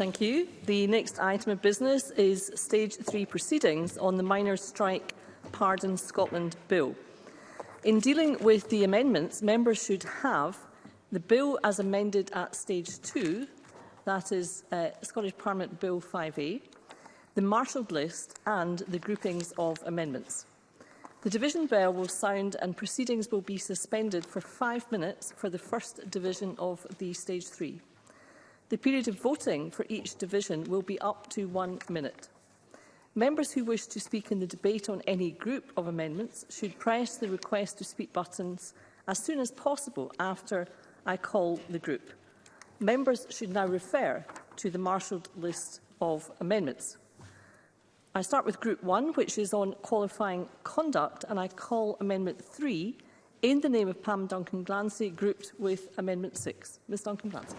Thank you. The next item of business is Stage 3 proceedings on the Miners' Strike Pardon Scotland Bill. In dealing with the amendments, members should have the bill as amended at Stage 2, that is uh, Scottish Parliament Bill 5A, the marshalled list and the groupings of amendments. The division bell will sound and proceedings will be suspended for five minutes for the first division of the Stage 3. The period of voting for each division will be up to one minute. Members who wish to speak in the debate on any group of amendments should press the request to speak buttons as soon as possible after I call the group. Members should now refer to the marshalled list of amendments. I start with Group 1, which is on qualifying conduct, and I call Amendment 3 in the name of Pam Duncan-Glancy, grouped with Amendment 6. Ms Duncan-Glancy.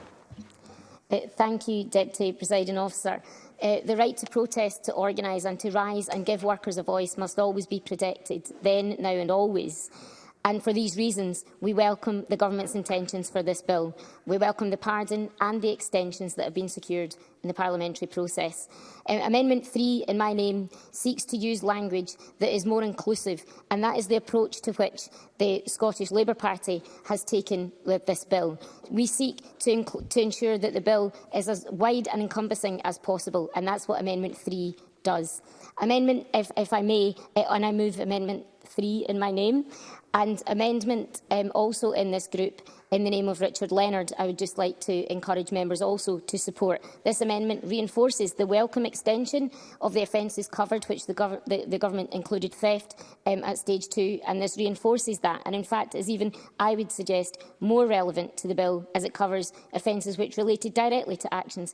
Uh, thank you, Deputy Presiding Officer. Uh, the right to protest, to organise and to rise and give workers a voice must always be protected, then, now and always. And for these reasons, we welcome the Government's intentions for this bill. We welcome the pardon and the extensions that have been secured in the parliamentary process. Um, Amendment 3, in my name, seeks to use language that is more inclusive, and that is the approach to which the Scottish Labour Party has taken with this bill. We seek to, to ensure that the bill is as wide and encompassing as possible, and that's what Amendment 3 does. Amendment, if, if I may, uh, and I move Amendment three in my name, and amendment um, also in this group in the name of Richard Leonard. I would just like to encourage members also to support. This amendment reinforces the welcome extension of the offences covered, which the, gov the, the government included theft um, at stage two, and this reinforces that, and in fact is even, I would suggest, more relevant to the bill as it covers offences which related directly to actions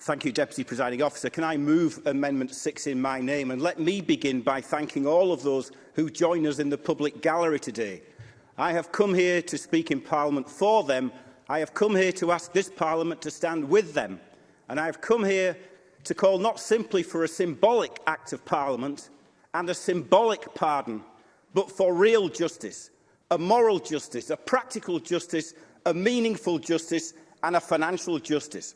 thank you, Deputy Presiding Officer. Can I move Amendment 6 in my name? And let me begin by thanking all of those who join us in the public gallery today. I have come here to speak in Parliament for them I have come here to ask this Parliament to stand with them, and I have come here to call not simply for a symbolic act of Parliament and a symbolic pardon, but for real justice, a moral justice, a practical justice, a meaningful justice and a financial justice.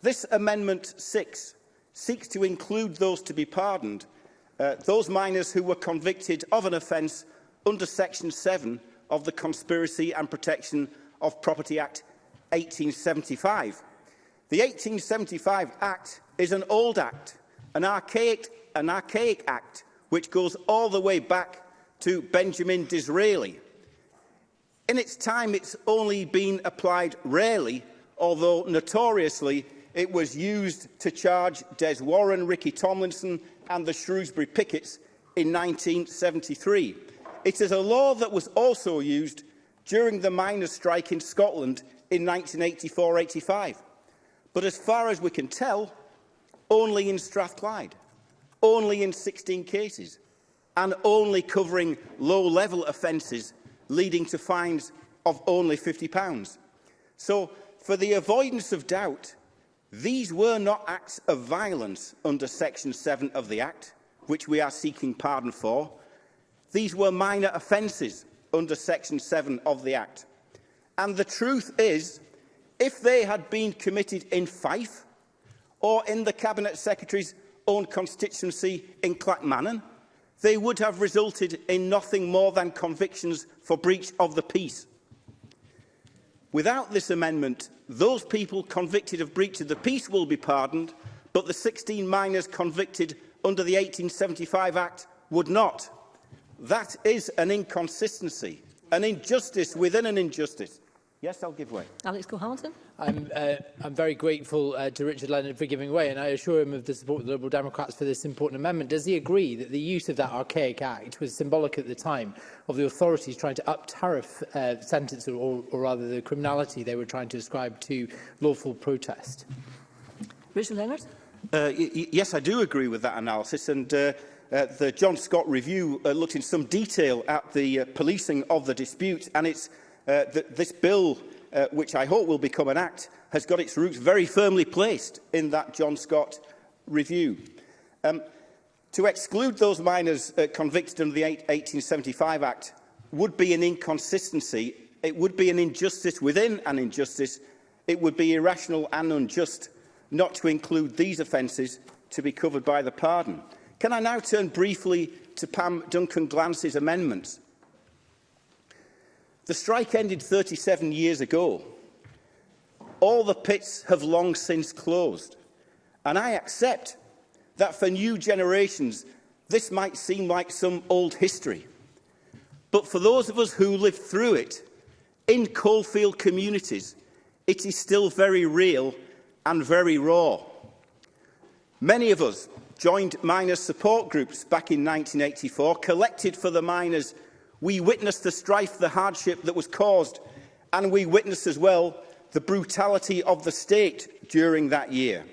This Amendment 6 seeks to include those to be pardoned, uh, those minors who were convicted of an offence under Section 7 of the Conspiracy and Protection of Property Act 1875. The 1875 Act is an old act, an archaic, an archaic act which goes all the way back to Benjamin Disraeli. In its time, it's only been applied rarely, although notoriously it was used to charge Des Warren, Ricky Tomlinson and the Shrewsbury Pickets in 1973. It is a law that was also used during the miners' strike in Scotland in 1984-85. But as far as we can tell, only in Strathclyde, only in 16 cases, and only covering low-level offences leading to fines of only £50. So, for the avoidance of doubt, these were not acts of violence under Section 7 of the Act, which we are seeking pardon for. These were minor offences under Section 7 of the Act. And the truth is, if they had been committed in Fife or in the Cabinet Secretary's own constituency in Clackmannan, they would have resulted in nothing more than convictions for breach of the peace. Without this amendment, those people convicted of breach of the peace will be pardoned, but the 16 minors convicted under the 1875 Act would not. That is an inconsistency, an injustice within an injustice. Yes, I'll give way. Alex Cole-Hamilton. I'm, uh, I'm very grateful uh, to Richard Leonard for giving way, and I assure him of the support of the Liberal Democrats for this important amendment. Does he agree that the use of that archaic act was symbolic at the time of the authorities trying to up-tariff uh, sentence, or, or rather the criminality they were trying to ascribe to lawful protest? Richard Leonard. Uh, yes, I do agree with that analysis, and uh, uh, the John Scott review uh, looked in some detail at the uh, policing of the dispute, and it's uh, th this bill, uh, which I hope will become an act, has got its roots very firmly placed in that John Scott review. Um, to exclude those minors uh, convicted under the 1875 Act would be an inconsistency, it would be an injustice within an injustice, it would be irrational and unjust not to include these offences to be covered by the pardon. Can I now turn briefly to Pam Duncan Glance's amendments? The strike ended 37 years ago. All the pits have long since closed. And I accept that for new generations, this might seem like some old history. But for those of us who lived through it, in coalfield communities, it is still very real and very raw. Many of us joined miners' support groups back in 1984, collected for the miners. We witnessed the strife, the hardship that was caused, and we witnessed as well the brutality of the state during that year.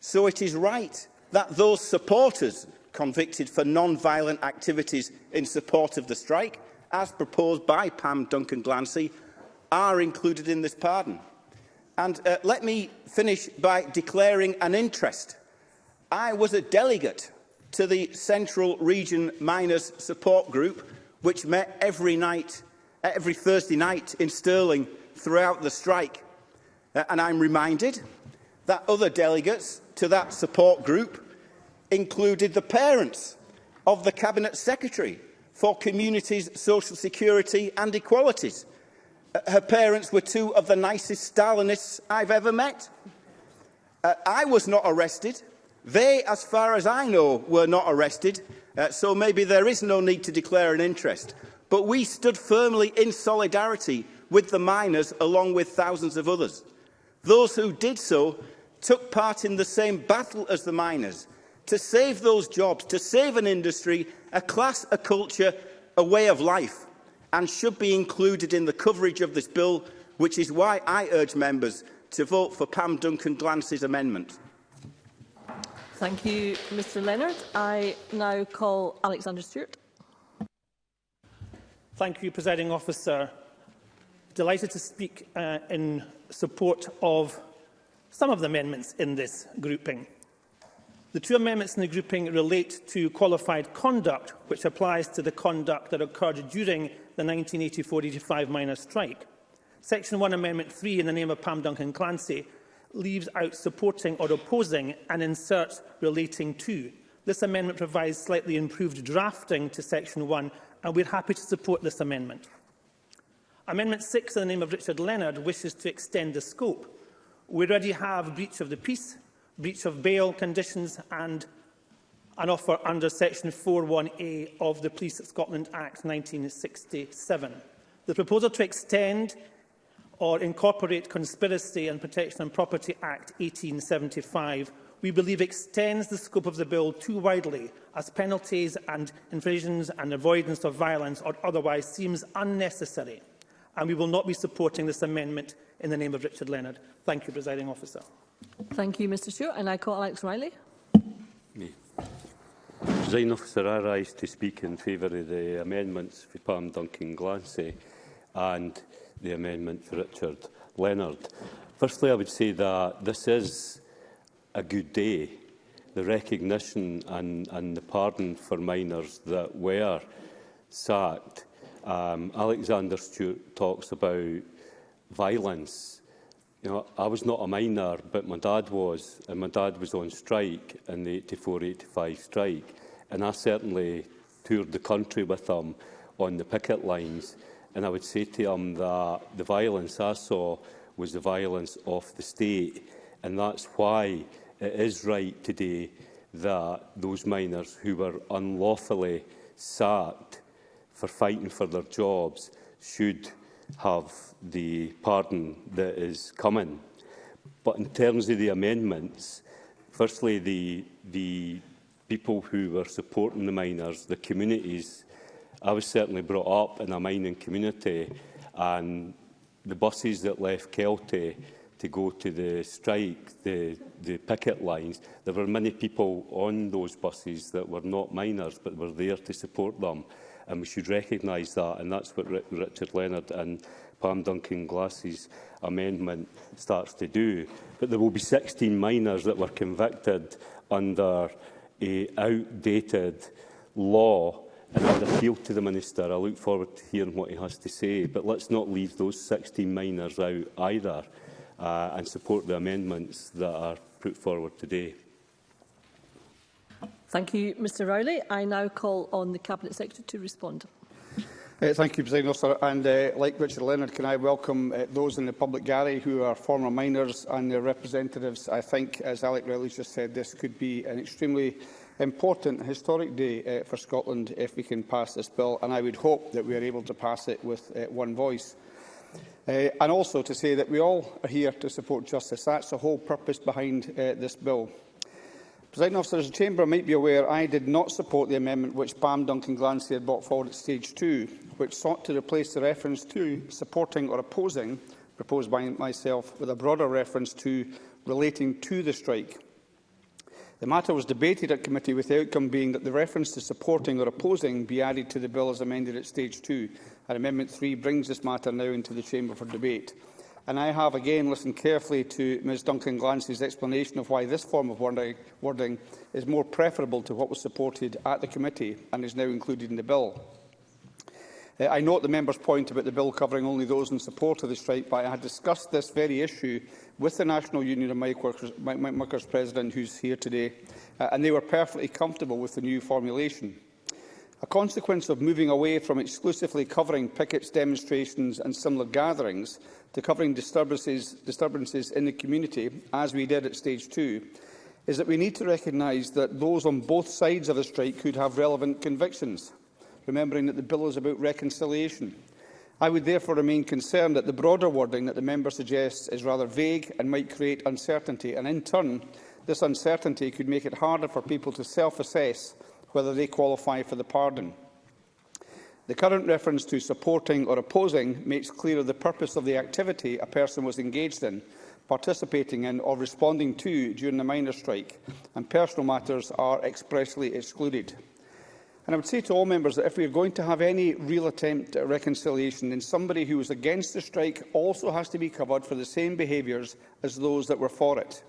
So it is right that those supporters convicted for non-violent activities in support of the strike, as proposed by Pam Duncan-Glancy, are included in this pardon. And uh, let me finish by declaring an interest I was a delegate to the Central Region Miners Support Group, which met every night, every Thursday night in Stirling throughout the strike. Uh, and I'm reminded that other delegates to that support group included the parents of the Cabinet Secretary for Communities, Social Security and Equalities. Uh, her parents were two of the nicest Stalinists I've ever met. Uh, I was not arrested They, as far as I know, were not arrested, uh, so maybe there is no need to declare an interest. But we stood firmly in solidarity with the miners, along with thousands of others. Those who did so took part in the same battle as the miners, to save those jobs, to save an industry, a class, a culture, a way of life, and should be included in the coverage of this bill, which is why I urge members to vote for Pam Duncan Glancy's amendment. Thank you, Mr Leonard. I now call Alexander Stewart. Thank you, Presiding Officer. Delighted to speak uh, in support of some of the amendments in this grouping. The two amendments in the grouping relate to qualified conduct, which applies to the conduct that occurred during the 1984-85 minor strike. Section 1, Amendment 3, in the name of Pam Duncan Clancy, leaves out supporting or opposing and inserts relating to. This amendment provides slightly improved drafting to Section 1 and we're happy to support this amendment. Amendment 6 in the name of Richard Leonard wishes to extend the scope. We already have breach of the peace, breach of bail conditions and an offer under Section 41A of the Police of Scotland Act 1967. The proposal to extend or incorporate Conspiracy and Protection and Property Act 1875, we believe extends the scope of the bill too widely as penalties and infractions and avoidance of violence or otherwise seems unnecessary and we will not be supporting this amendment in the name of Richard Leonard. Thank you, Presiding Officer. Thank you, Mr Stewart. And I call Alex Riley. Me. Presiding Officer, I rise to speak in favour of the amendments for Palm Duncan Glancy and the amendment for Richard Leonard. Firstly, I would say that this is a good day. The recognition and, and the pardon for minors that were sacked. Um, Alexander Stewart talks about violence. You know, I was not a minor, but my dad was, and my dad was on strike in the 84-85 strike, and I certainly toured the country with him on the picket lines. And I would say to him that the violence I saw was the violence of the state. And that's why it is right today that those miners who were unlawfully sacked for fighting for their jobs should have the pardon that is coming. But in terms of the amendments, firstly, the, the people who were supporting the miners, the communities I was certainly brought up in a mining community and the buses that left Kelty to go to the strike, the, the picket lines, there were many people on those buses that were not miners but were there to support them. And we should recognise that, and that's what R Richard Leonard and Pam Duncan Glass's amendment starts to do. But there will be 16 miners that were convicted under a outdated law And I appeal to the Minister. I look forward to hearing what he has to say. But let's not leave those 16 minors out either uh, and support the amendments that are put forward today. Thank you, Mr Rowley. I now call on the Cabinet Secretary to respond. Uh, thank you, President Officer. And uh, like Richard Leonard, can I welcome uh, those in the public gallery who are former miners and their representatives. I think, as Alec Rowley just said, this could be an extremely important historic day uh, for Scotland if we can pass this bill, and I would hope that we are able to pass it with uh, one voice. Uh, and also to say that we all are here to support justice. That's the whole purpose behind uh, this bill. President officer, as the Chamber might be aware, I did not support the amendment which Bam Duncan Glancy had brought forward at stage 2, which sought to replace the reference to supporting or opposing, proposed by myself, with a broader reference to relating to the strike. The matter was debated at committee with the outcome being that the reference to supporting or opposing be added to the bill as amended at stage two, and Amendment 3 brings this matter now into the chamber for debate. And I have again listened carefully to Ms Duncan Glancy's explanation of why this form of wording is more preferable to what was supported at the committee and is now included in the bill. Uh, I note the member's point about the bill covering only those in support of the strike, but I had discussed this very issue with the National Union of Mic Workers, Mic Workers President, who's here today, uh, and they were perfectly comfortable with the new formulation. A consequence of moving away from exclusively covering pickets, demonstrations and similar gatherings to covering disturbances, disturbances in the community, as we did at Stage 2, is that we need to recognise that those on both sides of the strike could have relevant convictions remembering that the bill is about reconciliation. I would therefore remain concerned that the broader wording that the member suggests is rather vague and might create uncertainty, and in turn, this uncertainty could make it harder for people to self-assess whether they qualify for the pardon. The current reference to supporting or opposing makes clear the purpose of the activity a person was engaged in, participating in or responding to during the minor strike, and personal matters are expressly excluded. And I would say to all members that if we are going to have any real attempt at reconciliation, then somebody who is against the strike also has to be covered for the same behaviours as those that were for it.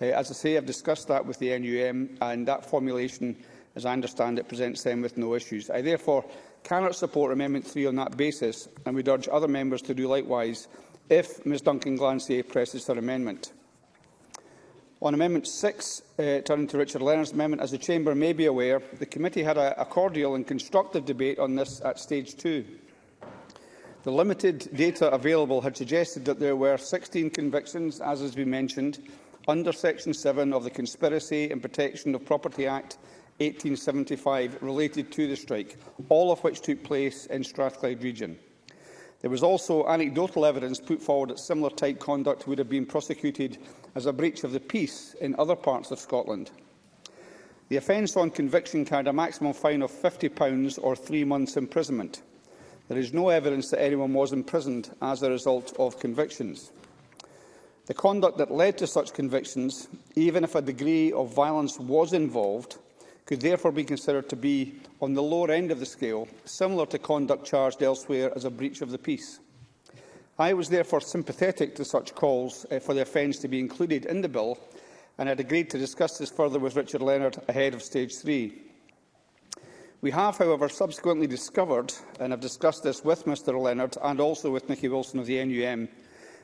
Uh, as I say, I've discussed that with the NUM, and that formulation, as I understand it, presents them with no issues. I therefore cannot support Amendment 3 on that basis, and would urge other members to do likewise if Ms Duncan glancier presses her amendment. On Amendment 6, uh, turning to Richard Leonard's amendment, as the Chamber may be aware, the committee had a, a cordial and constructive debate on this at stage 2. The limited data available had suggested that there were 16 convictions, as has been mentioned, under Section 7 of the Conspiracy and Protection of Property Act 1875 related to the strike, all of which took place in Strathclyde region. There was also anecdotal evidence put forward that similar type conduct would have been prosecuted as a breach of the peace in other parts of Scotland. The offence on conviction carried a maximum fine of £50 or three months' imprisonment. There is no evidence that anyone was imprisoned as a result of convictions. The conduct that led to such convictions, even if a degree of violence was involved, could therefore be considered to be on the lower end of the scale, similar to conduct charged elsewhere as a breach of the peace. I was therefore sympathetic to such calls uh, for the offence to be included in the bill and had agreed to discuss this further with Richard Leonard ahead of stage three. We have, however, subsequently discovered, and have discussed this with Mr Leonard and also with Nicky Wilson of the NUM,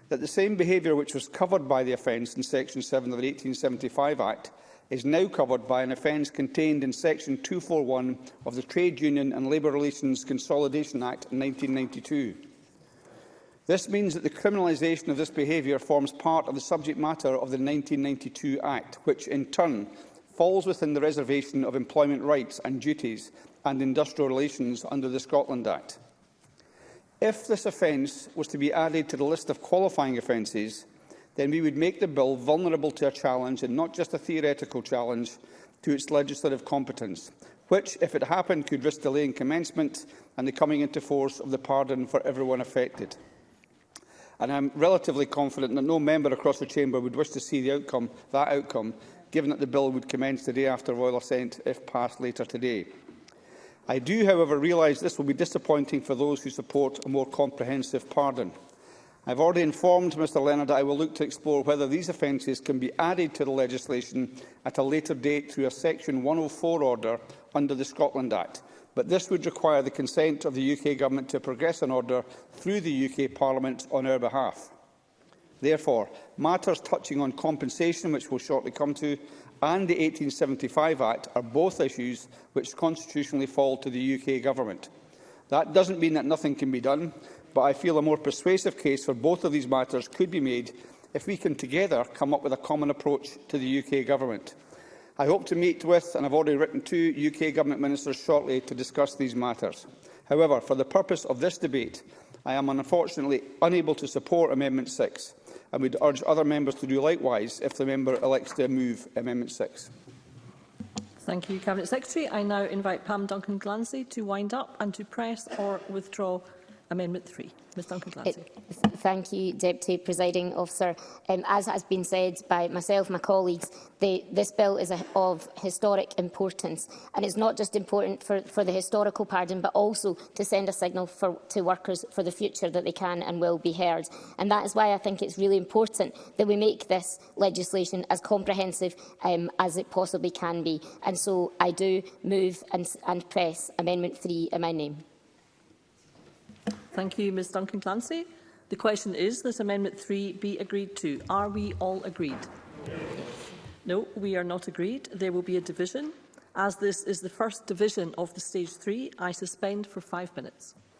that the same behaviour which was covered by the offence in Section 7 of the 1875 Act is now covered by an offence contained in Section 241 of the Trade Union and Labour Relations Consolidation Act 1992. This means that the criminalisation of this behaviour forms part of the subject matter of the 1992 Act, which in turn falls within the reservation of employment rights and duties and industrial relations under the Scotland Act. If this offence was to be added to the list of qualifying offences, then we would make the bill vulnerable to a challenge, and not just a theoretical challenge, to its legislative competence, which, if it happened, could risk delaying commencement and the coming into force of the pardon for everyone affected. And I'm relatively confident that no member across the chamber would wish to see the outcome, that outcome, given that the bill would commence the day after royal assent if passed later today. I do, however, realise this will be disappointing for those who support a more comprehensive pardon. I have already informed Mr Leonard that I will look to explore whether these offences can be added to the legislation at a later date through a Section 104 order under the Scotland Act but this would require the consent of the UK Government to progress an order through the UK Parliament on our behalf. Therefore, matters touching on compensation, which we'll shortly come to, and the 1875 Act are both issues which constitutionally fall to the UK Government. That doesn't mean that nothing can be done, but I feel a more persuasive case for both of these matters could be made if we can together come up with a common approach to the UK Government. I hope to meet with, and I've already written to, UK Government Ministers shortly to discuss these matters. However, for the purpose of this debate, I am unfortunately unable to support Amendment 6 and would urge other members to do likewise if the member elects to move Amendment 6. Thank you, Cabinet Secretary. I now invite Pam Duncan-Glancy to wind up and to press or withdraw Amendment 3. Ms Duncan Glancy. Uh, thank you, Deputy Presiding Officer. Um, as has been said by myself and my colleagues, the, this bill is a, of historic importance. And it's not just important for, for the historical pardon, but also to send a signal for, to workers for the future that they can and will be heard. And that is why I think it's really important that we make this legislation as comprehensive um, as it possibly can be. And so I do move and, and press Amendment 3 in my name. Thank you, Ms Duncan Clancy. The question is, this Amendment 3 be agreed to? Are we all agreed? No, we are not agreed. There will be a division. As this is the first division of the Stage 3, I suspend for five minutes.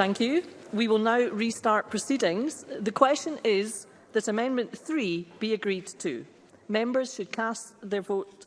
Thank you. We will now restart proceedings. The question is that Amendment 3 be agreed to. Members should cast their vote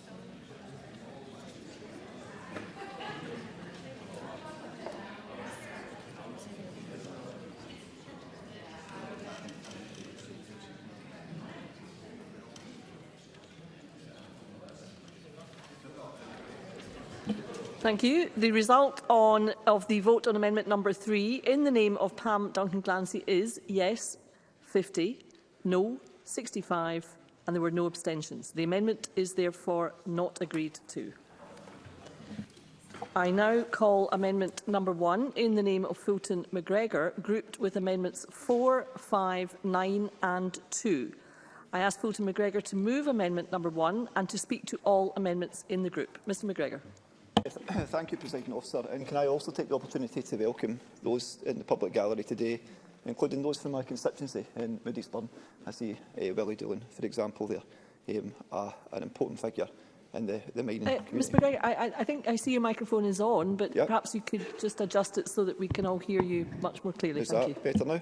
Thank you. The result on, of the vote on amendment number three in the name of Pam Duncan Glancy is yes 50, no 65 and there were no abstentions. The amendment is therefore not agreed to. I now call amendment number one in the name of Fulton McGregor grouped with amendments 4, 5, 9 and 2. I ask Fulton McGregor to move amendment number one and to speak to all amendments in the group. Mr McGregor. Thank you, President Officer. And can I also take the opportunity to welcome those in the public gallery today, including those from my constituency in Moody'sburn. I see uh, Willie Dillon, for example, there, um, uh, an important figure in the, the mining uh, community. Mr McGregor, I, I think I see your microphone is on, but yep. perhaps you could just adjust it so that we can all hear you much more clearly. Is thank that you. better now?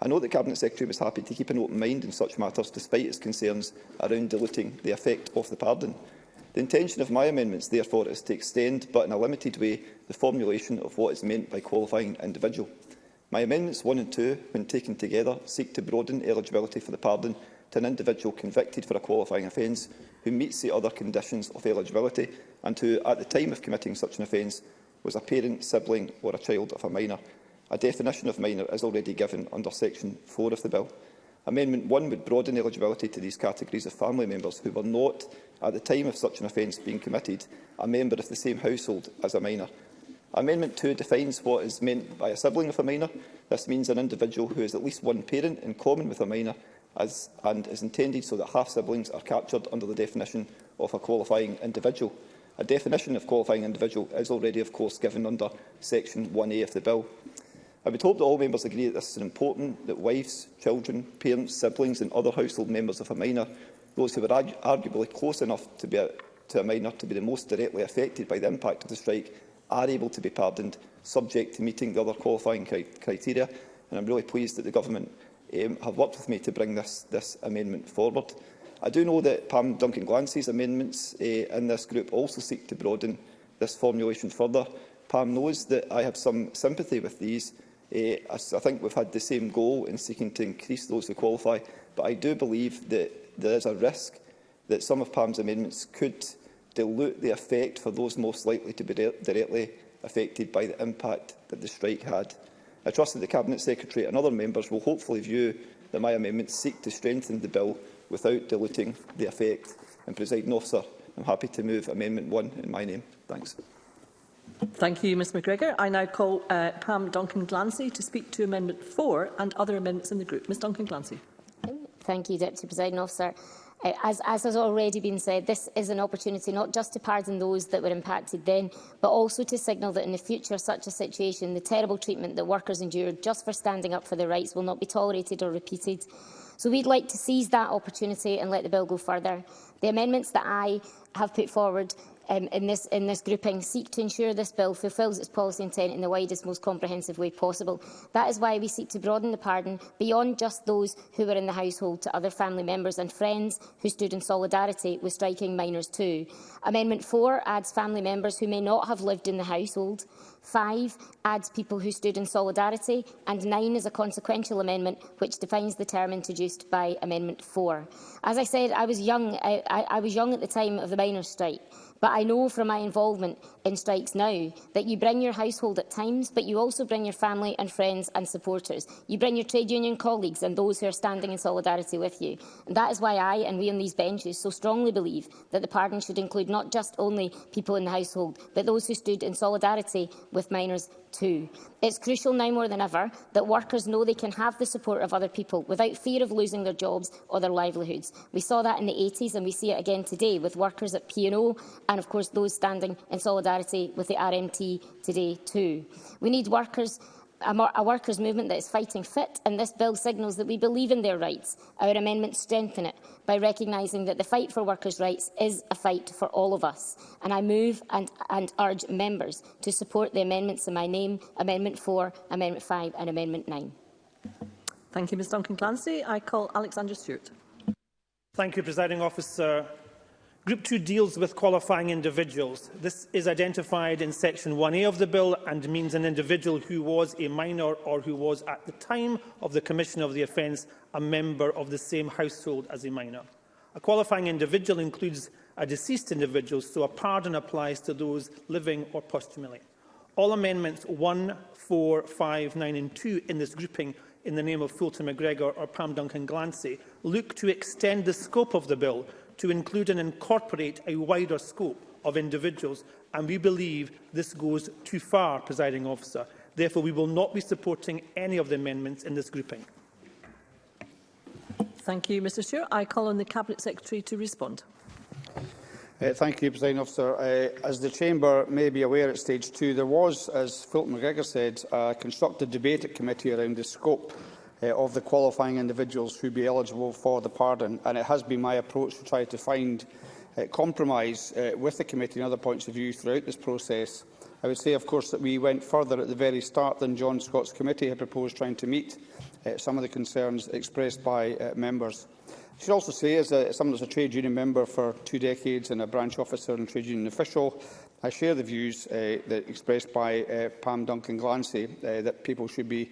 I know the Cabinet Secretary was happy to keep an open mind in such matters, despite his concerns around diluting the effect of the pardon. The intention of my amendments, therefore, is to extend, but in a limited way, the formulation of what is meant by qualifying individual. My amendments 1 and 2, when taken together, seek to broaden eligibility for the pardon to an individual convicted for a qualifying offence who meets the other conditions of eligibility and who, at the time of committing such an offence, was a parent, sibling or a child of a minor. A definition of minor is already given under section 4 of the bill. Amendment 1 would broaden eligibility to these categories of family members who were not, at the time of such an offence being committed, a member of the same household as a minor. Amendment 2 defines what is meant by a sibling of a minor. This means an individual who has at least one parent in common with a minor as, and is intended so that half-siblings are captured under the definition of a qualifying individual. A definition of qualifying individual is already, of course, given under Section 1A of the Bill. I would hope that all members agree that this is important, that wives, children, parents, siblings and other household members of a minor, those who are arguably close enough to, be a, to a minor to be the most directly affected by the impact of the strike, are able to be pardoned, subject to meeting the other qualifying cri criteria. And I'm really pleased that the Government um, have worked with me to bring this, this amendment forward. I do know that Pam Duncan Glancy's amendments uh, in this group also seek to broaden this formulation further. Pam knows that I have some sympathy with these, Eh, I think we've had the same goal in seeking to increase those who qualify, but I do believe that there is a risk that some of PAM's amendments could dilute the effect for those most likely to be directly affected by the impact that the strike had. I trust that the Cabinet Secretary and other members will hopefully view that my amendments seek to strengthen the bill without diluting the effect. And, President Officer, I'm happy to move Amendment 1 in my name. Thanks. Thank you, Ms McGregor. I now call uh, Pam Duncan-Glancy to speak to Amendment 4 and other amendments in the group. Ms Duncan-Glancy. Thank you, Deputy Presiding Officer. Uh, as, as has already been said, this is an opportunity not just to pardon those that were impacted then, but also to signal that in the future such a situation, the terrible treatment that workers endured just for standing up for their rights will not be tolerated or repeated. So we'd like to seize that opportunity and let the bill go further. The amendments that I have put forward um, in, this, in this grouping seek to ensure this bill fulfils its policy intent in the widest, most comprehensive way possible. That is why we seek to broaden the pardon beyond just those who were in the household to other family members and friends who stood in solidarity with striking minors too. Amendment 4 adds family members who may not have lived in the household. 5 adds people who stood in solidarity and 9 is a consequential amendment which defines the term introduced by Amendment 4. As I said, I was young, I, I, I was young at the time of the miners' strike. But I know from my involvement in strikes now that you bring your household at times, but you also bring your family and friends and supporters. You bring your trade union colleagues and those who are standing in solidarity with you. And that is why I and we on these benches so strongly believe that the pardon should include not just only people in the household, but those who stood in solidarity with minors too. It's crucial now more than ever that workers know they can have the support of other people without fear of losing their jobs or their livelihoods. We saw that in the 80s and we see it again today with workers at P&O and of course those standing in solidarity with the RMT today too. We need workers a, a workers' movement that is fighting fit, and this bill signals that we believe in their rights. Our amendments strengthen it by recognising that the fight for workers' rights is a fight for all of us. And I move and, and urge members to support the amendments in my name, Amendment 4, Amendment 5 and Amendment 9. Thank you, Ms Duncan Clancy. I call Alexander Stewart. Thank you, Presiding Officer. Group 2 deals with qualifying individuals. This is identified in Section 1A of the bill and means an individual who was a minor or who was at the time of the commission of the offence a member of the same household as a minor. A qualifying individual includes a deceased individual, so a pardon applies to those living or posthumously. All amendments 1, 4, 5, 9 and 2 in this grouping in the name of Fulton MacGregor or Pam Duncan Glancy look to extend the scope of the bill to include and incorporate a wider scope of individuals, and we believe this goes too far, presiding officer. Therefore, we will not be supporting any of the amendments in this grouping. Thank you, Mr Stewart. I call on the Cabinet Secretary to respond. Uh, thank you, President Officer. Uh, as the Chamber may be aware at stage two, there was, as Fulton McGregor said, a constructive debate at committee around the scope uh, of the qualifying individuals who be eligible for the pardon. And it has been my approach to try to find uh, compromise uh, with the committee and other points of view throughout this process. I would say, of course, that we went further at the very start than John Scott's committee had proposed trying to meet uh, some of the concerns expressed by uh, members. I should also say, as a, someone who's a trade union member for two decades and a branch officer and trade union official, I share the views uh, that expressed by uh, Pam Duncan Glancy uh, that people should be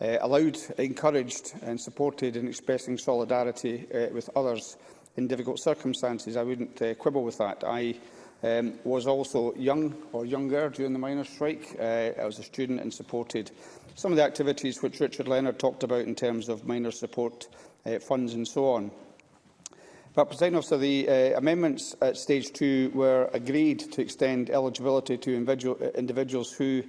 uh, allowed, encouraged and supported in expressing solidarity uh, with others in difficult circumstances. I wouldn't uh, quibble with that. I um, was also young or younger during the miners' strike. Uh, I was a student and supported some of the activities which Richard Leonard talked about in terms of miners' support uh, funds and so on. But, President Officer, the uh, amendments at Stage 2 were agreed to extend eligibility to individual, uh, individuals who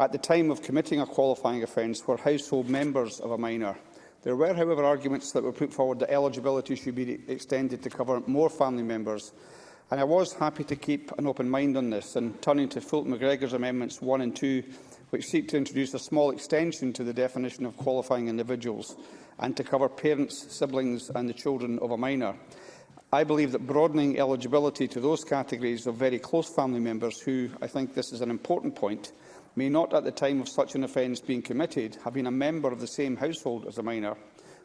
at the time of committing a qualifying offence were household members of a minor. There were, however, arguments that were put forward that eligibility should be extended to cover more family members, and I was happy to keep an open mind on this, and turning to Fulton MacGregor's amendments 1 and 2, which seek to introduce a small extension to the definition of qualifying individuals and to cover parents, siblings and the children of a minor. I believe that broadening eligibility to those categories of very close family members who, I think this is an important point, may not at the time of such an offence being committed have been a member of the same household as a minor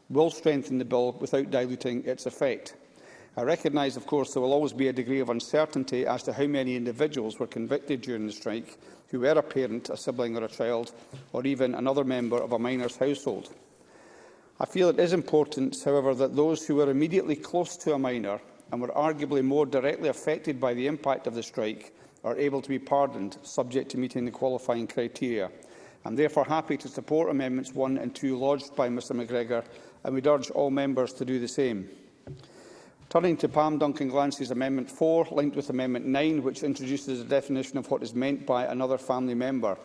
will strengthen the bill without diluting its effect. I recognise, of course, there will always be a degree of uncertainty as to how many individuals were convicted during the strike who were a parent, a sibling or a child, or even another member of a minor's household. I feel it is important, however, that those who were immediately close to a minor and were arguably more directly affected by the impact of the strike are able to be pardoned, subject to meeting the qualifying criteria. I am therefore happy to support Amendments 1 and 2 lodged by Mr McGregor, and we urge all members to do the same. Turning to Pam Duncan Glancy's Amendment 4, linked with Amendment 9, which introduces a definition of what is meant by another family member.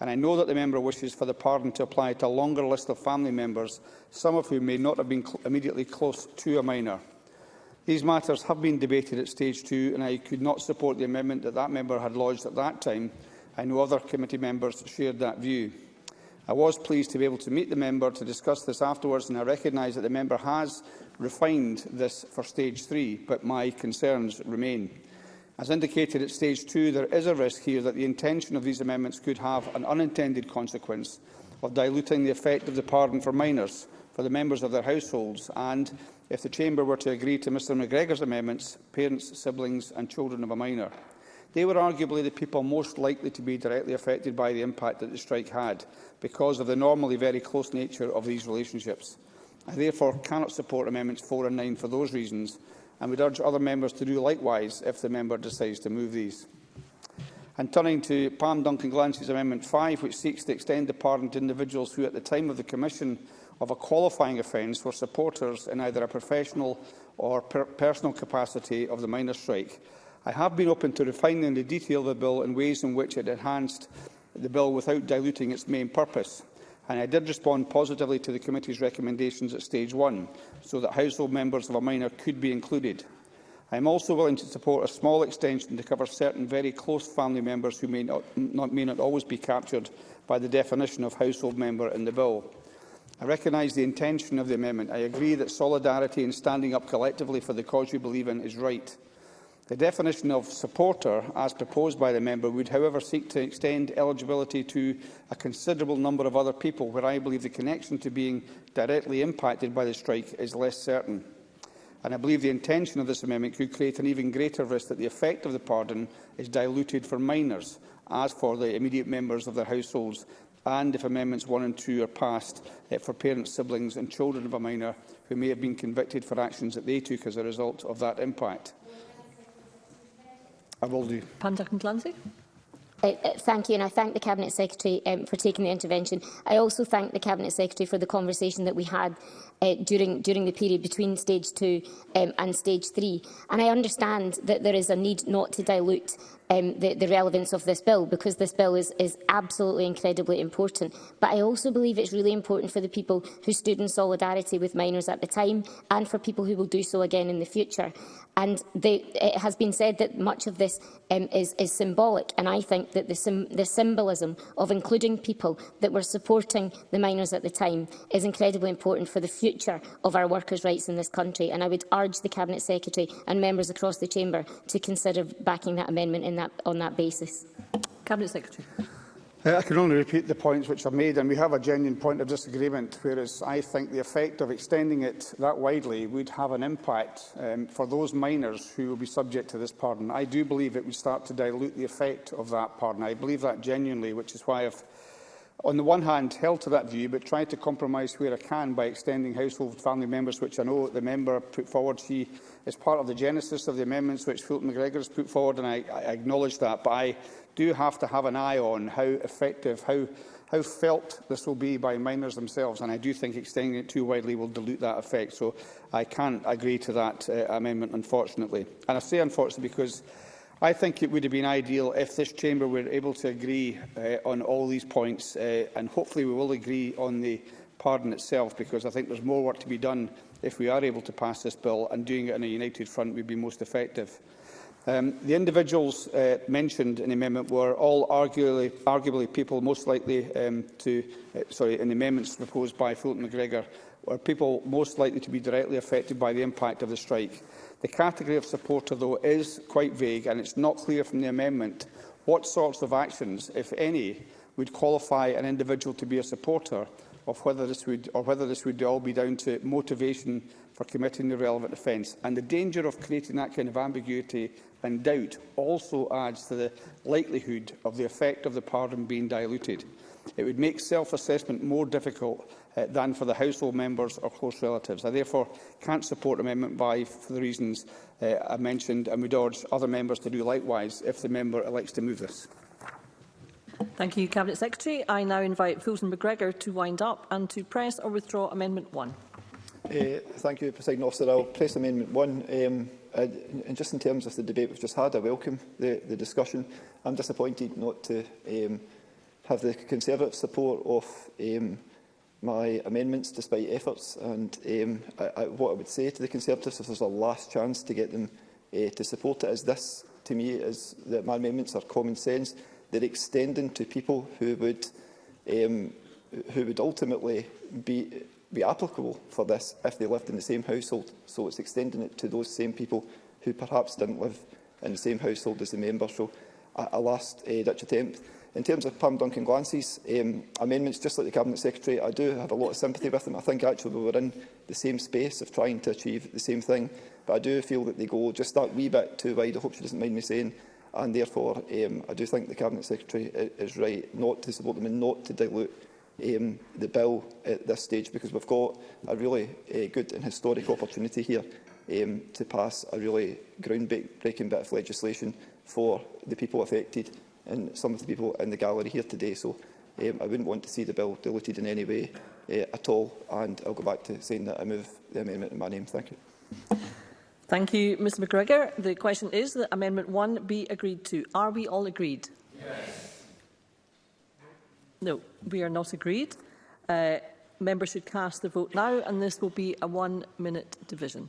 And I know that the member wishes for the pardon to apply to a longer list of family members, some of whom may not have been cl immediately close to a minor. These matters have been debated at stage two, and I could not support the amendment that that member had lodged at that time. I know other committee members shared that view. I was pleased to be able to meet the member to discuss this afterwards, and I recognise that the member has refined this for stage three, but my concerns remain. As indicated at stage two, there is a risk here that the intention of these amendments could have an unintended consequence of diluting the effect of the pardon for minors, for the members of their households and if the Chamber were to agree to Mr McGregor's amendments, parents, siblings and children of a minor. They were arguably the people most likely to be directly affected by the impact that the strike had, because of the normally very close nature of these relationships. I therefore cannot support Amendments 4 and 9 for those reasons, and would urge other members to do likewise if the member decides to move these. And turning to Pam Duncan Glancy's Amendment 5, which seeks to extend the pardon to individuals who, at the time of the Commission of a qualifying offence for supporters in either a professional or per personal capacity of the miners' strike. I have been open to refining the detail of the bill in ways in which it enhanced the bill without diluting its main purpose. And I did respond positively to the committee's recommendations at stage one, so that household members of a minor could be included. I am also willing to support a small extension to cover certain very close family members who may not, not, may not always be captured by the definition of household member in the bill. I recognise the intention of the amendment. I agree that solidarity and standing up collectively for the cause we believe in is right. The definition of supporter, as proposed by the member, would however seek to extend eligibility to a considerable number of other people where I believe the connection to being directly impacted by the strike is less certain. And I believe the intention of this amendment could create an even greater risk that the effect of the pardon is diluted for minors, as for the immediate members of their households, and if Amendments 1 and 2 are passed uh, for parents, siblings and children of a minor who may have been convicted for actions that they took as a result of that impact. I will do. Eh, eh, thank you, and I thank the Cabinet Secretary um, for taking the intervention. I also thank the Cabinet Secretary for the conversation that we had uh, during, during the period between Stage 2 um, and Stage 3. And I understand that there is a need not to dilute um, the, the relevance of this bill, because this bill is, is absolutely incredibly important. But I also believe it's really important for the people who stood in solidarity with minors at the time and for people who will do so again in the future. And they, it has been said that much of this um, is, is symbolic, and I think that the, sim, the symbolism of including people that were supporting the minors at the time is incredibly important for the future of our workers' rights in this country. And I would urge the Cabinet Secretary and members across the Chamber to consider backing that amendment in that, on that basis. Cabinet Secretary. Uh, I can only repeat the points which I've made, and we have a genuine point of disagreement, whereas I think the effect of extending it that widely would have an impact um, for those minors who will be subject to this pardon. I do believe it would start to dilute the effect of that pardon. I believe that genuinely, which is why I've on the one hand, held to that view, but tried to compromise where I can by extending household family members, which I know the member put forward. She is part of the genesis of the amendments which Fulton McGregor has put forward, and I, I acknowledge that. But I do have to have an eye on how effective, how, how felt this will be by minors themselves, and I do think extending it too widely will dilute that effect. So I can't agree to that uh, amendment, unfortunately. And I say unfortunately because I think it would have been ideal if this chamber were able to agree uh, on all these points, uh, and hopefully we will agree on the pardon itself, because I think there's more work to be done if we are able to pass this bill, and doing it on a united front would be most effective. Um, the individuals uh, mentioned in the amendment were all arguably, arguably people most likely um, to, uh, sorry, in the amendments proposed by Fulton McGregor, were people most likely to be directly affected by the impact of the strike. The category of supporter, though, is quite vague and it's not clear from the amendment what sorts of actions, if any, would qualify an individual to be a supporter of whether this would or whether this would all be down to motivation for committing the relevant offence. And the danger of creating that kind of ambiguity and doubt also adds to the likelihood of the effect of the pardon being diluted. It would make self-assessment more difficult uh, than for the household members or close relatives. I therefore can't support Amendment 5 for the reasons uh, I mentioned and would urge other members to do likewise if the member elects to move this. Thank you, Cabinet Secretary. I now invite Fulton McGregor to wind up and to press or withdraw Amendment 1. Uh, thank you, President Officer. I'll press Amendment 1. Um, uh, and just in terms of the debate we've just had, I welcome the, the discussion. I'm disappointed not to um, have the Conservative support of um, my amendments despite efforts and um, I, I, what I would say to the Conservatives if there's a last chance to get them uh, to support it is this to me is that my amendments are common sense they're extending to people who would um, who would ultimately be be applicable for this if they lived in the same household so it's extending it to those same people who perhaps didn't live in the same household as the member so a, a last uh, Dutch attempt In terms of Pam Duncan Glancy's um, amendments, just like the Cabinet Secretary, I do have a lot of sympathy with them. I think actually we were in the same space of trying to achieve the same thing, but I do feel that they go just that wee bit too wide. I hope she doesn't mind me saying. And therefore, um, I do think the Cabinet Secretary is right not to support them and not to dilute um, the bill at this stage because we've got a really uh, good and historic opportunity here um, to pass a really groundbreaking bit of legislation for the people affected and some of the people in the gallery here today. So um, I wouldn't want to see the bill diluted in any way uh, at all. And I'll go back to saying that I move the amendment in my name. Thank you. Thank you, Mr McGregor. The question is that Amendment 1 be agreed to. Are we all agreed? Yes. No, we are not agreed. Uh, members should cast the vote now, and this will be a one-minute division.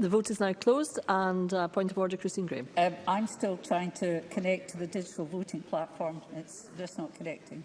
The vote is now closed and uh, point of order, Christine Graham. Um, I'm still trying to connect to the digital voting platform. It's just not connecting.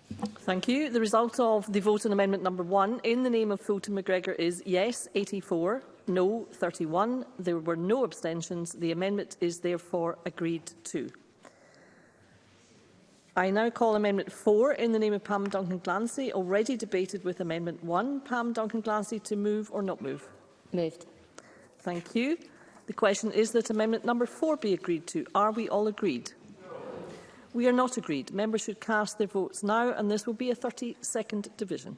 Thank you. The result of the vote on amendment number one in the name of Fulton McGregor is yes 84, no 31. There were no abstentions. The amendment is therefore agreed to. I now call Amendment 4 in the name of Pam Duncan-Glancy, already debated with Amendment 1. Pam Duncan-Glancy to move or not move? Moved. Thank you. The question is that Amendment number 4 be agreed to. Are we all agreed? We are not agreed. Members should cast their votes now, and this will be a 30-second division.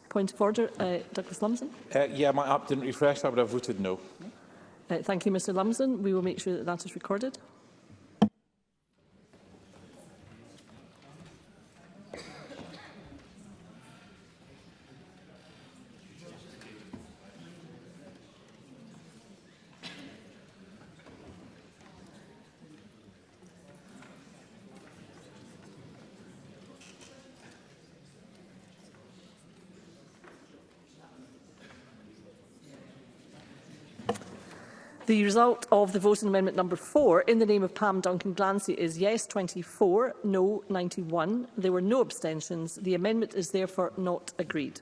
Point of order, uh, Douglas Lumsden. Uh, yeah, my app didn't refresh. I would have voted no. Uh, thank you, Mr Lumsden. We will make sure that that is recorded. The result of the vote on amendment number 4 in the name of Pam Duncan Glancy is yes 24, no 91. There were no abstentions. The amendment is therefore not agreed.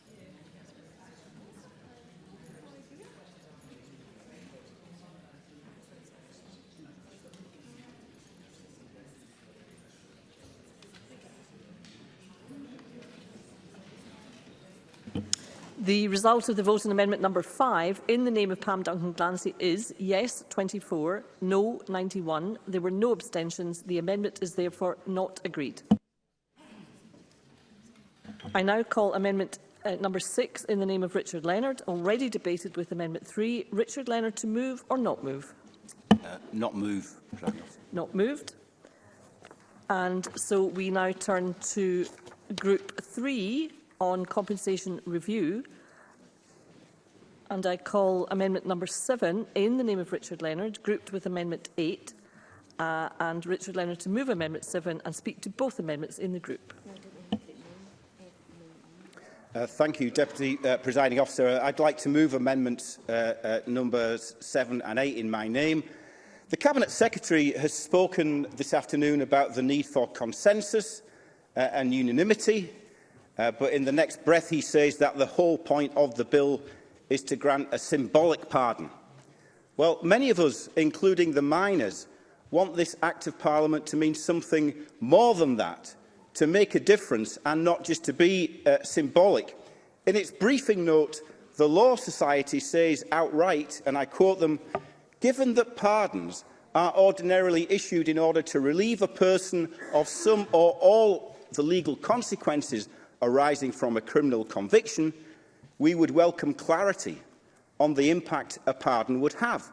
The result of the vote on amendment number 5 in the name of Pam Duncan Glancy is yes 24, no 91. There were no abstentions. The amendment is therefore not agreed. I now call Amendment uh, number 6 in the name of Richard Leonard, already debated with Amendment 3. Richard Leonard to move or not move? Uh, not move. Not moved. And so we now turn to Group 3 on compensation review. And I call Amendment number 7 in the name of Richard Leonard, grouped with Amendment 8. Uh, and Richard Leonard to move Amendment 7 and speak to both amendments in the group. Uh, thank you, Deputy uh, Presiding Officer. I'd like to move amendments uh, uh, numbers 7 and 8 in my name. The Cabinet Secretary has spoken this afternoon about the need for consensus uh, and unanimity, uh, but in the next breath he says that the whole point of the bill is to grant a symbolic pardon. Well, many of us, including the miners, want this Act of Parliament to mean something more than that – to make a difference and not just to be uh, symbolic. In its briefing note, the Law Society says outright, and I quote them, given that pardons are ordinarily issued in order to relieve a person of some or all the legal consequences arising from a criminal conviction, we would welcome clarity on the impact a pardon would have.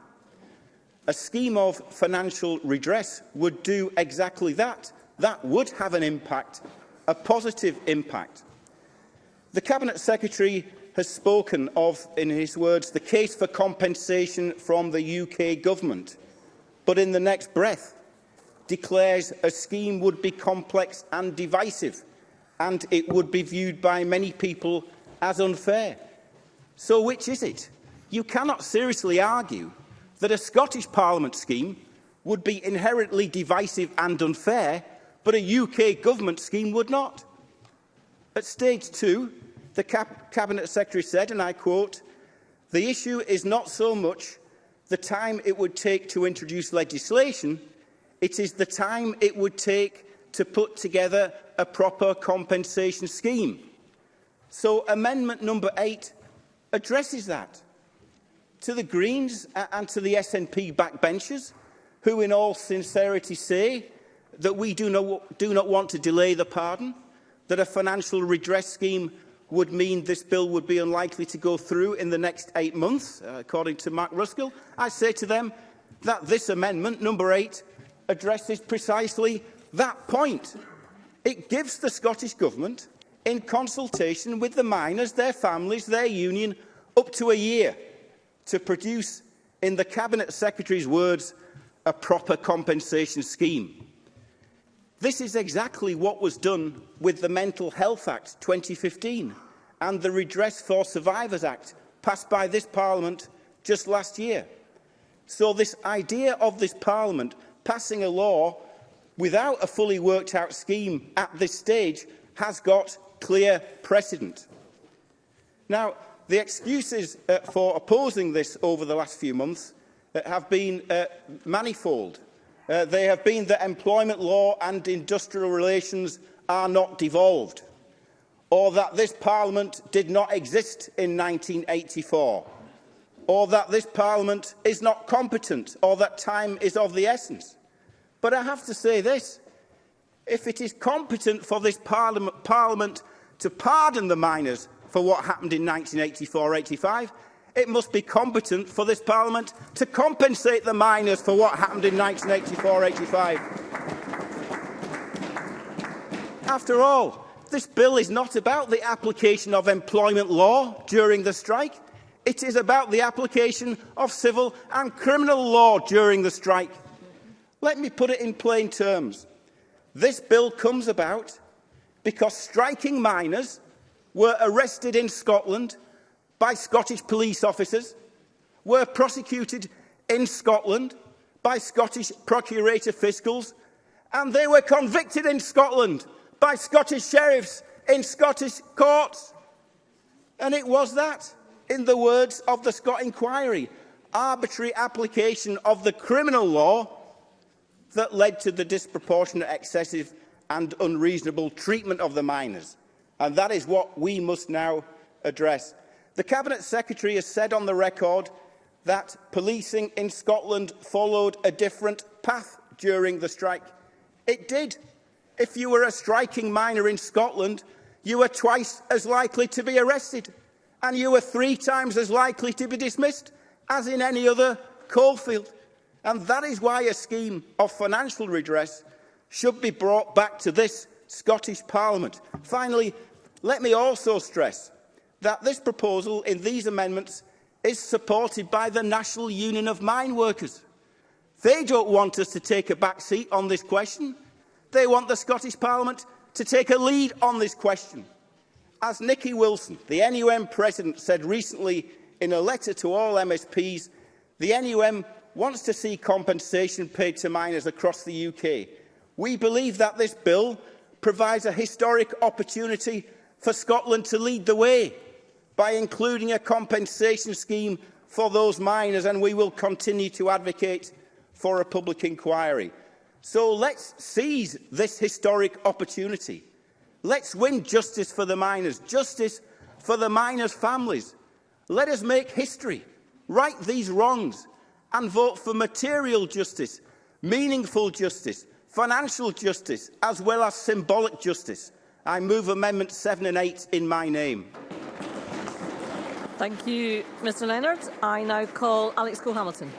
A scheme of financial redress would do exactly that, That would have an impact, a positive impact. The Cabinet Secretary has spoken of, in his words, the case for compensation from the UK government, but in the next breath declares a scheme would be complex and divisive, and it would be viewed by many people as unfair. So which is it? You cannot seriously argue that a Scottish Parliament scheme would be inherently divisive and unfair but a UK government scheme would not. At stage two, the Cap Cabinet Secretary said, and I quote, the issue is not so much the time it would take to introduce legislation, it is the time it would take to put together a proper compensation scheme. So amendment number eight addresses that. To the Greens and to the SNP backbenchers, who in all sincerity say that we do not, do not want to delay the pardon, that a financial redress scheme would mean this bill would be unlikely to go through in the next eight months, uh, according to Mark Ruskell, I say to them that this amendment, number eight, addresses precisely that point. It gives the Scottish Government, in consultation with the miners, their families, their union, up to a year to produce, in the Cabinet Secretary's words, a proper compensation scheme. This is exactly what was done with the Mental Health Act 2015 and the Redress for Survivors Act passed by this Parliament just last year. So this idea of this Parliament passing a law without a fully worked out scheme at this stage has got clear precedent. Now, the excuses uh, for opposing this over the last few months uh, have been uh, manifold uh, they have been that employment law and industrial relations are not devolved, or that this Parliament did not exist in 1984, or that this Parliament is not competent, or that time is of the essence. But I have to say this, if it is competent for this Parliament, parliament to pardon the miners for what happened in 1984-85, it must be competent for this Parliament to compensate the miners for what happened in 1984-85. After all, this bill is not about the application of employment law during the strike. It is about the application of civil and criminal law during the strike. Let me put it in plain terms. This bill comes about because striking miners were arrested in Scotland by Scottish police officers were prosecuted in Scotland by Scottish procurator fiscals and they were convicted in Scotland by Scottish sheriffs in Scottish courts. And it was that, in the words of the Scott Inquiry, arbitrary application of the criminal law that led to the disproportionate, excessive and unreasonable treatment of the minors. And that is what we must now address. The Cabinet Secretary has said on the record that policing in Scotland followed a different path during the strike. It did. If you were a striking miner in Scotland, you were twice as likely to be arrested and you were three times as likely to be dismissed as in any other coalfield. And that is why a scheme of financial redress should be brought back to this Scottish Parliament. Finally, let me also stress that this proposal in these amendments is supported by the National Union of Mine Workers. They don't want us to take a back seat on this question. They want the Scottish Parliament to take a lead on this question. As Nicky Wilson, the NUM president, said recently in a letter to all MSPs, the NUM wants to see compensation paid to miners across the UK. We believe that this bill provides a historic opportunity for Scotland to lead the way by including a compensation scheme for those miners, and we will continue to advocate for a public inquiry. So let's seize this historic opportunity. Let's win justice for the miners, justice for the miners' families. Let us make history, right these wrongs, and vote for material justice, meaningful justice, financial justice, as well as symbolic justice. I move Amendments 7 and 8 in my name. Thank you, Mr Leonard. I now call Alex Cole-Hamilton.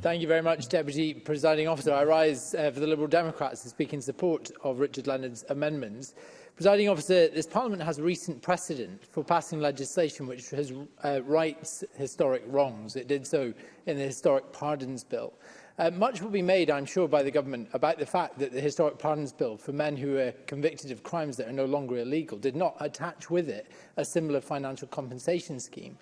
Thank you very much, Deputy Presiding Officer. I rise uh, for the Liberal Democrats to speak in support of Richard Leonard's amendments. Presiding Officer, this Parliament has recent precedent for passing legislation which has, uh, rights historic wrongs. It did so in the Historic Pardons Bill. Uh, much will be made, I'm sure, by the government about the fact that the historic pardons bill for men who were convicted of crimes that are no longer illegal did not attach with it a similar financial compensation scheme.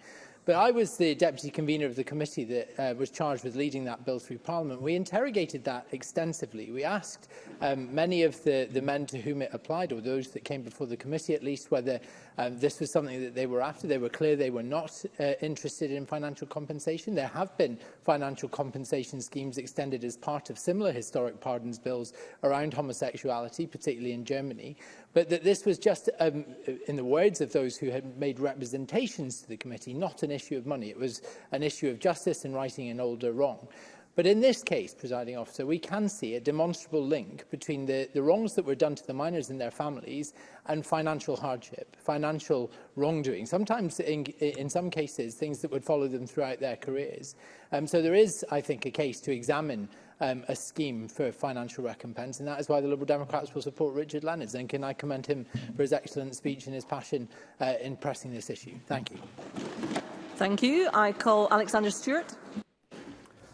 But I was the deputy convener of the committee that uh, was charged with leading that bill through Parliament. We interrogated that extensively. We asked um, many of the, the men to whom it applied, or those that came before the committee at least, whether Um, this was something that they were after. They were clear they were not uh, interested in financial compensation. There have been financial compensation schemes extended as part of similar historic pardons bills around homosexuality, particularly in Germany. But that this was just, um, in the words of those who had made representations to the committee, not an issue of money. It was an issue of justice and righting an older wrong. But in this case, presiding officer, we can see a demonstrable link between the, the wrongs that were done to the minors and their families and financial hardship, financial wrongdoing, sometimes in, in some cases things that would follow them throughout their careers. Um, so there is, I think, a case to examine um, a scheme for financial recompense, and that is why the Liberal Democrats will support Richard Leonards. And can I commend him for his excellent speech and his passion uh, in pressing this issue? Thank you. Thank you. I call Alexander Stewart.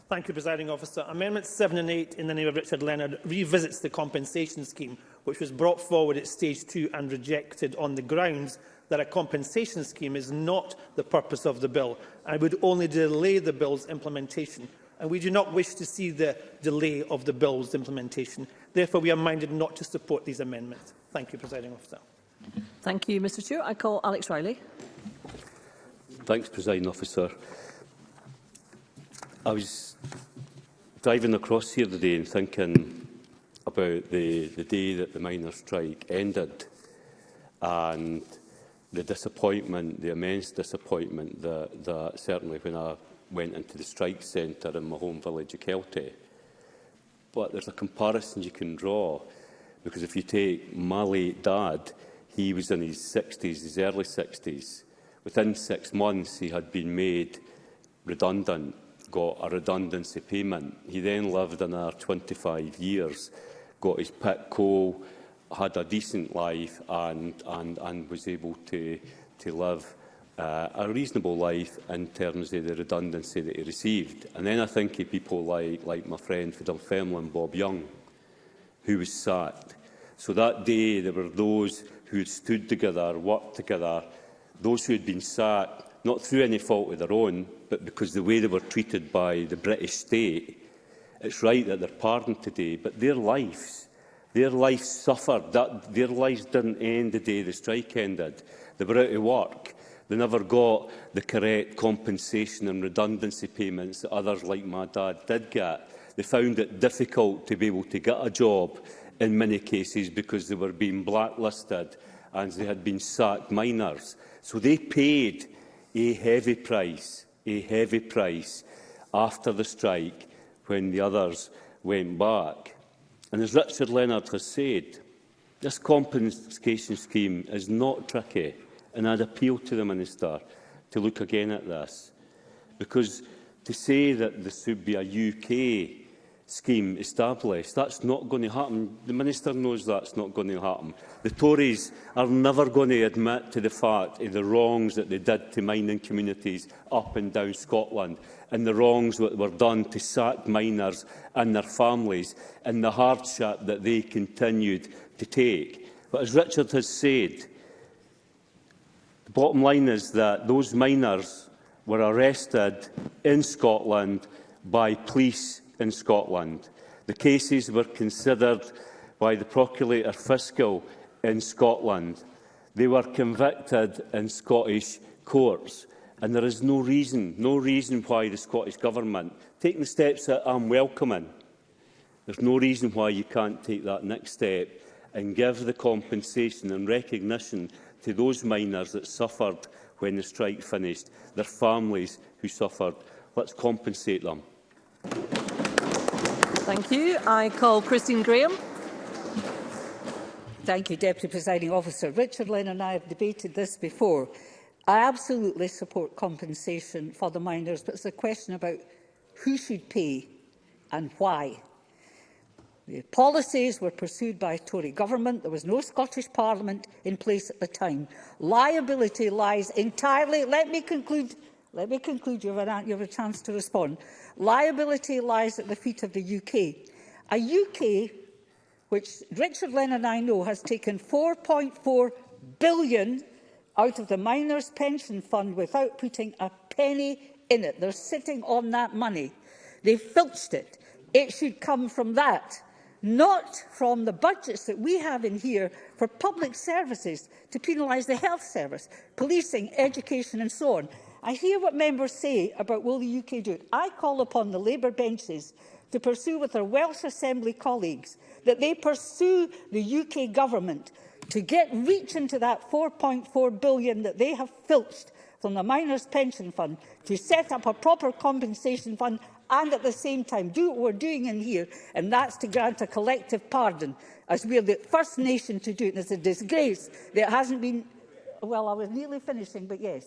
Thank you, Presiding Officer. Amendments 7 and 8 in the name of Richard Leonard revisits the compensation scheme, which was brought forward at Stage 2 and rejected on the grounds that a compensation scheme is not the purpose of the bill and would only delay the bill's implementation. And we do not wish to see the delay of the bill's implementation. Therefore, we are minded not to support these amendments. Thank you, Presiding Officer. Thank you, Mr Stewart. I call Alex Riley. Thanks, Presiding Officer. I was driving across here today and thinking about the, the day that the miners' strike ended and the disappointment, the immense disappointment that, that certainly when I went into the strike centre in my home village of Kelty. But there's a comparison you can draw because if you take my late dad, he was in his 60s, his early 60s. Within six months, he had been made redundant got a redundancy payment. He then lived another 25 years, got his pit coal, had a decent life and, and, and was able to, to live uh, a reasonable life in terms of the redundancy that he received. And then I think of people like, like my friend for Dunfermline, Bob Young, who was sacked. So that day there were those who had stood together, worked together, those who had been sacked not through any fault of their own, but because the way they were treated by the British state. It's right that they're pardoned today, but their lives, their lives suffered. That, their lives didn't end the day the strike ended. They were out of work. They never got the correct compensation and redundancy payments that others like my dad did get. They found it difficult to be able to get a job in many cases because they were being blacklisted and they had been sacked minors. So they paid a heavy price, a heavy price after the strike when the others went back. And as Richard Leonard has said, this compensation scheme is not tricky, and I'd appeal to the Minister to look again at this, because to say that this would be a UK scheme established. That's not going to happen. The Minister knows that's not going to happen. The Tories are never going to admit to the fact of the wrongs that they did to mining communities up and down Scotland and the wrongs that were done to sacked miners and their families and the hardship that they continued to take. But as Richard has said, the bottom line is that those miners were arrested in Scotland by police in Scotland. The cases were considered by the Procurator Fiscal in Scotland. They were convicted in Scottish courts. And there is no reason, no reason why the Scottish Government, taking the steps that I'm welcoming, there's no reason why you can't take that next step and give the compensation and recognition to those miners that suffered when the strike finished, their families who suffered. Let's compensate them. Thank you. I call Christine Graham. Thank you, Deputy Presiding Officer. Richard Lynn and I have debated this before. I absolutely support compensation for the miners, but it's a question about who should pay and why. The policies were pursued by Tory government. There was no Scottish Parliament in place at the time. Liability lies entirely... Let me conclude, let me conclude. You've, an, you've a chance to respond. Liability lies at the feet of the UK. A UK which Richard Lennon and I know has taken 4.4 billion out of the miners' pension fund without putting a penny in it. They're sitting on that money. They filched it. It should come from that, not from the budgets that we have in here for public services to penalise the health service, policing, education and so on. I hear what members say about will the UK do it. I call upon the Labour benches to pursue with their Welsh Assembly colleagues that they pursue the UK government to get reach into that 4.4 billion that they have filched from the miners' pension fund to set up a proper compensation fund and at the same time do what we're doing in here, and that's to grant a collective pardon, as we're the first nation to do it. And it's a disgrace that hasn't been... Well, I was nearly finishing, but yes.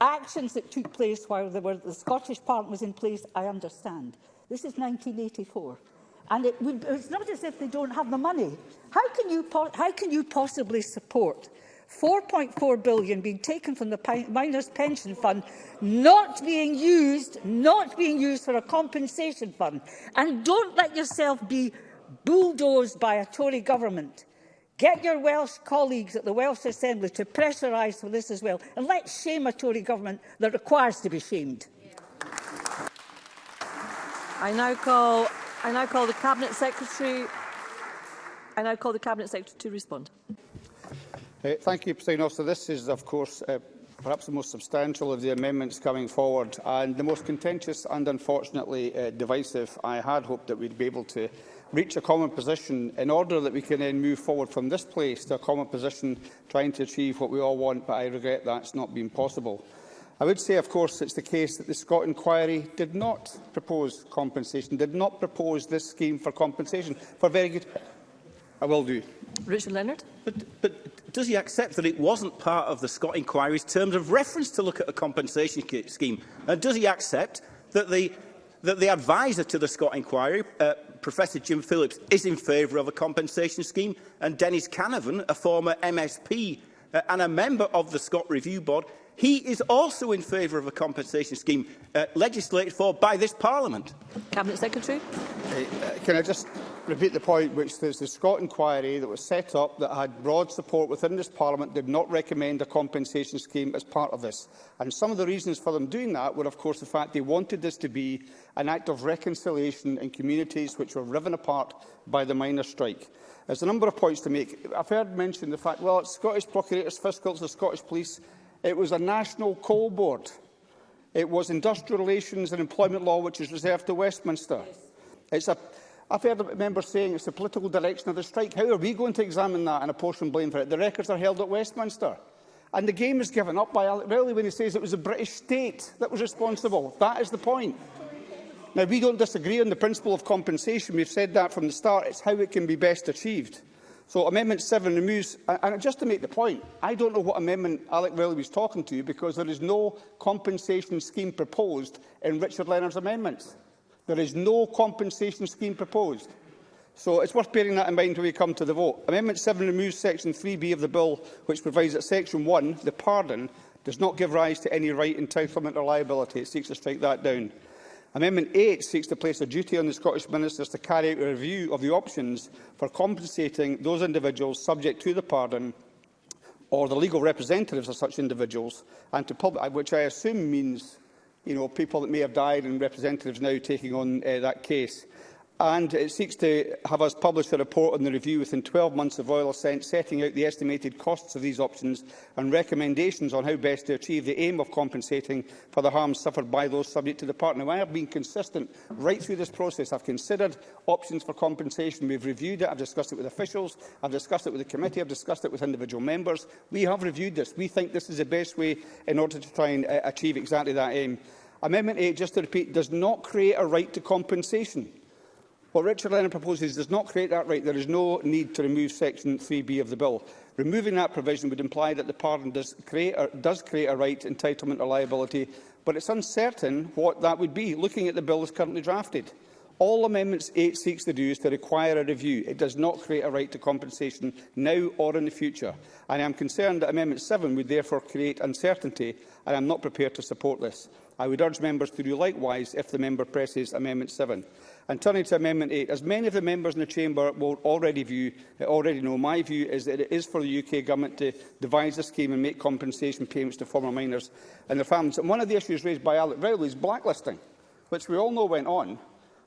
Actions that took place while were, the Scottish Parliament was in place, I understand. This is 1984. And it would, it's not as if they don't have the money. How can you, how can you possibly support 4.4 billion being taken from the miners' pension fund, not being used, not being used for a compensation fund. And don't let yourself be bulldozed by a Tory government. Get your Welsh colleagues at the Welsh Assembly to pressurise for this as well. And let's shame a Tory government that requires to be shamed. I now call, I now call the Cabinet Secretary I now call the Cabinet Secretary to respond. Uh, thank you, President Officer. This is, of course, uh, perhaps the most substantial of the amendments coming forward and the most contentious and, unfortunately, uh, divisive. I had hoped that we'd be able to reach a common position in order that we can then move forward from this place to a common position trying to achieve what we all want, but I regret that's not been possible. I would say, of course, it's the case that the Scott inquiry did not propose compensation, did not propose this scheme for compensation, for very good... I will do. Richard Leonard. But, but does he accept that it wasn't part of the Scott inquiry's terms of reference to look at a compensation scheme? And does he accept that the, that the advisor to the Scott inquiry, uh, Professor Jim Phillips is in favour of a compensation scheme, and Dennis Canavan, a former MSP uh, and a member of the Scott Review Board, he is also in favour of a compensation scheme uh, legislated for by this Parliament. Cabinet Secretary. Uh, can I just repeat the point, which there's the Scott inquiry that was set up that had broad support within this Parliament did not recommend a compensation scheme as part of this. And some of the reasons for them doing that were, of course, the fact they wanted this to be an act of reconciliation in communities which were riven apart by the minor strike. There's a number of points to make. I've heard mentioned the fact, well, it's Scottish procurators, fiscal the Scottish police. It was a national coal board. It was industrial relations and employment law, which is reserved to Westminster. Yes. It's a I've heard members saying it's the political direction of the strike. How are we going to examine that and apportion blame for it? The records are held at Westminster. And the game is given up by Alec Rowley when he says it was the British state that was responsible. That is the point. Now, we don't disagree on the principle of compensation. We've said that from the start. It's how it can be best achieved. So Amendment 7 removes, and just to make the point, I don't know what amendment Alec Rowley was talking to because there is no compensation scheme proposed in Richard Leonard's amendments. There is no compensation scheme proposed. So it's worth bearing that in mind when we come to the vote. Amendment 7 removes Section 3B of the bill, which provides that Section 1, the pardon, does not give rise to any right, entitlement or liability. It seeks to strike that down. Amendment 8 seeks to place a duty on the Scottish Ministers to carry out a review of the options for compensating those individuals subject to the pardon or the legal representatives of such individuals, and to public, which I assume means you know, people that may have died and representatives now taking on uh, that case. And it seeks to have us publish a report on the review within 12 months of oil assent, setting out the estimated costs of these options and recommendations on how best to achieve the aim of compensating for the harm suffered by those subject to the partner. I have been consistent right through this process. I've considered options for compensation. We've reviewed it. I've discussed it with officials. I've discussed it with the committee. I've discussed it with individual members. We have reviewed this. We think this is the best way in order to try and uh, achieve exactly that aim. Amendment 8, just to repeat, does not create a right to compensation. What Richard Leonard proposes does not create that right. There is no need to remove Section 3B of the bill. Removing that provision would imply that the pardon does create a, does create a right, entitlement or liability, but it's uncertain what that would be, looking at the bill as currently drafted. All Amendments 8 seeks to do is to require a review. It does not create a right to compensation now or in the future. And I am concerned that Amendment 7 would therefore create uncertainty, and I am not prepared to support this. I would urge members to do likewise if the member presses Amendment 7. And turning to Amendment 8, as many of the members in the chamber will already, view, uh, already know, my view is that it is for the UK Government to devise a scheme and make compensation payments to former miners and their families. And one of the issues raised by Alec Rowley is blacklisting, which we all know went on.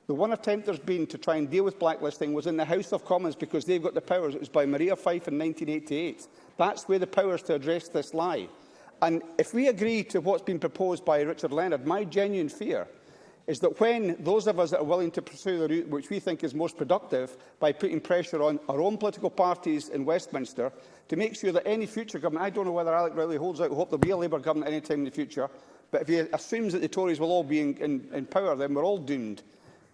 The one attempt there's been to try and deal with blacklisting was in the House of Commons because they've got the powers. It was by Maria Fife in 1988. That's where the powers to address this lie. And if we agree to what's been proposed by Richard Leonard, my genuine fear is that when those of us that are willing to pursue the route which we think is most productive by putting pressure on our own political parties in Westminster to make sure that any future government, I don't know whether Alec Riley holds out hope there'll be a Labour government any time in the future, but if he assumes that the Tories will all be in, in, in power, then we're all doomed.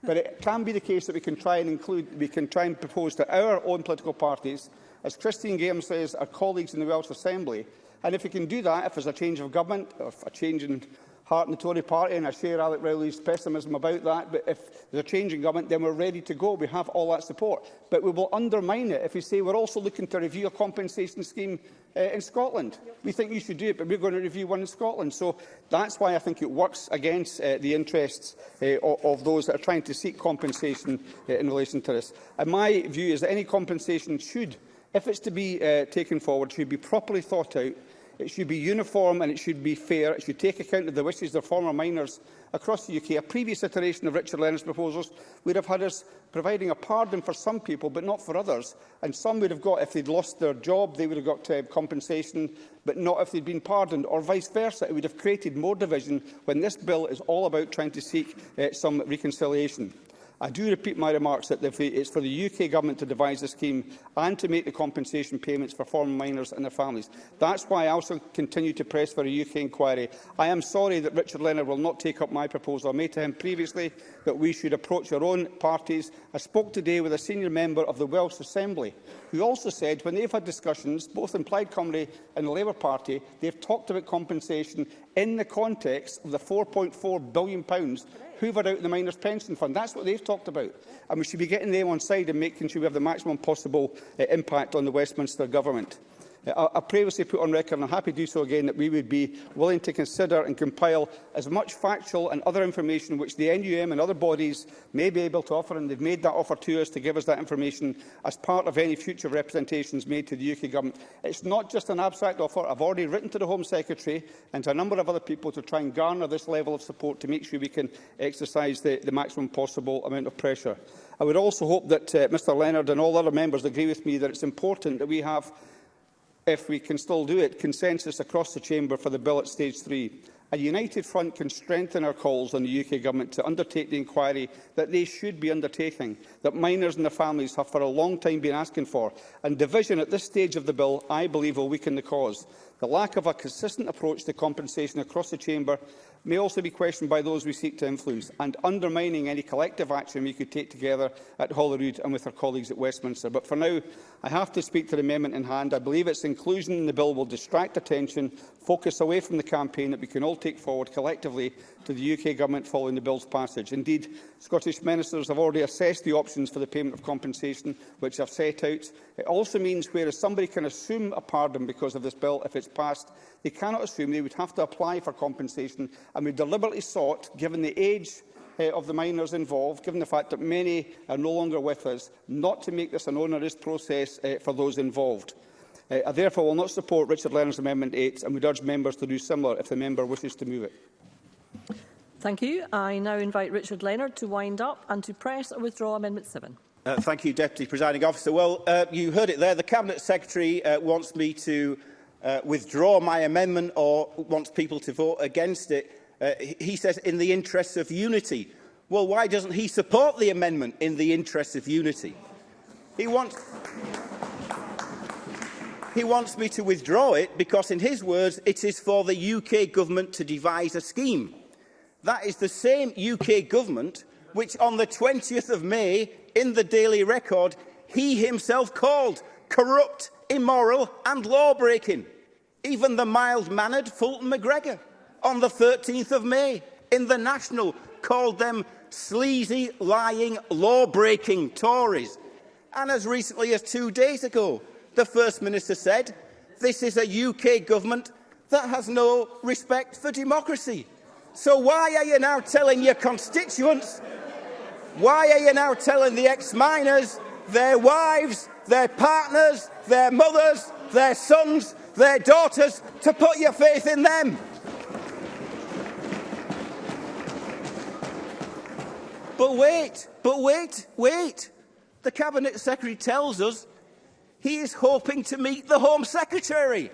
But it can be the case that we can try and include, we can try and propose to our own political parties, as Christine Graham says, our colleagues in the Welsh Assembly, And if we can do that, if there's a change of government or a change in heart in the Tory party, and I share Alec Rowley's pessimism about that, but if there's a change in government, then we're ready to go. We have all that support. But we will undermine it if we say we're also looking to review a compensation scheme uh, in Scotland. Yep. We think you should do it, but we're going to review one in Scotland. So that's why I think it works against uh, the interests uh, of, of those that are trying to seek compensation uh, in relation to this. And my view is that any compensation should, if it's to be uh, taken forward, should be properly thought out It should be uniform and it should be fair. It should take account of the wishes of former miners across the UK. A previous iteration of Richard Leonard's proposals would have had us providing a pardon for some people but not for others. And some would have got, if they'd lost their job, they would have got uh, compensation but not if they'd been pardoned, or vice versa. It would have created more division when this bill is all about trying to seek uh, some reconciliation. I do repeat my remarks that it's for the UK Government to devise the scheme and to make the compensation payments for former miners and their families. That's why I also continue to press for a UK inquiry. I am sorry that Richard Leonard will not take up my proposal. I made to him previously that we should approach our own parties. I spoke today with a senior member of the Welsh Assembly who also said when they've had discussions, both in Plaid Cymru and the Labour Party, they've talked about compensation in the context of the £4.4 billion hoovered out the miners' pension fund. That's what they've talked about. And we should be getting them on side and making sure we have the maximum possible uh, impact on the Westminster Government. I, previously put on record, and I'm happy to do so again, that we would be willing to consider and compile as much factual and other information which the NUM and other bodies may be able to offer, and they've made that offer to us to give us that information as part of any future representations made to the UK Government. It's not just an abstract offer. I've already written to the Home Secretary and to a number of other people to try and garner this level of support to make sure we can exercise the, the maximum possible amount of pressure. I would also hope that uh, Mr Leonard and all other members agree with me that it's important that we have if we can still do it, consensus across the chamber for the bill at stage three. A united front can strengthen our calls on the UK Government to undertake the inquiry that they should be undertaking, that minors and their families have for a long time been asking for, and division at this stage of the bill, I believe, will weaken the cause. The lack of a consistent approach to compensation across the Chamber may also be questioned by those we seek to influence and undermining any collective action we could take together at Holyrood and with our colleagues at Westminster. But for now, I have to speak to the amendment in hand. I believe its inclusion in the bill will distract attention, focus away from the campaign that we can all take forward collectively to the UK Government following the bill's passage. Indeed, Scottish ministers have already assessed the options for the payment of compensation which I've set out. It also means whereas somebody can assume a pardon because of this bill if it's passed, they cannot assume they would have to apply for compensation and we deliberately sought, given the age uh, of the minors involved, given the fact that many are no longer with us, not to make this an onerous process uh, for those involved. Uh, I therefore will not support Richard Lennon's Amendment 8 and would urge members to do similar if the member wishes to move it. Thank you. I now invite Richard Leonard to wind up and to press or withdraw Amendment 7. Uh, thank you, Deputy Presiding Officer. Well, uh, you heard it there. The Cabinet Secretary uh, wants me to uh, withdraw my amendment or wants people to vote against it. Uh, he says, in the interests of unity. Well, why doesn't he support the amendment in the interests of unity? He wants... He wants me to withdraw it because, in his words, it is for the UK government to devise a scheme. That is the same UK government which on the 20th of May, in the Daily Record, he himself called corrupt, immoral and law-breaking. Even the mild-mannered Fulton McGregor on the 13th of May in the National called them sleazy, lying, law-breaking Tories. And as recently as two days ago, the First Minister said, this is a UK government that has no respect for democracy. So why are you now telling your constituents, why are you now telling the ex-miners, their wives, their partners, their mothers, their sons, their daughters, to put your faith in them? But wait, but wait, wait. The Cabinet Secretary tells us he is hoping to meet the Home Secretary.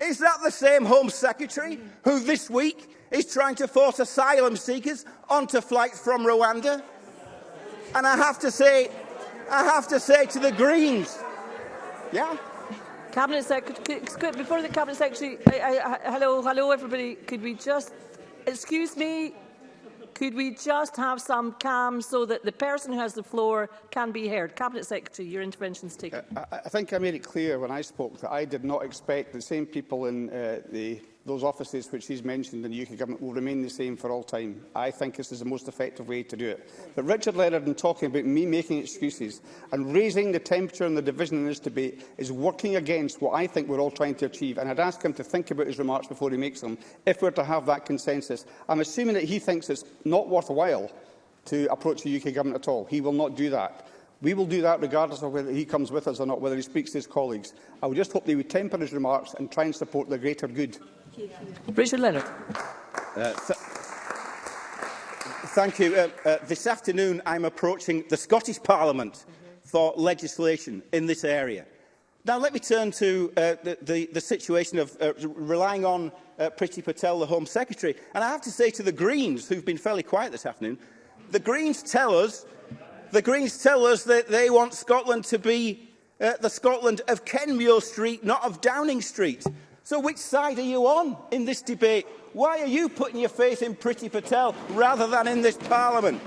Is that the same Home Secretary who this week is trying to force asylum seekers onto flights from Rwanda. And I have to say, I have to say to the Greens, yeah. Cabinet Secretary, before the Cabinet Secretary, I, I, hello, hello everybody, could we just, excuse me, could we just have some calm so that the person who has the floor can be heard? Cabinet Secretary, your intervention is taken. Uh, I, I think I made it clear when I spoke that I did not expect the same people in uh, the those offices which he's mentioned in the UK Government will remain the same for all time. I think this is the most effective way to do it. But Richard Leonard, in talking about me making excuses and raising the temperature and the division in this debate, is working against what I think we're all trying to achieve. And I'd ask him to think about his remarks before he makes them, if we're to have that consensus. I'm assuming that he thinks it's not worthwhile to approach the UK Government at all. He will not do that. We will do that regardless of whether he comes with us or not, whether he speaks to his colleagues. I would just hope they would temper his remarks and try and support the greater good. Richard Leonard. Uh, th thank you. Uh, uh, this afternoon, I'm approaching the Scottish Parliament mm -hmm. for legislation in this area. Now, let me turn to uh, the, the, the situation of uh, relying on uh, Priti Patel, the Home Secretary. And I have to say to the Greens, who've been fairly quiet this afternoon, the Greens tell us, the Greens tell us that they want Scotland to be uh, the Scotland of Kenmure Street, not of Downing Street. So which side are you on in this debate? Why are you putting your faith in Priti Patel rather than in this Parliament?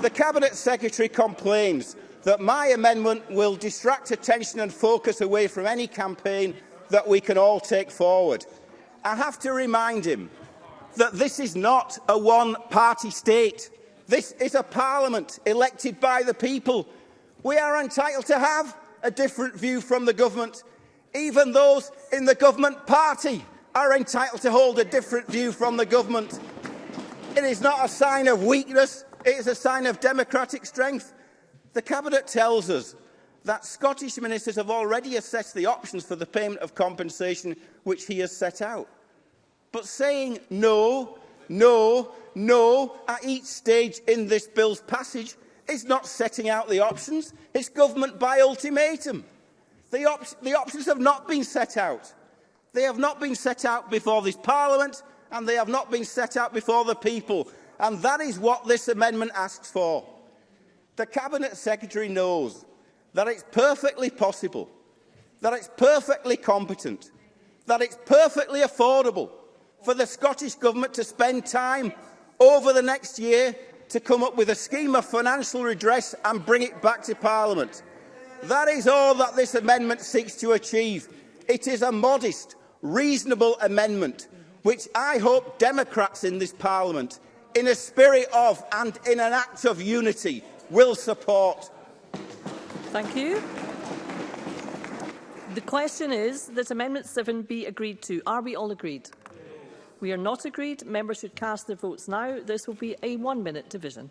The Cabinet Secretary complains that my amendment will distract attention and focus away from any campaign that we can all take forward. I have to remind him that this is not a one-party state. This is a parliament elected by the people. We are entitled to have a different view from the government Even those in the government party are entitled to hold a different view from the government. It is not a sign of weakness, it is a sign of democratic strength. The Cabinet tells us that Scottish ministers have already assessed the options for the payment of compensation which he has set out. But saying no, no, no at each stage in this bill's passage is not setting out the options, it's government by ultimatum. The, op the options have not been set out. They have not been set out before this Parliament and they have not been set out before the people. And that is what this amendment asks for. The Cabinet Secretary knows that it's perfectly possible, that it's perfectly competent, that it's perfectly affordable for the Scottish Government to spend time over the next year to come up with a scheme of financial redress and bring it back to Parliament. That is all that this amendment seeks to achieve. It is a modest, reasonable amendment, which I hope Democrats in this Parliament, in a spirit of and in an act of unity, will support. Thank you. The question is that Amendment 7 be agreed to. Are we all agreed? We are not agreed. Members should cast their votes now. This will be a one-minute division.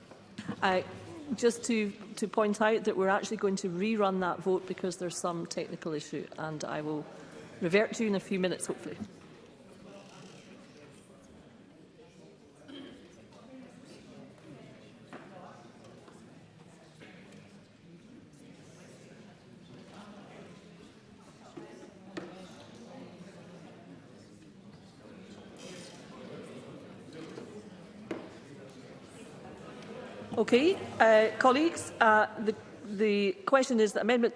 just to, to point out that we're actually going to rerun that vote because there's some technical issue and I will revert to you in a few minutes, hopefully. Okay, uh, colleagues, uh, the, the question is that amendment.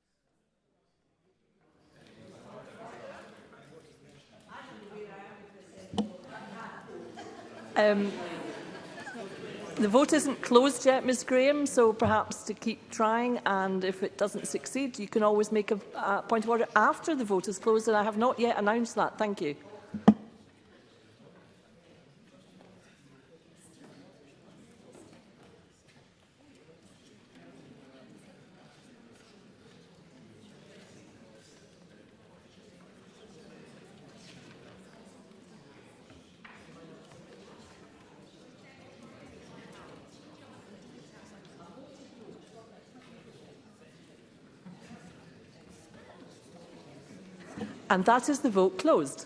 Um, the vote isn't closed yet, Ms Graham, so perhaps to keep trying and if it doesn't succeed, you can always make a, a point of order after the vote is closed and I have not yet announced that. Thank you. And that is the vote closed.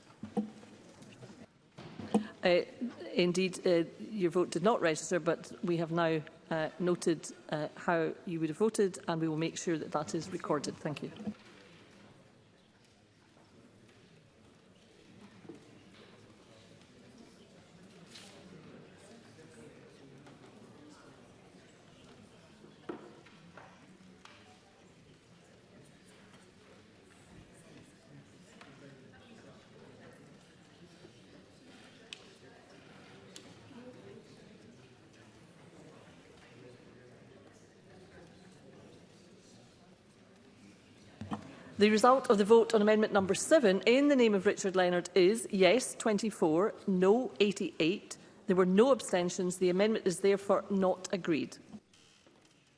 Uh, indeed, uh, your vote did not register, but we have now uh, noted uh, how you would have voted, and we will make sure that that is recorded. Thank you. The result of the vote on amendment number 7 in the name of Richard Leonard is yes 24, no 88. There were no abstentions. The amendment is therefore not agreed.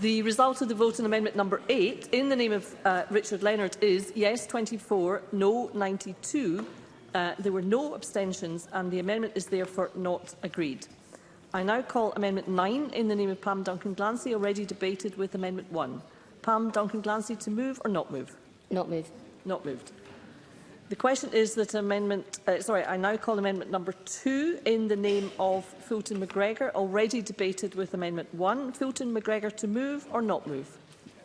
The result of the vote on amendment number 8 in the name of uh, Richard Leonard is yes 24, no 92, Uh, there were no abstentions and the amendment is therefore not agreed. I now call Amendment 9 in the name of Pam Duncan-Glancy, already debated with Amendment 1. Pam Duncan-Glancy to move or not move? Not move. Not moved. The question is that amendment, uh, sorry, I now call amendment number 2 in the name of Fulton McGregor, already debated with amendment 1. Fulton McGregor to move or not move?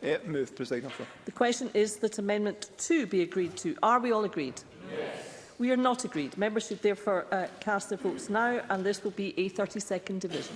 Yeah, move, President The question is that amendment 2 be agreed to. Are we all agreed? Yes. We are not agreed. Members should therefore uh, cast their votes now, and this will be a 30-second division.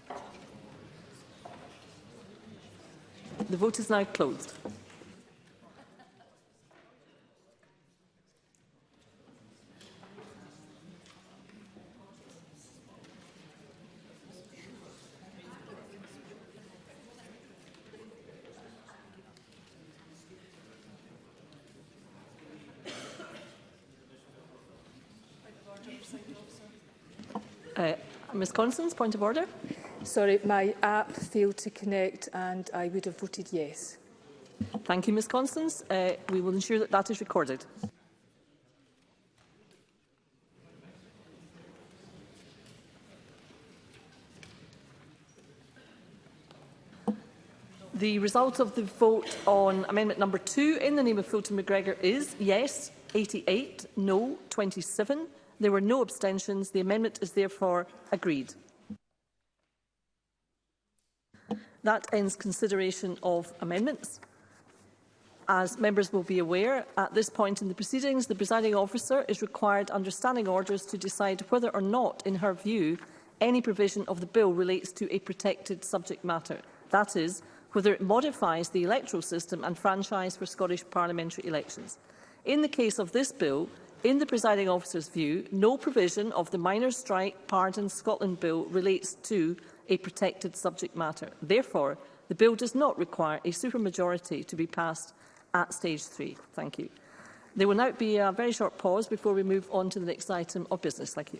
vote is now closed. Uh, Ms Constance, point of order. sorry, my app failed to connect and I would have voted yes. Thank you, Ms Constance. Uh, we will ensure that that is recorded. The result of the vote on amendment number two in the name of Fulton McGregor is yes, 88, no, 27. There were no abstentions. The amendment is therefore agreed. That ends consideration of amendments. As members will be aware, at this point in the proceedings, the presiding officer is required under standing orders to decide whether or not, in her view, any provision of the bill relates to a protected subject matter. That is, whether it modifies the electoral system and franchise for Scottish parliamentary elections. In the case of this bill, in the presiding officer's view, no provision of the Minor Strike Pardon Scotland Bill relates to a protected subject matter. Therefore, the bill does not require a supermajority to be passed at stage three. Thank you. There will now be a very short pause before we move on to the next item of business. Thank you.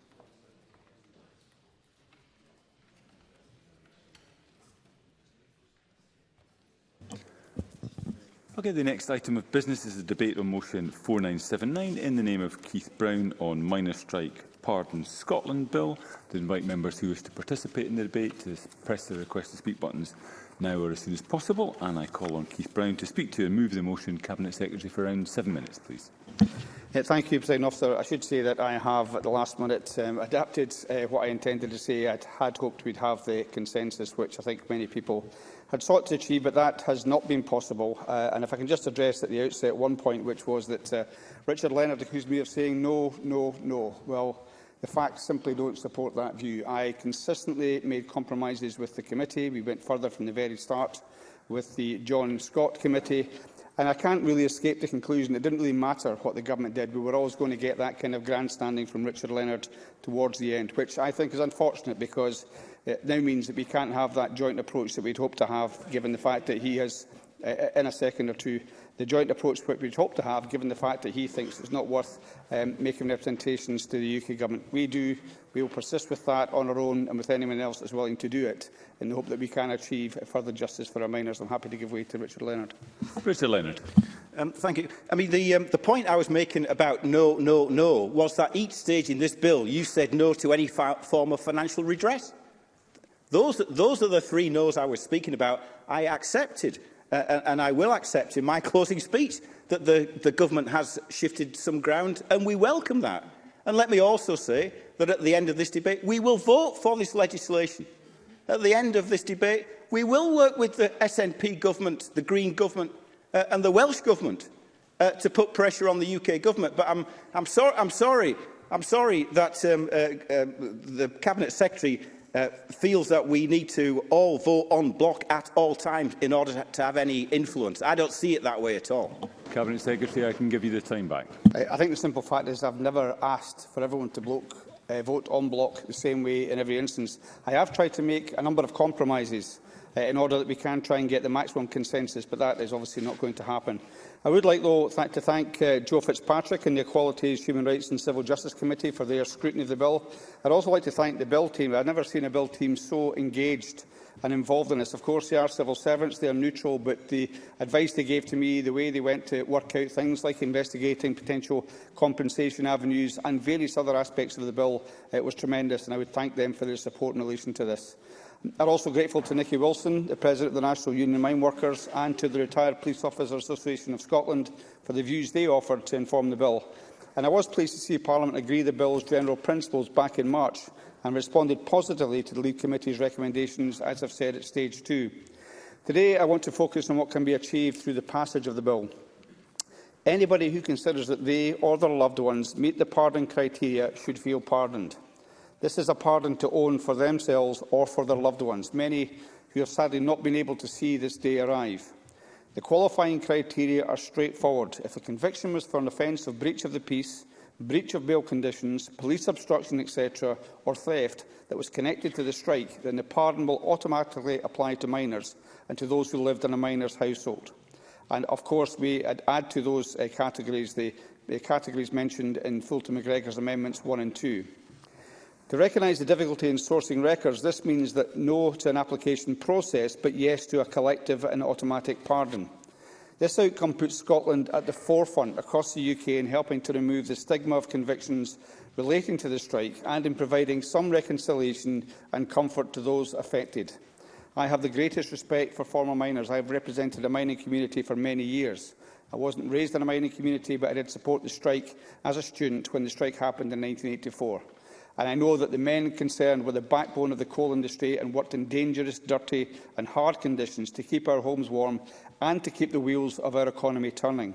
Okay, the next item of business is the debate on motion 4979 in the name of Keith Brown on minor strike pardon Scotland bill. To invite members who wish to participate in the debate to press the request to speak buttons now or as soon as possible. And I call on Keith Brown to speak to and move the motion. Cabinet Secretary for around seven minutes, please. Yeah, thank you, President Officer. I should say that I have, at the last minute, um, adapted uh, what I intended to say. I had hoped we'd have the consensus, which I think many people had sought to achieve, but that has not been possible. Uh, and if I can just address at the outset one point, which was that uh, Richard Leonard accused me of saying no, no, no. Well, the facts simply don't support that view. I consistently made compromises with the committee. We went further from the very start with the John Scott Committee. And I can't really escape the conclusion it didn't really matter what the government did. We were always going to get that kind of grandstanding from Richard Leonard towards the end, which I think is unfortunate because it now means that we can't have that joint approach that we'd hoped to have, given the fact that he has, uh, uh in a second or two, the joint approach which we hope to have, given the fact that he thinks it's not worth um, making representations to the UK Government. We do. We will persist with that on our own and with anyone else that's willing to do it, in the hope that we can achieve further justice for our minors. I'm happy to give way to Richard Leonard. Richard Leonard. Um, thank you. I mean, the, um, the point I was making about no, no, no was that each stage in this bill you said no to any form of financial redress. Those, those are the three no's I was speaking about. I accepted. Uh, and I will accept in my closing speech that the, the government has shifted some ground, and we welcome that. And let me also say that at the end of this debate, we will vote for this legislation. At the end of this debate, we will work with the SNP government, the Green government uh, and the Welsh government uh, to put pressure on the UK government. But I'm, I'm, so I'm sorry I'm sorry that um, uh, uh, the Cabinet Secretary uh, feels that we need to all vote on block at all times in order to have any influence. I don't see it that way at all. Cabinet Secretary, I can give you the time back. I think the simple fact is I've never asked for everyone to block, uh, vote on block the same way in every instance. I have tried to make a number of compromises uh, in order that we can try and get the maximum consensus, but that is obviously not going to happen. I would like, though, th to thank uh, Joe Fitzpatrick and the Equalities, Human Rights and Civil Justice Committee for their scrutiny of the bill. would also like to thank the bill team. I've never seen a bill team so engaged and involved in this. Of course, they are civil servants, they are neutral, but the advice they gave to me, the way they went to work out things like investigating potential compensation avenues and various other aspects of the bill, it was tremendous, and I would thank them for their support in relation to this. I'm also grateful to Nicky Wilson, the President of the National Union of Mine Workers, and to the Retired Police Officers Association of Scotland for the views they offered to inform the bill. And I was pleased to see Parliament agree the bill's general principles back in March and responded positively to the Lead Committee's recommendations, as I've said, at stage two. Today, I want to focus on what can be achieved through the passage of the bill. Anybody who considers that they or their loved ones meet the pardon criteria should feel pardoned. This is a pardon to own for themselves or for their loved ones, many who have sadly not been able to see this day arrive. The qualifying criteria are straightforward. If a conviction was for an offence of breach of the peace, breach of bail conditions, police obstruction, etc., or theft that was connected to the strike, then the pardon will automatically apply to minors and to those who lived in a minor's household. And of course, we add to those uh, categories the, the categories mentioned in Fulton McGregor's amendments 1 and 2. To recognise the difficulty in sourcing records, this means that no to an application process, but yes to a collective and automatic pardon. This outcome puts Scotland at the forefront across the UK in helping to remove the stigma of convictions relating to the strike and in providing some reconciliation and comfort to those affected. I have the greatest respect for former miners. I have represented a mining community for many years. I wasn't raised in a mining community, but I did support the strike as a student when the strike happened in 1984 and I know that the men concerned were the backbone of the coal industry and worked in dangerous, dirty and hard conditions to keep our homes warm and to keep the wheels of our economy turning.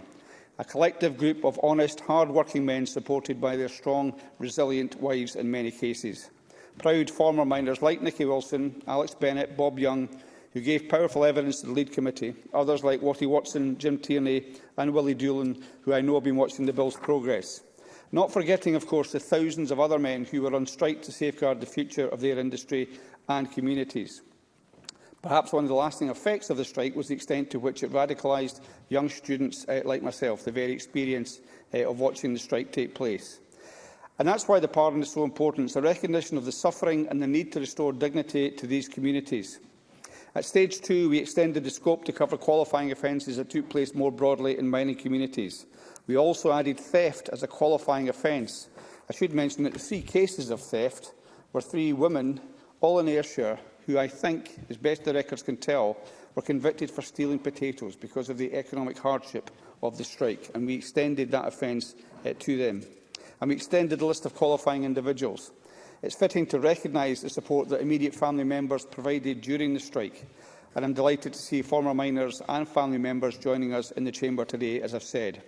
A collective group of honest, hard-working men supported by their strong, resilient wives in many cases. Proud former miners like Nicky Wilson, Alex Bennett, Bob Young, who gave powerful evidence to the lead committee, others like Watty Watson, Jim Tierney and Willie Doolan, who I know have been watching the bill's progress. Not forgetting, of course, the thousands of other men who were on strike to safeguard the future of their industry and communities. Perhaps one of the lasting effects of the strike was the extent to which it radicalised young students uh, like myself, the very experience uh, of watching the strike take place. And that's why the pardon is so important. It's a recognition of the suffering and the need to restore dignity to these communities. At stage two, we extended the scope to cover qualifying offences that took place more broadly in mining communities. We also added theft as a qualifying offence. I should mention that the three cases of theft were three women, all in Ayrshire, who I think, as best the records can tell, were convicted for stealing potatoes because of the economic hardship of the strike, and we extended that offence uh, to them. And we extended the list of qualifying individuals. It's fitting to recognise the support that immediate family members provided during the strike, and I'm delighted to see former miners and family members joining us in the chamber today, as I've said.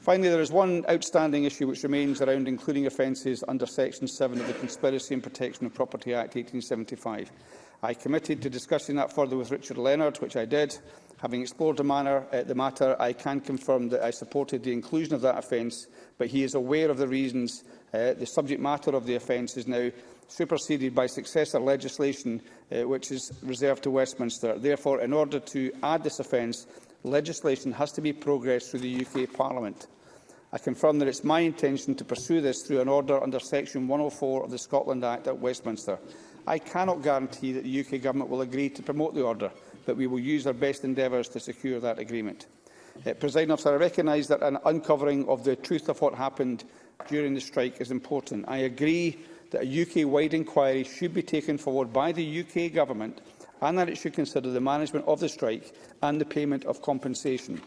Finally, there is one outstanding issue which remains around including offences under Section 7 of the Conspiracy and Protection of Property Act 1875. I committed to discussing that further with Richard Leonard, which I did. Having explored the, manner, uh, the matter, I can confirm that I supported the inclusion of that offence, but he is aware of the reasons uh, the subject matter of the offence is now superseded by successor legislation uh, which is reserved to Westminster. Therefore, in order to add this offence, legislation has to be progressed through the UK Parliament. I confirm that it's my intention to pursue this through an order under Section 104 of the Scotland Act at Westminster. I cannot guarantee that the UK Government will agree to promote the order, but we will use our best endeavours to secure that agreement. Uh, President officer, I recognise that an uncovering of the truth of what happened during the strike is important. I agree that a UK-wide inquiry should be taken forward by the UK Government and that it should consider the management of the strike and the payment of compensation.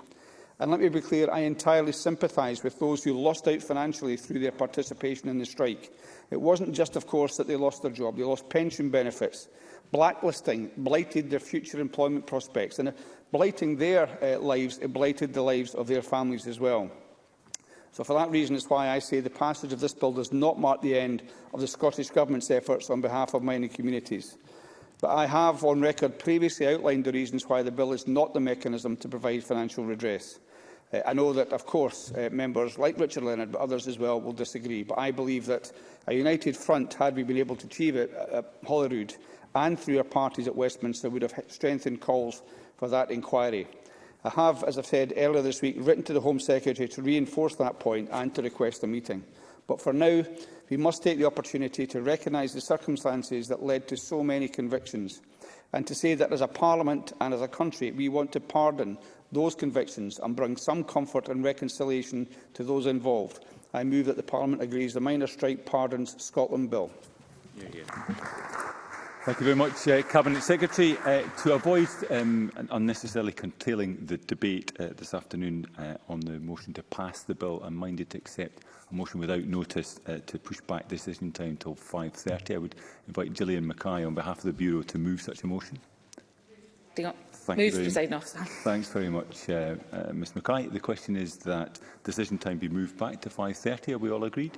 And let me be clear, I entirely sympathise with those who lost out financially through their participation in the strike. It wasn't just, of course, that they lost their job. They lost pension benefits. Blacklisting blighted their future employment prospects. And blighting their uh, lives, it blighted the lives of their families as well. So for that reason, it's why I say the passage of this bill does not mark the end of the Scottish Government's efforts on behalf of mining communities but I have on record previously outlined the reasons why the bill is not the mechanism to provide financial redress. Uh, I know that, of course, uh, members like Richard Leonard, but others as well, will disagree, but I believe that a united front, had we been able to achieve it at uh, uh, Holyrood and through our parties at Westminster, would have strengthened calls for that inquiry. I have, as I said earlier this week, written to the Home Secretary to reinforce that point and to request a meeting. But for now, we must take the opportunity to recognise the circumstances that led to so many convictions and to say that as a parliament and as a country we want to pardon those convictions and bring some comfort and reconciliation to those involved. I move that the parliament agrees the minor strike pardons Scotland bill. Yeah, yeah. Thank you very much, uh, Cabinet Secretary. Uh, to avoid um, unnecessarily curtailing the debate uh, this afternoon uh, on the motion to pass the bill, I'm minded to accept a motion without notice uh, to push back the decision time until 5.30. I would invite Gillian Mackay on behalf of the Bureau to move such a motion. Thank Move, very, presiding Thanks very much, uh, uh, Ms Mackay. The question is that decision time be moved back to 5.30. Are we all agreed?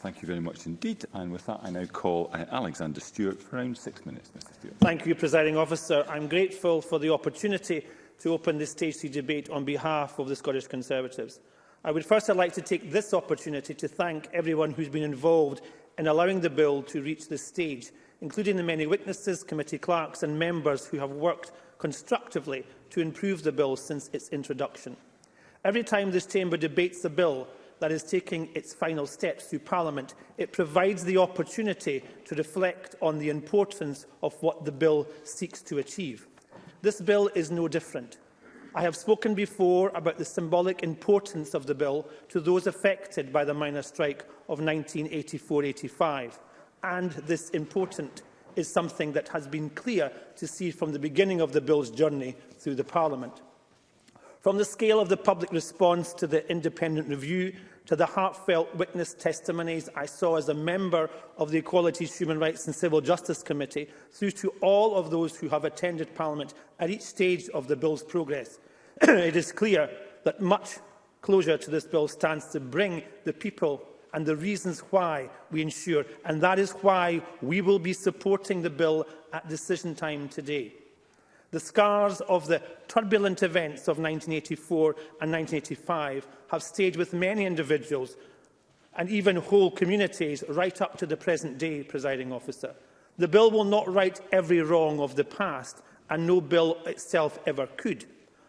Thank you very much indeed. And with that, I now call uh, Alexander Stewart for around six minutes, Mr Stewart. Thank you, Presiding Officer. I'm grateful for the opportunity to open this Stage debate on behalf of the Scottish Conservatives. I would first like to take this opportunity to thank everyone who's been involved in allowing the bill to reach this stage, including the many witnesses, committee clerks and members who have worked constructively to improve the bill since its introduction. Every time this chamber debates the bill, that is taking its final steps through Parliament. It provides the opportunity to reflect on the importance of what the bill seeks to achieve. This bill is no different. I have spoken before about the symbolic importance of the bill to those affected by the minor strike of 1984-85, and this important is something that has been clear to see from the beginning of the bill's journey through the Parliament. From the scale of the public response to the independent review to the heartfelt witness testimonies I saw as a member of the Equalities, Human Rights and Civil Justice Committee, through to all of those who have attended Parliament at each stage of the bill's progress. it is clear that much closure to this bill stands to bring the people and the reasons why we ensure, and that is why we will be supporting the bill at decision time today. The scars of the turbulent events of 1984 and 1985 have stayed with many individuals and even whole communities right up to the present day, presiding officer. The bill will not right every wrong of the past, and no bill itself ever could.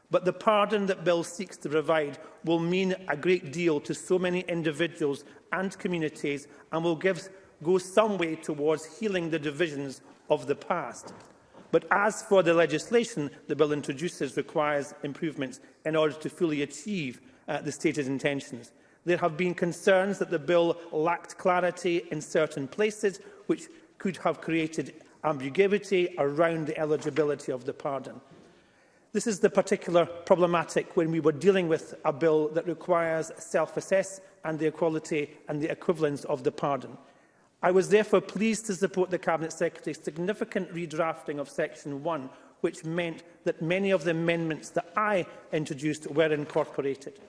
But the pardon that bill seeks to provide will mean a great deal to so many individuals and communities and will give, go some way towards healing the divisions of the past. But as for the legislation the bill introduces requires improvements in order to fully achieve uh, the stated intentions. There have been concerns that the bill lacked clarity in certain places, which could have created ambiguity around the eligibility of the pardon. This is the particular problematic when we were dealing with a bill that requires self-assess and the equality and the equivalence of the pardon. I was therefore pleased to support the Cabinet Secretary's significant redrafting of Section 1, which meant that many of the amendments that I introduced were incorporated.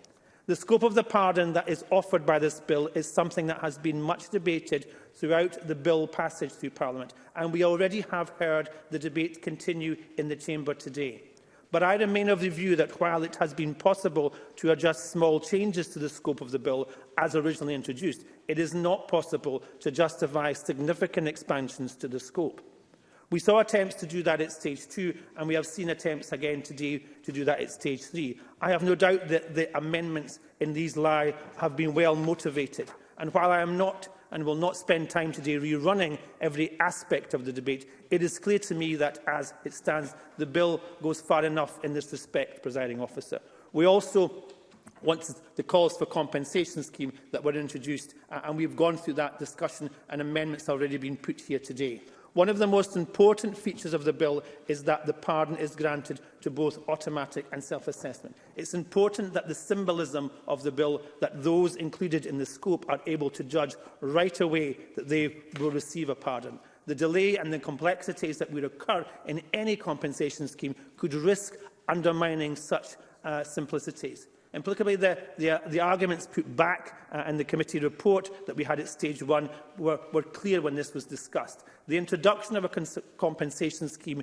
The scope of the pardon that is offered by this bill is something that has been much debated throughout the bill passage through Parliament, and we already have heard the debate continue in the Chamber today. But I remain of the view that while it has been possible to adjust small changes to the scope of the bill as originally introduced, it is not possible to justify significant expansions to the scope. We saw attempts to do that at stage two, and we have seen attempts again today to do that at stage three. I have no doubt that the amendments in these lie have been well motivated. And while I am not and will not spend time today rerunning every aspect of the debate, it is clear to me that, as it stands, the bill goes far enough in this respect, presiding officer. We also once the calls for compensation scheme that were introduced, and we've gone through that discussion and amendments already been put here today. One of the most important features of the bill is that the pardon is granted to both automatic and self-assessment. It's important that the symbolism of the bill, that those included in the scope are able to judge right away that they will receive a pardon. The delay and the complexities that would occur in any compensation scheme could risk undermining such uh, simplicities. Implicably, the, the, uh, the arguments put back uh, in the committee report that we had at stage one were, were clear when this was discussed. The introduction of a compensation scheme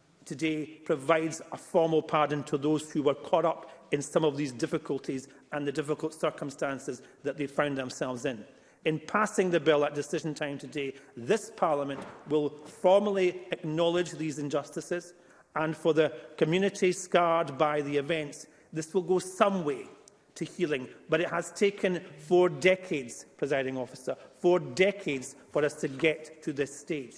today provides a formal pardon to those who were caught up in some of these difficulties and the difficult circumstances that they found themselves in. In passing the bill at decision time today, this Parliament will formally acknowledge these injustices and for the communities scarred by the events, This will go some way to healing, but it has taken four decades, presiding officer, four decades for us to get to this stage.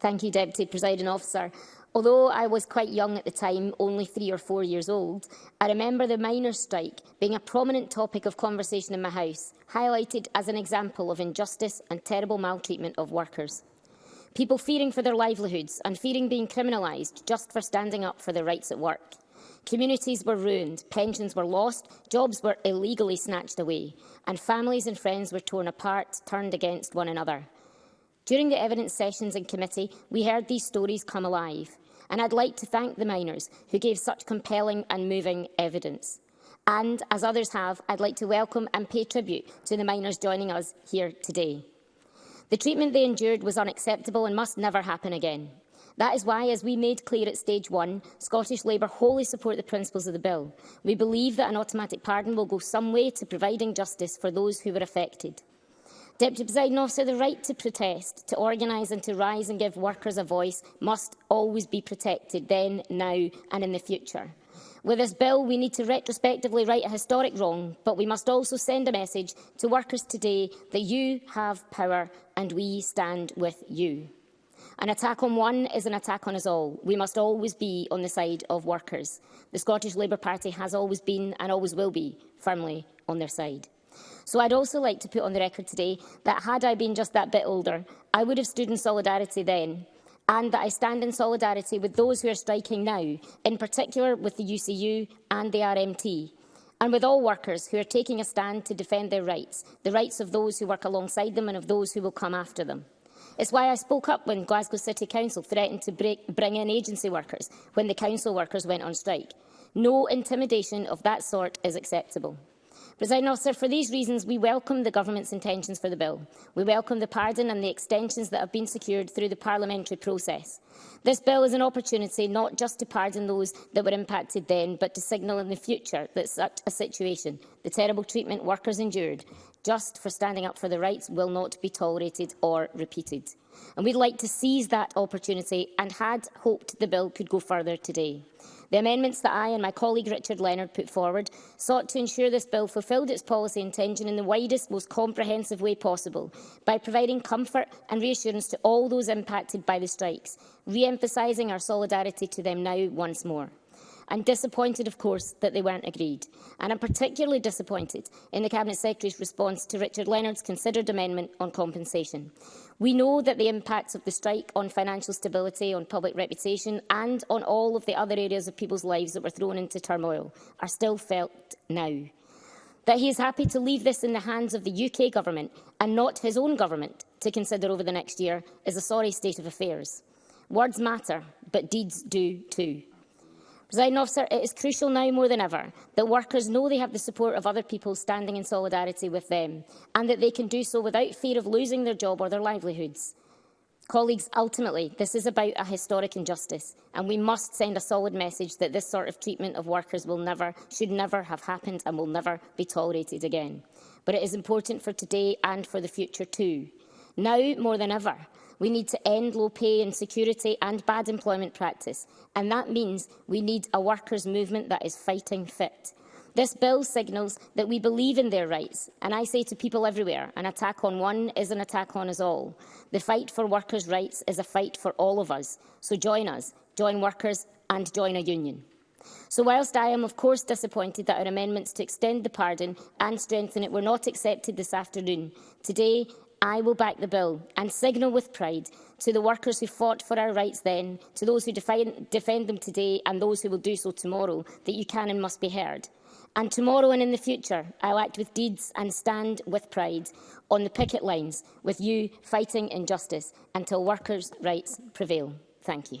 Thank you, Deputy Presiding Officer. Although I was quite young at the time, only three or four years old, I remember the miners' strike being a prominent topic of conversation in my house, highlighted as an example of injustice and terrible maltreatment of workers. People fearing for their livelihoods and fearing being criminalised just for standing up for their rights at work. Communities were ruined, pensions were lost, jobs were illegally snatched away, and families and friends were torn apart, turned against one another. During the evidence sessions in committee, we heard these stories come alive, and I'd like to thank the miners who gave such compelling and moving evidence. And, as others have, I'd like to welcome and pay tribute to the miners joining us here today. The treatment they endured was unacceptable and must never happen again. That is why, as we made clear at stage one, Scottish Labour wholly support the principles of the bill. We believe that an automatic pardon will go some way to providing justice for those who were affected. Deputy Presiding Officer, the right to protest, to organise and to rise and give workers a voice must always be protected then, now and in the future. With this bill, we need to retrospectively right a historic wrong, but we must also send a message to workers today that you have power and we stand with you. An attack on one is an attack on us all. We must always be on the side of workers. The Scottish Labour Party has always been and always will be firmly on their side. So I'd also like to put on the record today that had I been just that bit older, I would have stood in solidarity then and that I stand in solidarity with those who are striking now, in particular with the UCU and the RMT, and with all workers who are taking a stand to defend their rights, the rights of those who work alongside them and of those who will come after them. It's why I spoke up when Glasgow City Council threatened to break, bring in agency workers when the council workers went on strike. No intimidation of that sort is acceptable. President Officer, for these reasons, we welcome the Government's intentions for the bill. We welcome the pardon and the extensions that have been secured through the parliamentary process. This bill is an opportunity not just to pardon those that were impacted then, but to signal in the future that such a situation, the terrible treatment workers endured, just for standing up for the rights will not be tolerated or repeated. And we'd like to seize that opportunity and had hoped the bill could go further today. The amendments that I and my colleague Richard Leonard put forward sought to ensure this bill fulfilled its policy intention in the widest, most comprehensive way possible, by providing comfort and reassurance to all those impacted by the strikes, re-emphasising our solidarity to them now once more. I'm disappointed, of course, that they weren't agreed. And I'm particularly disappointed in the Cabinet Secretary's response to Richard Leonard's considered amendment on compensation. We know that the impacts of the strike on financial stability, on public reputation and on all of the other areas of people's lives that were thrown into turmoil are still felt now. That he is happy to leave this in the hands of the UK government and not his own government to consider over the next year is a sorry state of affairs. Words matter, but deeds do too. Presiding officer, it is crucial now more than ever that workers know they have the support of other people standing in solidarity with them and that they can do so without fear of losing their job or their livelihoods. Colleagues, ultimately, this is about a historic injustice and we must send a solid message that this sort of treatment of workers will never, should never have happened and will never be tolerated again. But it is important for today and for the future too. Now more than ever, We need to end low pay, insecurity and bad employment practice. And that means we need a workers' movement that is fighting fit. This bill signals that we believe in their rights, and I say to people everywhere, an attack on one is an attack on us all. The fight for workers' rights is a fight for all of us, so join us, join workers and join a union. So whilst I am of course disappointed that our amendments to extend the pardon and strengthen it were not accepted this afternoon, today I will back the bill and signal with pride to the workers who fought for our rights then, to those who defend, them today and those who will do so tomorrow, that you can and must be heard. And tomorrow and in the future, I'll act with deeds and stand with pride on the picket lines with you fighting injustice until workers' rights prevail. Thank you.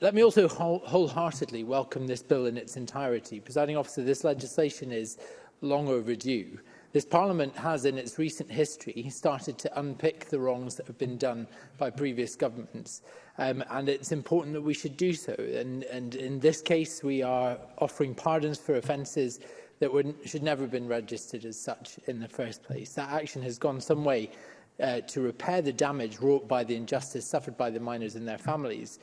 Let me also whole wholeheartedly welcome this bill in its entirety. Presiding officer, this legislation is long overdue. This Parliament has, in its recent history, started to unpick the wrongs that have been done by previous governments. Um, and it's important that we should do so. And, and in this case, we are offering pardons for offences that were, should never have been registered as such in the first place. That action has gone some way uh, to repair the damage wrought by the injustice suffered by the miners and their families.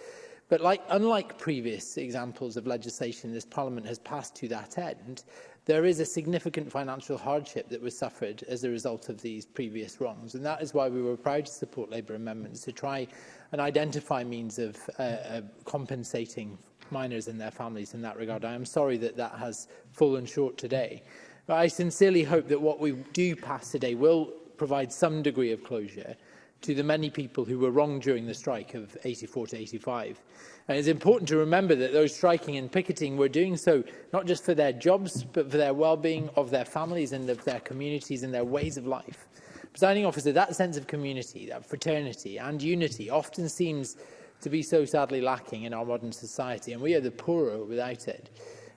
But like, unlike previous examples of legislation this Parliament has passed to that end, there is a significant financial hardship that was suffered as a result of these previous wrongs. And that is why we were proud to support Labour amendments to try and identify means of uh, uh, compensating minors and their families in that regard. I am sorry that that has fallen short today. But I sincerely hope that what we do pass today will provide some degree of closure to the many people who were wronged during the strike of 84 to 85. And it's important to remember that those striking and picketing were doing so not just for their jobs, but for their well-being of their families and of their communities and their ways of life. Presiding officer, that sense of community, that fraternity and unity often seems to be so sadly lacking in our modern society, and we are the poorer without it.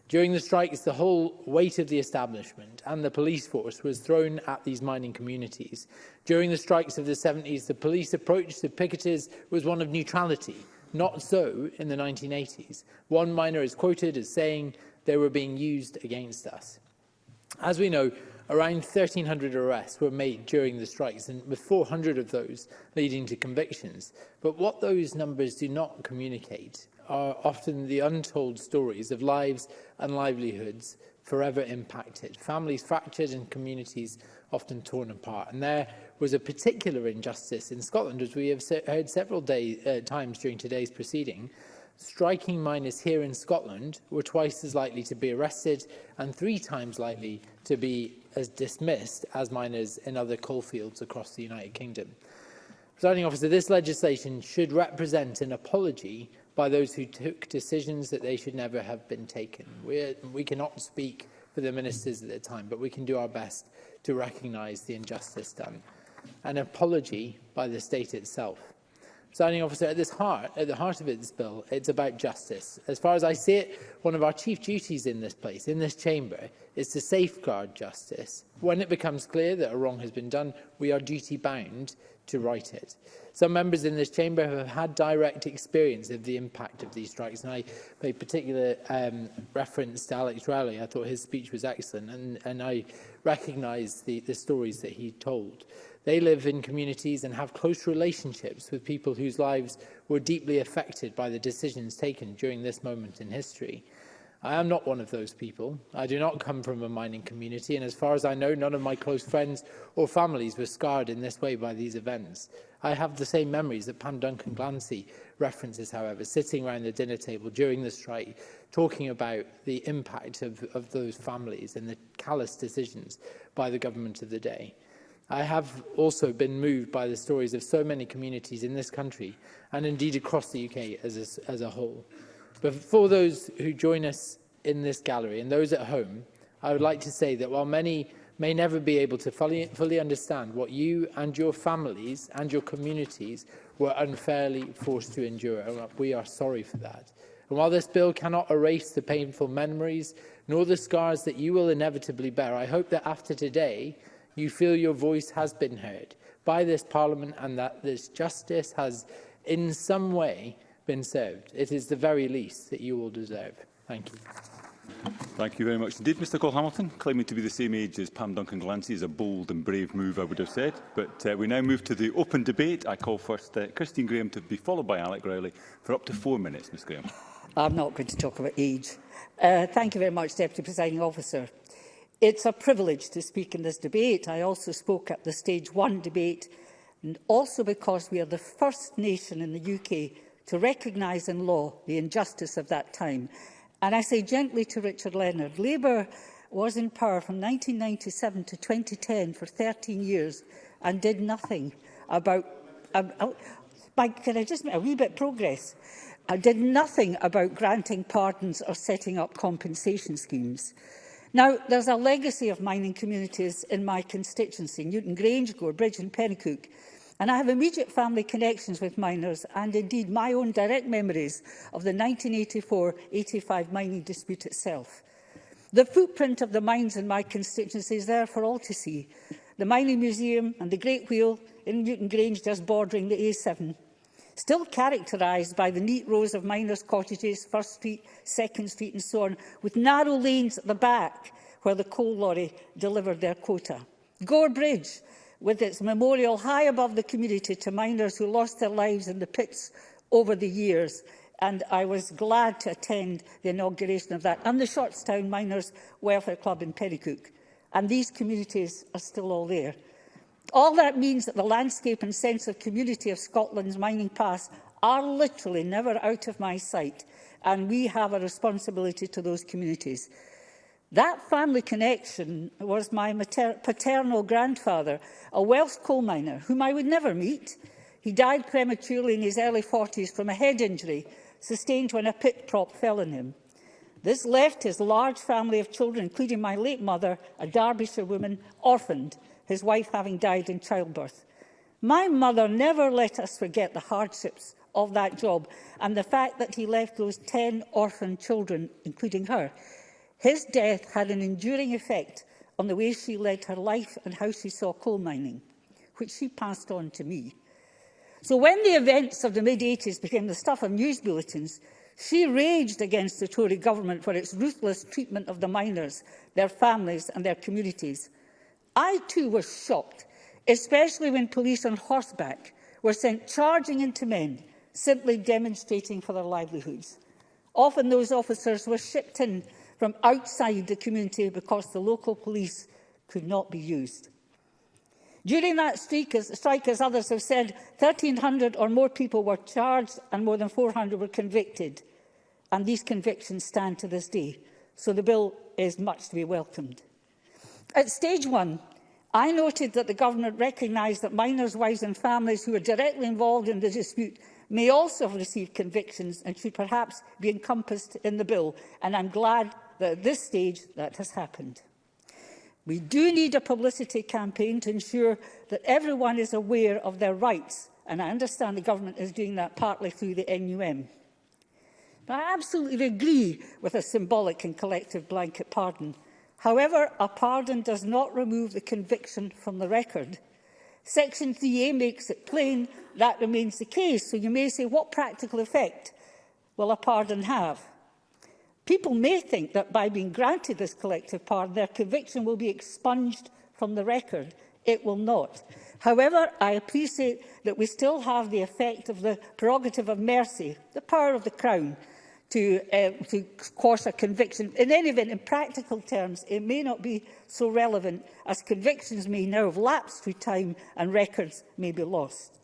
During the strikes, the whole weight of the establishment and the police force was thrown at these mining communities. During the strikes of the 70s, the police approach to picketers was one of neutrality, not so in the 1980s. One miner is quoted as saying they were being used against us. As we know, around 1,300 arrests were made during the strikes, and with 400 of those leading to convictions. But what those numbers do not communicate are often the untold stories of lives and livelihoods forever impacted, families fractured and communities often torn apart. And there was a particular injustice in Scotland, as we have heard several day, uh, times during today's proceeding. Striking minors here in Scotland were twice as likely to be arrested and three times likely to be as dismissed as minors in other coal fields across the United Kingdom. Presiding officer, this legislation should represent an apology by those who took decisions that they should never have been taken. We, we cannot speak for the ministers at the time, but we can do our best to recognise the injustice done. An apology by the state itself. Signing officer, at this heart, at the heart of this bill, it's about justice. As far as I see it, one of our chief duties in this place, in this chamber, is to safeguard justice. When it becomes clear that a wrong has been done, we are duty bound to write it. Some members in this chamber have had direct experience of the impact of these strikes, and I made particular um, reference to Alex Rowley. I thought his speech was excellent, and, and I recognise the, the stories that he told. They live in communities and have close relationships with people whose lives were deeply affected by the decisions taken during this moment in history. I am not one of those people. I do not come from a mining community, and as far as I know, none of my close friends or families were scarred in this way by these events. I have the same memories that Pam Duncan Glancy references, however, sitting around the dinner table during the strike, talking about the impact of, of those families and the callous decisions by the government of the day. I have also been moved by the stories of so many communities in this country and indeed across the UK as a, as a whole. But for those who join us in this gallery and those at home, I would like to say that while many may never be able to fully, fully understand what you and your families and your communities were unfairly forced to endure, and we are sorry for that. And while this bill cannot erase the painful memories nor the scars that you will inevitably bear, I hope that after today you feel your voice has been heard by this Parliament and that this justice has in some way been served. It is the very least that you all deserve. Thank you. Thank you very much indeed, Mr Cole Hamilton. Claiming to be the same age as Pam Duncan Glancy is a bold and brave move, I would have said. But uh, we now move to the open debate. I call first uh, Christine Graham to be followed by Alec Rowley for up to four minutes, Ms Graham. I'm not going to talk about age. Uh, thank you very much, Deputy Presiding Officer. It's a privilege to speak in this debate. I also spoke at the Stage 1 debate, and also because we are the first nation in the UK to recognise in law the injustice of that time. And I say gently to Richard Leonard, Labour was in power from 1997 to 2010 for 13 years and did nothing about... Um, oh, by, can I just make a wee bit progress? I did nothing about granting pardons or setting up compensation schemes. Now, there's a legacy of mining communities in my constituency, Newton Grange, Bridge and Pennycook, And I have immediate family connections with miners and indeed my own direct memories of the 1984-85 mining dispute itself. The footprint of the mines in my constituency is there for all to see. The Mining Museum and the Great Wheel in Newton Grange just bordering the A7 still characterised by the neat rows of miners' cottages, First Street, Second Street and so on, with narrow lanes at the back where the coal lorry delivered their quota. Gore Bridge, with its memorial high above the community to miners who lost their lives in the pits over the years. And I was glad to attend the inauguration of that and the Shortstown Miners Welfare Club in Pennycook. And these communities are still all there. All that means that the landscape and sense of community of Scotland's mining past are literally never out of my sight. And we have a responsibility to those communities. That family connection was my paternal grandfather, a Welsh coal miner whom I would never meet. He died prematurely in his early 40s from a head injury sustained when a pit prop fell on him. This left his large family of children, including my late mother, a Derbyshire woman, orphaned, his wife having died in childbirth. My mother never let us forget the hardships of that job and the fact that he left those 10 orphan children, including her. His death had an enduring effect on the way she led her life and how she saw coal mining, which she passed on to me. So when the events of the mid-80s became the stuff of news bulletins, she raged against the Tory government for its ruthless treatment of the miners, their families and their communities. I too was shocked, especially when police on horseback were sent charging into men, simply demonstrating for their livelihoods. Often those officers were shipped in from outside the community because the local police could not be used. During that streak, as, strike, as others have said, 1,300 or more people were charged and more than 400 were convicted. And these convictions stand to this day. So the bill is much to be welcomed. At stage one, I noted that the government recognised that minors, wives and families who are directly involved in the dispute may also have received convictions and should perhaps be encompassed in the bill. And I'm glad that at this stage that has happened. We do need a publicity campaign to ensure that everyone is aware of their rights, and I understand the government is doing that partly through the NUM. But I absolutely agree with a symbolic and collective blanket pardon. However, a pardon does not remove the conviction from the record. Section 3A makes it plain that remains the case, so you may say, what practical effect will a pardon have? People may think that by being granted this collective pardon, their conviction will be expunged from the record. It will not. However, I appreciate that we still have the effect of the prerogative of mercy, the power of the Crown, to, uh, to quash a conviction. In any event, in practical terms, it may not be so relevant as convictions may now have lapsed through time and records may be lost.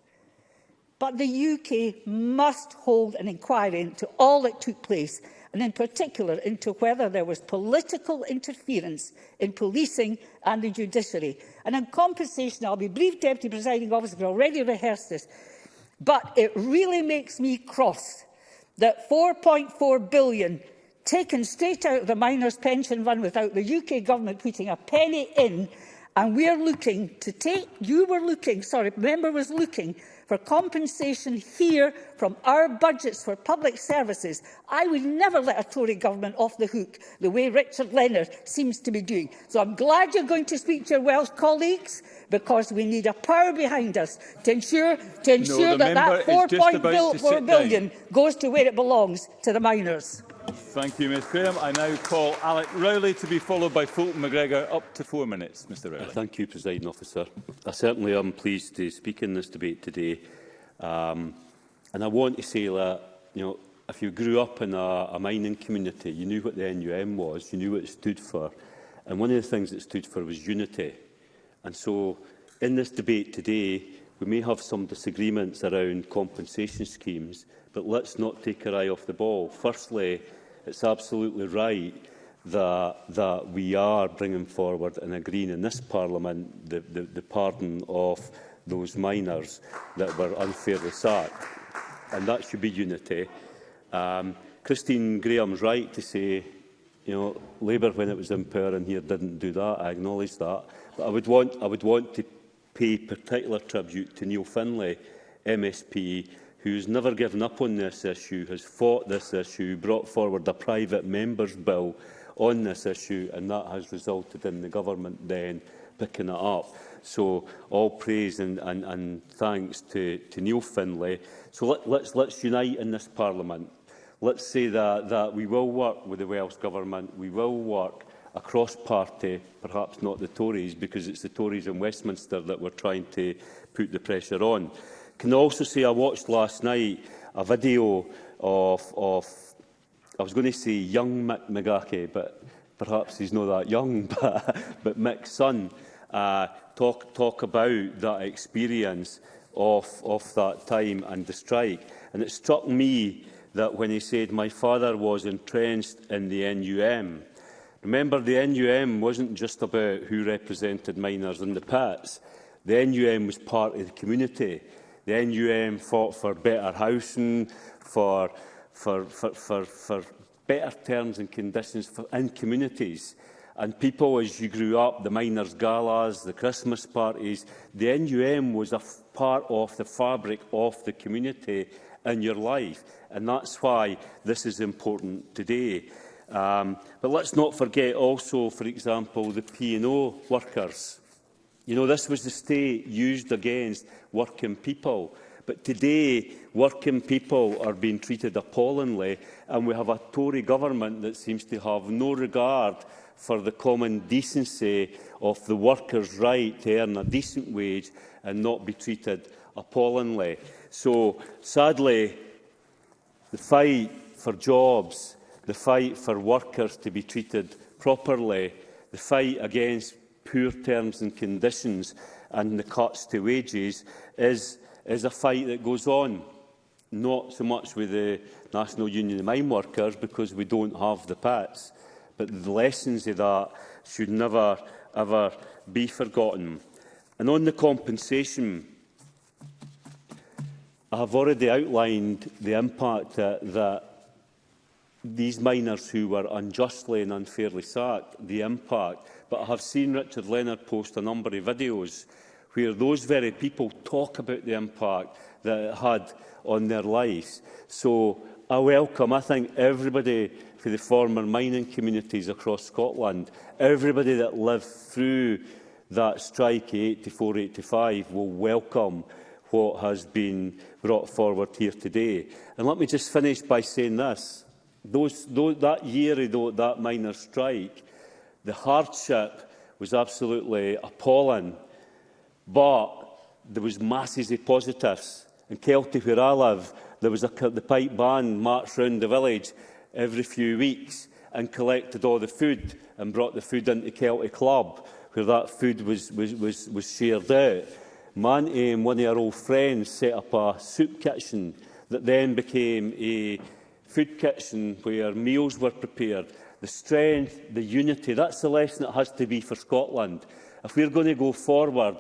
But the UK must hold an inquiry into all that took place and in particular into whether there was political interference in policing and the judiciary. And in compensation, I'll be brief, Deputy Presiding Officer, we've already rehearsed this, but it really makes me cross that 4.4 billion taken straight out of the miners' pension fund without the UK government putting a penny in, and we're looking to take, you were looking, sorry, member was looking for compensation here from our budgets for public services. I would never let a Tory government off the hook the way Richard Leonard seems to be doing. So I'm glad you're going to speak to your Welsh colleagues because we need a power behind us to ensure, to ensure no, that that 4.4 billion down. goes to where it belongs, to the miners. Thank you, Ms Graham. I now call Alec Rowley to be followed by Fulton McGregor. Up to four minutes, Mr Rowley. Uh, thank you, Presiding Officer. I certainly am pleased to speak in this debate today. Um, and I want to say that, you know, if you grew up in a, a mining community, you knew what the NUM was, you knew what it stood for. And one of the things it stood for was unity. And so in this debate today, we may have some disagreements around compensation schemes, but let's not take our eye off the ball. Firstly, it's absolutely right that, that we are bringing forward and agreeing in this Parliament the, the, the pardon of those minors that were unfairly sacked. And that should be unity. Um, Christine Graham's right to say, you know, Labour, when it was in power in here, didn't do that. I acknowledge that. But I would want, I would want to pay particular tribute to Neil Finlay, MSP, who's never given up on this issue, has fought this issue, brought forward a private member's bill on this issue, and that has resulted in the government then picking it up. So all praise and, and, and thanks to, to Neil Finlay. So let, let's, let's unite in this Parliament. Let's say that, that we will work with the Welsh Government, we will work across party, perhaps not the Tories, because it's the Tories in Westminster that we're trying to put the pressure on can also say I watched last night a video of, of I was going to say young Mick McGarkey, but perhaps he's not that young, but, but Mick's son, uh, talk, talk about that experience of, of that time and the strike. And it struck me that when he said, my father was entrenched in the NUM. Remember, the NUM wasn't just about who represented miners in the pits. The NUM was part of the community. The NUM fought for better housing, for, for, for, for, for better terms and conditions for, in communities. And people, as you grew up, the miners' galas, the Christmas parties, the NUM was a part of the fabric of the community in your life. And that's why this is important today. Um, but let's not forget also, for example, the P&O workers You know, this was the state used against working people. But today, working people are being treated appallingly, and we have a Tory government that seems to have no regard for the common decency of the worker's right to earn a decent wage and not be treated appallingly. So, sadly, the fight for jobs, the fight for workers to be treated properly, the fight against poor terms and conditions and the cuts to wages is, is a fight that goes on. Not so much with the National Union of Mine Workers because we don't have the PATS, but the lessons of that should never ever be forgotten. And on the compensation, I have already outlined the impact that, that these miners who were unjustly and unfairly sacked, the impact but I have seen Richard Leonard post a number of videos where those very people talk about the impact that it had on their lives. So I welcome, I think, everybody for the former mining communities across Scotland, everybody that lived through that strike 84-85 will welcome what has been brought forward here today. And let me just finish by saying this. Those, those, that year, though, that minor strike, The hardship was absolutely appalling, but there was masses of positives. In Kelty, where I live, there was a, the pipe band marched round the village every few weeks and collected all the food and brought the food into Kelty Club, where that food was, was, was, was shared out. Manty and one of our old friends set up a soup kitchen that then became a food kitchen where meals were prepared the strength, the unity. That's the lesson that has to be for Scotland. If we're going to go forward,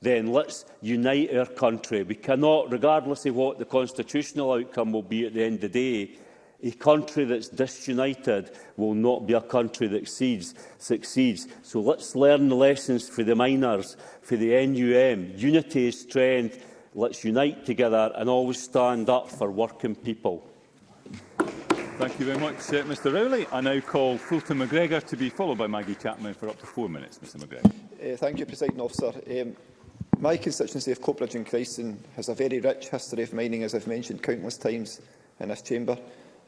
then let's unite our country. We cannot, regardless of what the constitutional outcome will be at the end of the day, a country that's disunited will not be a country that exceeds, succeeds. So let's learn the lessons for the miners, for the NUM. Unity is strength. Let's unite together and always stand up for working people. Thank you very much, uh, Mr Rowley. I now call Fulton McGregor to be followed by Maggie Chapman for up to four minutes. Mr McGregor. Uh, thank you, President Officer. Um, my constituency of Coperidge and Christen has a very rich history of mining, as I've mentioned countless times in this chamber.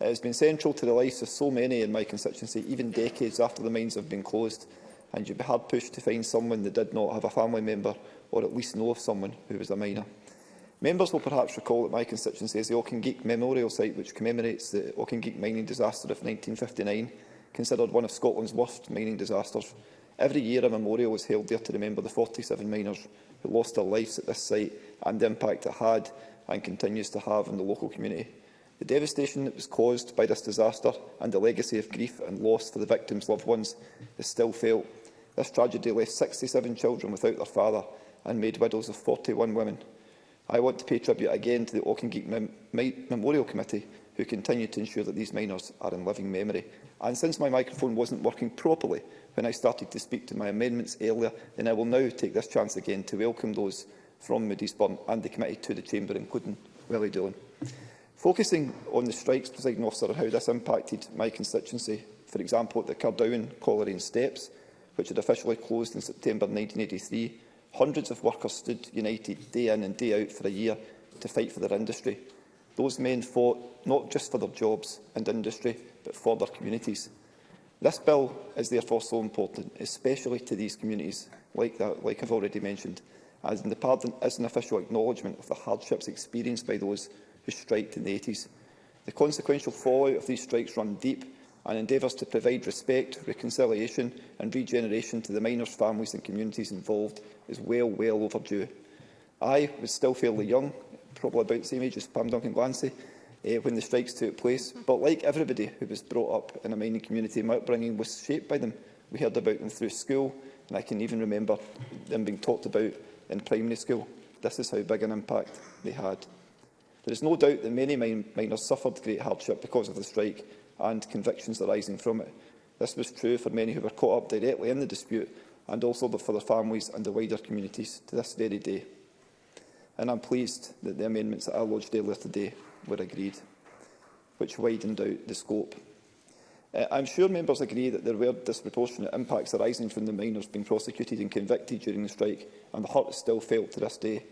It has been central to the lives of so many in my constituency, even decades after the mines have been closed, and you'd be hard pushed to find someone that did not have a family member or at least know of someone who was a miner. Members will perhaps recall that my constituency is the Auchingeek Memorial Site, which commemorates the Auchingeek mining disaster of 1959, considered one of Scotland's worst mining disasters. Every year a memorial is held there to remember the 47 miners who lost their lives at this site and the impact it had and continues to have on the local community. The devastation that was caused by this disaster and the legacy of grief and loss for the victims' loved ones is still felt. This tragedy left 67 children without their father and made widows of 41 women. I want to pay tribute again to the Auchingeek Mem Memorial Committee, who continue to ensure that these miners are in living memory. And since my microphone wasn't working properly when I started to speak to my amendments earlier, then I will now take this chance again to welcome those from Moody's Burn and the committee to the Chamber, including Willie Doolan. Focusing on the strikes, President officer, and how this impacted my constituency, for example, at the Cardowan Colliery Steps, which had officially closed in September 1983, Hundreds of workers stood united day in and day out for a year to fight for their industry. Those men fought not just for their jobs and industry, but for their communities. This bill is therefore so important, especially to these communities, like, that, like I've already mentioned, as in the pardon is an official acknowledgement of the hardships experienced by those who striked in the 80s. The consequential fallout of these strikes run deep and endeavours to provide respect, reconciliation and regeneration to the miners' families and communities involved is well, well overdue. I was still fairly young, probably about the same age as Pam Duncan Glancy, eh, when the strikes took place, but like everybody who was brought up in a mining community, my upbringing was shaped by them. We heard about them through school, and I can even remember them being talked about in primary school. This is how big an impact they had. There is no doubt that many min miners suffered great hardship because of the strike, and convictions arising from it. This was true for many who were caught up directly in the dispute and also for their families and the wider communities to this very day. And I'm pleased that the amendments that I lodged earlier today were agreed, which widened out the scope. Uh, I'm sure members agree that there were disproportionate impacts arising from the minors being prosecuted and convicted during the strike, and the hurt is still felt to this day.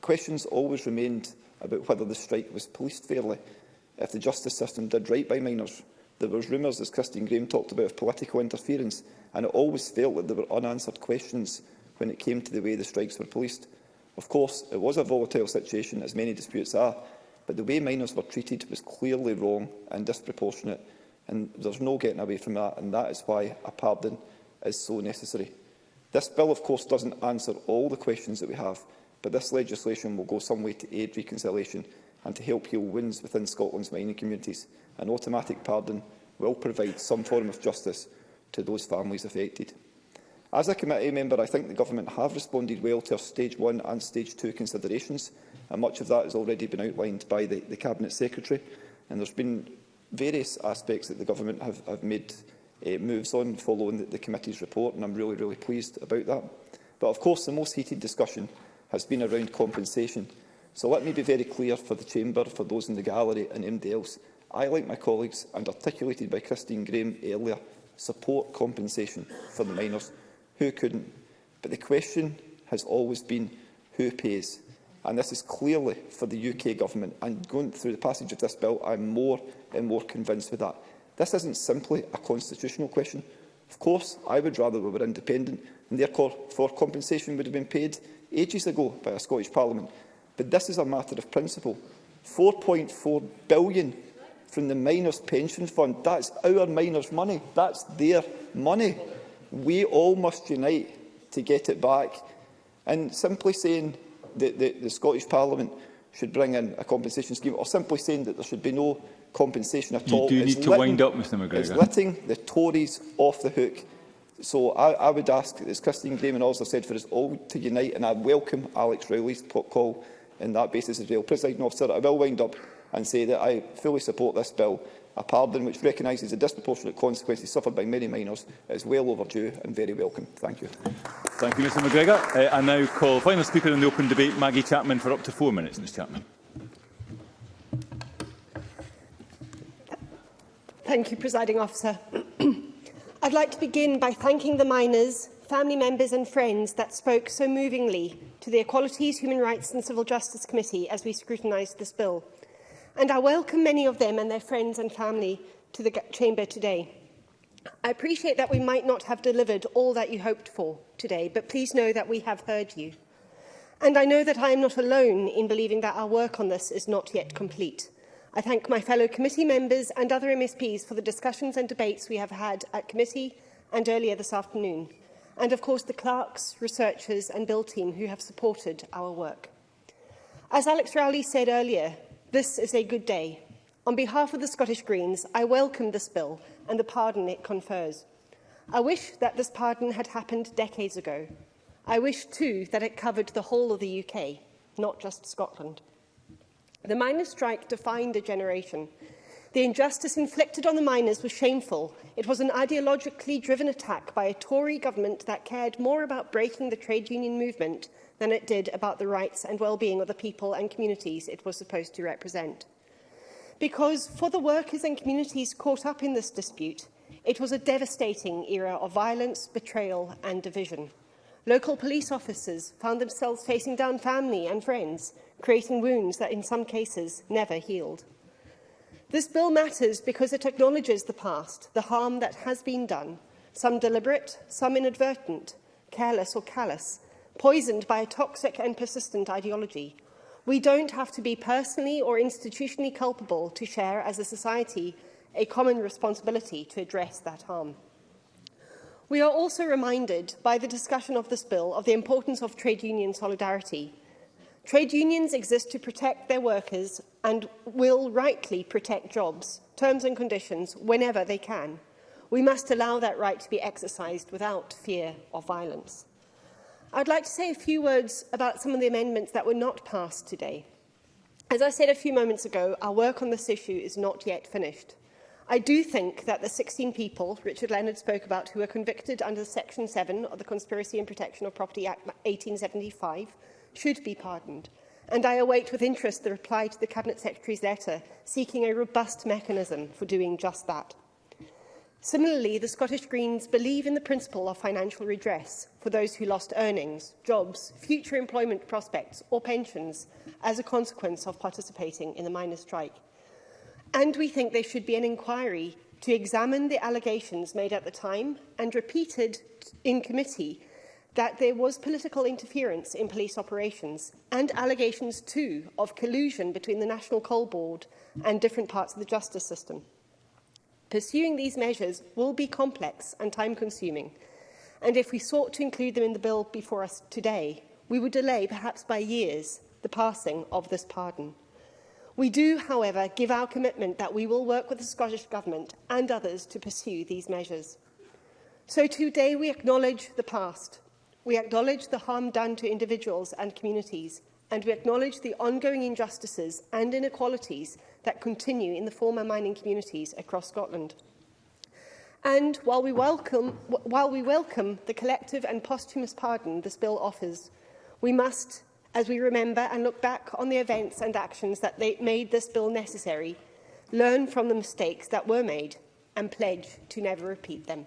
Questions always remained about whether the strike was policed fairly if the justice system did right by minors. There was rumours, as Christine Graham talked about, of political interference, and it always felt that there were unanswered questions when it came to the way the strikes were policed. Of course, it was a volatile situation, as many disputes are, but the way minors were treated was clearly wrong and disproportionate, and there's no getting away from that, and that is why a pardon is so necessary. This bill, of course, doesn't answer all the questions that we have, but this legislation will go some way to aid reconciliation and to help heal wounds within Scotland's mining communities. An automatic pardon will provide some form of justice to those families affected. As a committee member, I think the Government have responded well to our Stage 1 and Stage 2 considerations, and much of that has already been outlined by the, the Cabinet Secretary. And there's been various aspects that the Government have, have made uh, moves on following the, the committee's report, and I'm really, really pleased about that. But of course, the most heated discussion has been around compensation, So let me be very clear for the Chamber, for those in the gallery and anybody else. I, like my colleagues and articulated by Christine Graham earlier, support compensation for the miners who couldn't. But the question has always been who pays. And this is clearly for the UK government. And going through the passage of this bill, I'm more and more convinced with that. This isn't simply a constitutional question. Of course, I would rather we were independent and therefore for compensation would have been paid ages ago by a Scottish Parliament. But this is a matter of principle. 4.4 billion from the Miners' Pension Fund. That's our miners' money. That's their money. We all must unite to get it back. And simply saying that the, the Scottish Parliament should bring in a compensation scheme, or simply saying that there should be no compensation at you all. You do need to letting, wind up, Mr McGregor. It's letting the Tories off the hook. So I, I would ask, as Christine Graham and others have said, for us all to unite, and I welcome Alex Rowley's call in that basis as well. President officer, I will wind up and say that I fully support this bill. A pardon which recognises the disproportionate consequences suffered by many minors is well overdue and very welcome. Thank you. Thank you, Mr McGregor. Uh, I now call final speaker in the open debate, Maggie Chapman, for up to four minutes. Ms Chapman. Thank you, Presiding Officer. I'd like to begin by thanking the miners family members and friends that spoke so movingly to the Equalities, Human Rights and Civil Justice Committee as we scrutinised this bill. And I welcome many of them and their friends and family to the Chamber today. I appreciate that we might not have delivered all that you hoped for today, but please know that we have heard you. And I know that I am not alone in believing that our work on this is not yet complete. I thank my fellow committee members and other MSPs for the discussions and debates we have had at committee and earlier this afternoon and of course the clerks, researchers and bill team who have supported our work. As Alex Rowley said earlier, this is a good day. On behalf of the Scottish Greens, I welcome this bill and the pardon it confers. I wish that this pardon had happened decades ago. I wish too that it covered the whole of the UK, not just Scotland. The miners' strike defined a generation The injustice inflicted on the miners was shameful. It was an ideologically driven attack by a Tory government that cared more about breaking the trade union movement than it did about the rights and well-being of the people and communities it was supposed to represent. Because for the workers and communities caught up in this dispute, it was a devastating era of violence, betrayal and division. Local police officers found themselves facing down family and friends, creating wounds that in some cases never healed. This bill matters because it acknowledges the past, the harm that has been done, some deliberate, some inadvertent, careless or callous, poisoned by a toxic and persistent ideology. We don't have to be personally or institutionally culpable to share as a society a common responsibility to address that harm. We are also reminded by the discussion of this bill of the importance of trade union solidarity Trade unions exist to protect their workers and will rightly protect jobs, terms and conditions whenever they can. We must allow that right to be exercised without fear of violence. I'd like to say a few words about some of the amendments that were not passed today. As I said a few moments ago, our work on this issue is not yet finished. I do think that the 16 people Richard Leonard spoke about who were convicted under Section 7 of the Conspiracy and Protection of Property Act 1875 should be pardoned, and I await with interest the reply to the Cabinet Secretary's letter seeking a robust mechanism for doing just that. Similarly, the Scottish Greens believe in the principle of financial redress for those who lost earnings, jobs, future employment prospects or pensions as a consequence of participating in the miners' strike. And we think there should be an inquiry to examine the allegations made at the time and repeated in committee that there was political interference in police operations and allegations too of collusion between the National Coal Board and different parts of the justice system. Pursuing these measures will be complex and time-consuming, and if we sought to include them in the bill before us today, we would delay, perhaps by years, the passing of this pardon. We do, however, give our commitment that we will work with the Scottish Government and others to pursue these measures. So today we acknowledge the past, We acknowledge the harm done to individuals and communities, and we acknowledge the ongoing injustices and inequalities that continue in the former mining communities across Scotland. And while we welcome, while we welcome the collective and posthumous pardon this bill offers, we must, as we remember and look back on the events and actions that they made this bill necessary, learn from the mistakes that were made and pledge to never repeat them.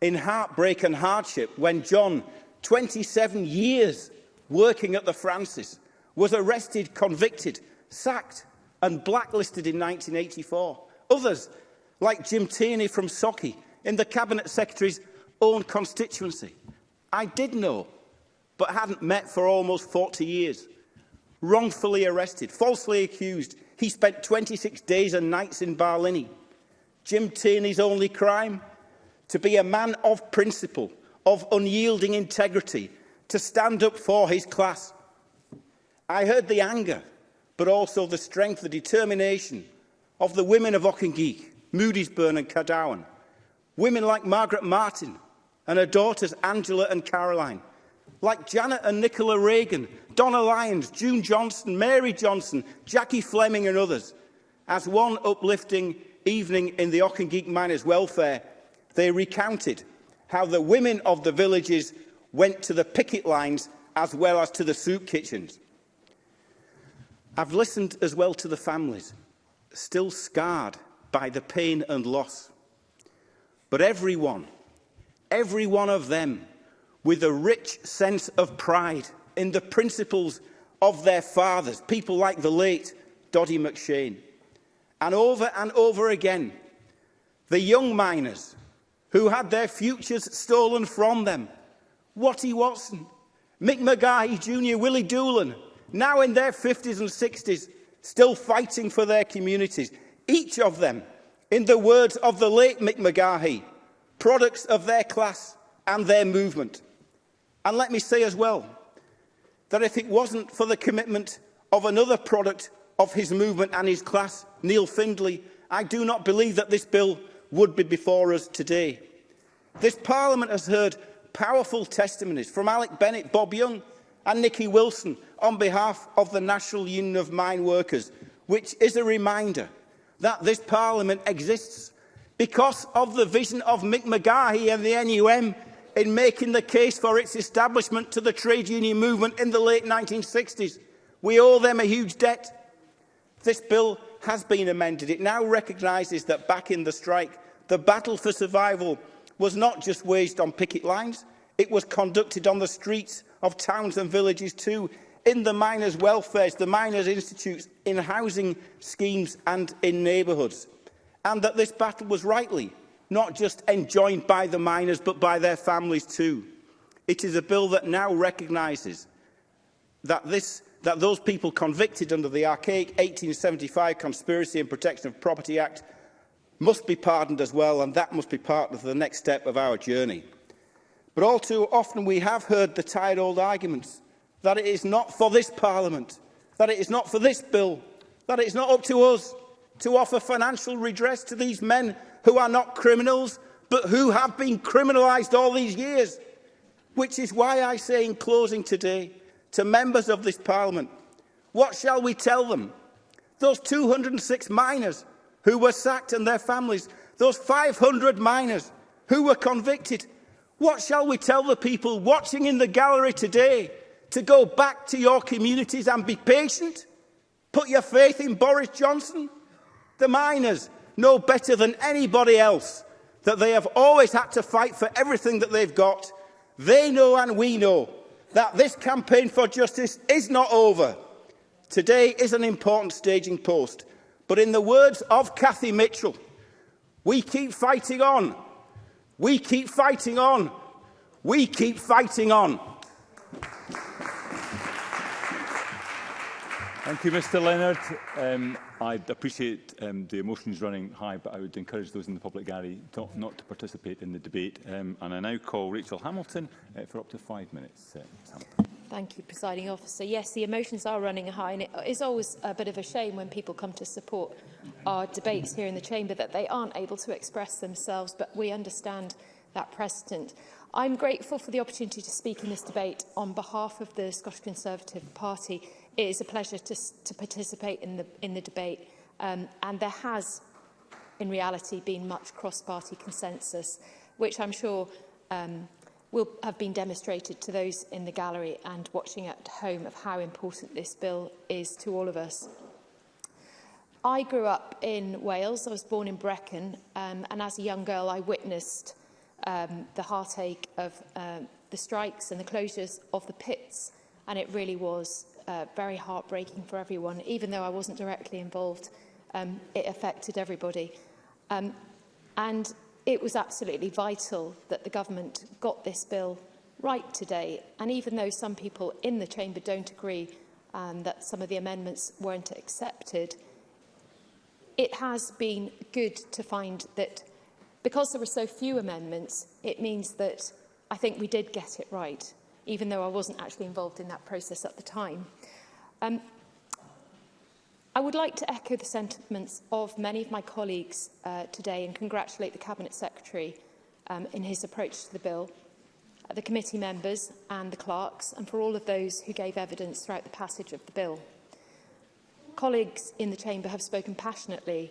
in heartbreak and hardship when John 27 years working at the Francis, was arrested, convicted, sacked and blacklisted in 1984. Others, like Jim Tierney from Socky, in the Cabinet Secretary's own constituency. I did know, but hadn't met for almost 40 years. Wrongfully arrested, falsely accused, he spent 26 days and nights in Barlini. Jim Tierney's only crime? To be a man of principle, of unyielding integrity to stand up for his class. I heard the anger, but also the strength, the determination of the women of Ockengeek, Moody'sburn and Cardowan, women like Margaret Martin and her daughters Angela and Caroline, like Janet and Nicola Reagan, Donna Lyons, June Johnson, Mary Johnson, Jackie Fleming and others, as one uplifting evening in the Ockengeek Miners' Welfare, they recounted how the women of the villages went to the picket lines as well as to the soup kitchens. I've listened as well to the families, still scarred by the pain and loss. But everyone, every one of them, with a rich sense of pride in the principles of their fathers, people like the late Doddy McShane. And over and over again, the young miners, who had their futures stolen from them. Watty Watson, Mick McGahey Jr, Willie Doolan, now in their 50s and 60s, still fighting for their communities. Each of them, in the words of the late Mick McGahey, products of their class and their movement. And let me say as well, that if it wasn't for the commitment of another product of his movement and his class, Neil Findlay, I do not believe that this bill would be before us today. This Parliament has heard powerful testimonies from Alec Bennett, Bob Young and Nicky Wilson on behalf of the National Union of Mine Workers, which is a reminder that this Parliament exists because of the vision of Mick McGahey and the NUM in making the case for its establishment to the trade union movement in the late 1960s. We owe them a huge debt. This bill has been amended. It now recognises that back in the strike, the battle for survival was not just waged on picket lines, it was conducted on the streets of towns and villages too, in the miners' welfares, the miners' institutes, in housing schemes and in neighbourhoods. And that this battle was rightly not just enjoined by the miners but by their families too. It is a bill that now recognises that this that those people convicted under the archaic 1875 Conspiracy and Protection of Property Act must be pardoned as well, and that must be part of the next step of our journey. But all too often we have heard the tired old arguments that it is not for this Parliament, that it is not for this bill, that it is not up to us to offer financial redress to these men who are not criminals, but who have been criminalised all these years. Which is why I say in closing today, to members of this Parliament. What shall we tell them? Those 206 miners who were sacked and their families, those 500 miners who were convicted. What shall we tell the people watching in the gallery today to go back to your communities and be patient? Put your faith in Boris Johnson? The miners know better than anybody else that they have always had to fight for everything that they've got. They know and we know that this campaign for justice is not over. Today is an important staging post, but in the words of Cathy Mitchell, we keep fighting on. We keep fighting on. We keep fighting on. Thank you, Mr Leonard. Um, I appreciate um, the emotions running high, but I would encourage those in the public gallery to, not to participate in the debate. Um, and I now call Rachel Hamilton uh, for up to five minutes. Uh, Thank you, Presiding Officer. Yes, the emotions are running high, and it is always a bit of a shame when people come to support our debates here in the Chamber that they aren't able to express themselves, but we understand that precedent. I'm grateful for the opportunity to speak in this debate on behalf of the Scottish Conservative Party It is a pleasure to, to participate in the, in the debate um, and there has in reality been much cross-party consensus which I'm sure um, will have been demonstrated to those in the gallery and watching at home of how important this bill is to all of us. I grew up in Wales. I was born in Brecon um, and as a young girl I witnessed um, the heartache of um, the strikes and the closures of the pits and it really was uh, very heartbreaking for everyone. Even though I wasn't directly involved, um, it affected everybody. Um, and it was absolutely vital that the government got this bill right today. And even though some people in the chamber don't agree um, that some of the amendments weren't accepted, it has been good to find that because there were so few amendments, it means that I think we did get it right even though I wasn't actually involved in that process at the time. Um, I would like to echo the sentiments of many of my colleagues uh, today and congratulate the Cabinet Secretary um, in his approach to the bill, uh, the committee members and the clerks, and for all of those who gave evidence throughout the passage of the bill. Colleagues in the Chamber have spoken passionately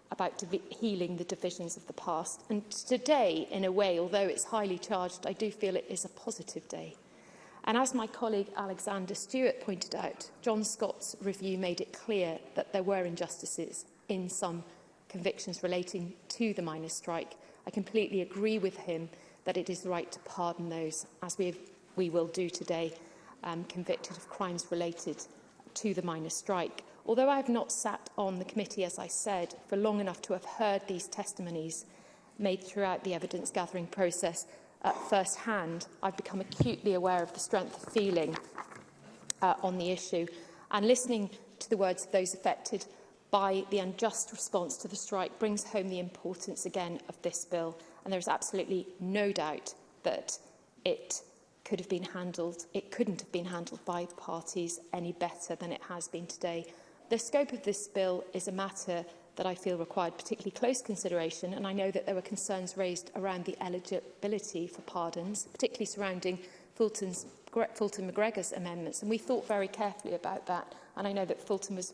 about healing the divisions of the past. And today, in a way, although it's highly charged, I do feel it is a positive day. And as my colleague Alexander Stewart pointed out, John Scott's review made it clear that there were injustices in some convictions relating to the miners' strike. I completely agree with him that it is right to pardon those, as we, have, we will do today, um, convicted of crimes related to the miners' strike. Although I have not sat on the committee, as I said, for long enough to have heard these testimonies made throughout the evidence-gathering process, at first hand, I've become acutely aware of the strength of feeling uh, on the issue. And listening to the words of those affected by the unjust response to the strike brings home the importance again of this bill. And there is absolutely no doubt that it could have been handled, it couldn't have been handled by parties any better than it has been today. The scope of this bill is a matter that I feel required particularly close consideration, and I know that there were concerns raised around the eligibility for pardons, particularly surrounding Fulton's, Fulton McGregor's amendments, and we thought very carefully about that, and I know that Fulton was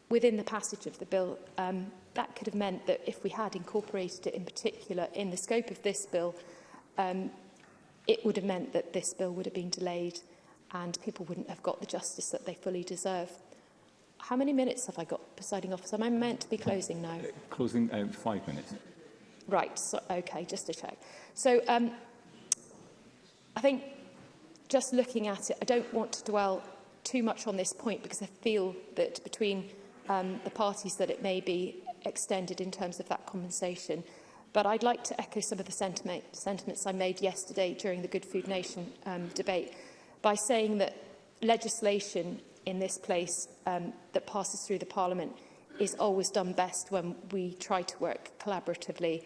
within the passage of the bill, um, that could have meant that if we had incorporated it in particular in the scope of this bill, um, it would have meant that this bill would have been delayed and people wouldn't have got the justice that they fully deserve. How many minutes have I got, presiding officer? Am I meant to be closing now? Uh, closing uh, five minutes. Right, so, okay, just to check. So um, I think just looking at it, I don't want to dwell too much on this point because I feel that between um, the parties that it may be extended in terms of that compensation. But I'd like to echo some of the sentiment, sentiments I made yesterday during the Good Food Nation um, debate by saying that legislation in this place um, that passes through the Parliament is always done best when we try to work collaboratively.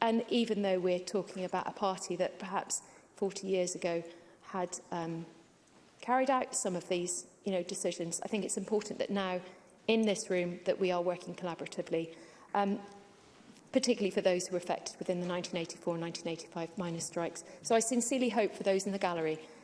And even though we're talking about a party that perhaps 40 years ago had um, carried out some of these you know, decisions, I think it's important that now in this room that we are working collaboratively, um, particularly for those who were affected within the 1984-1985 minor strikes. So I sincerely hope for those in the gallery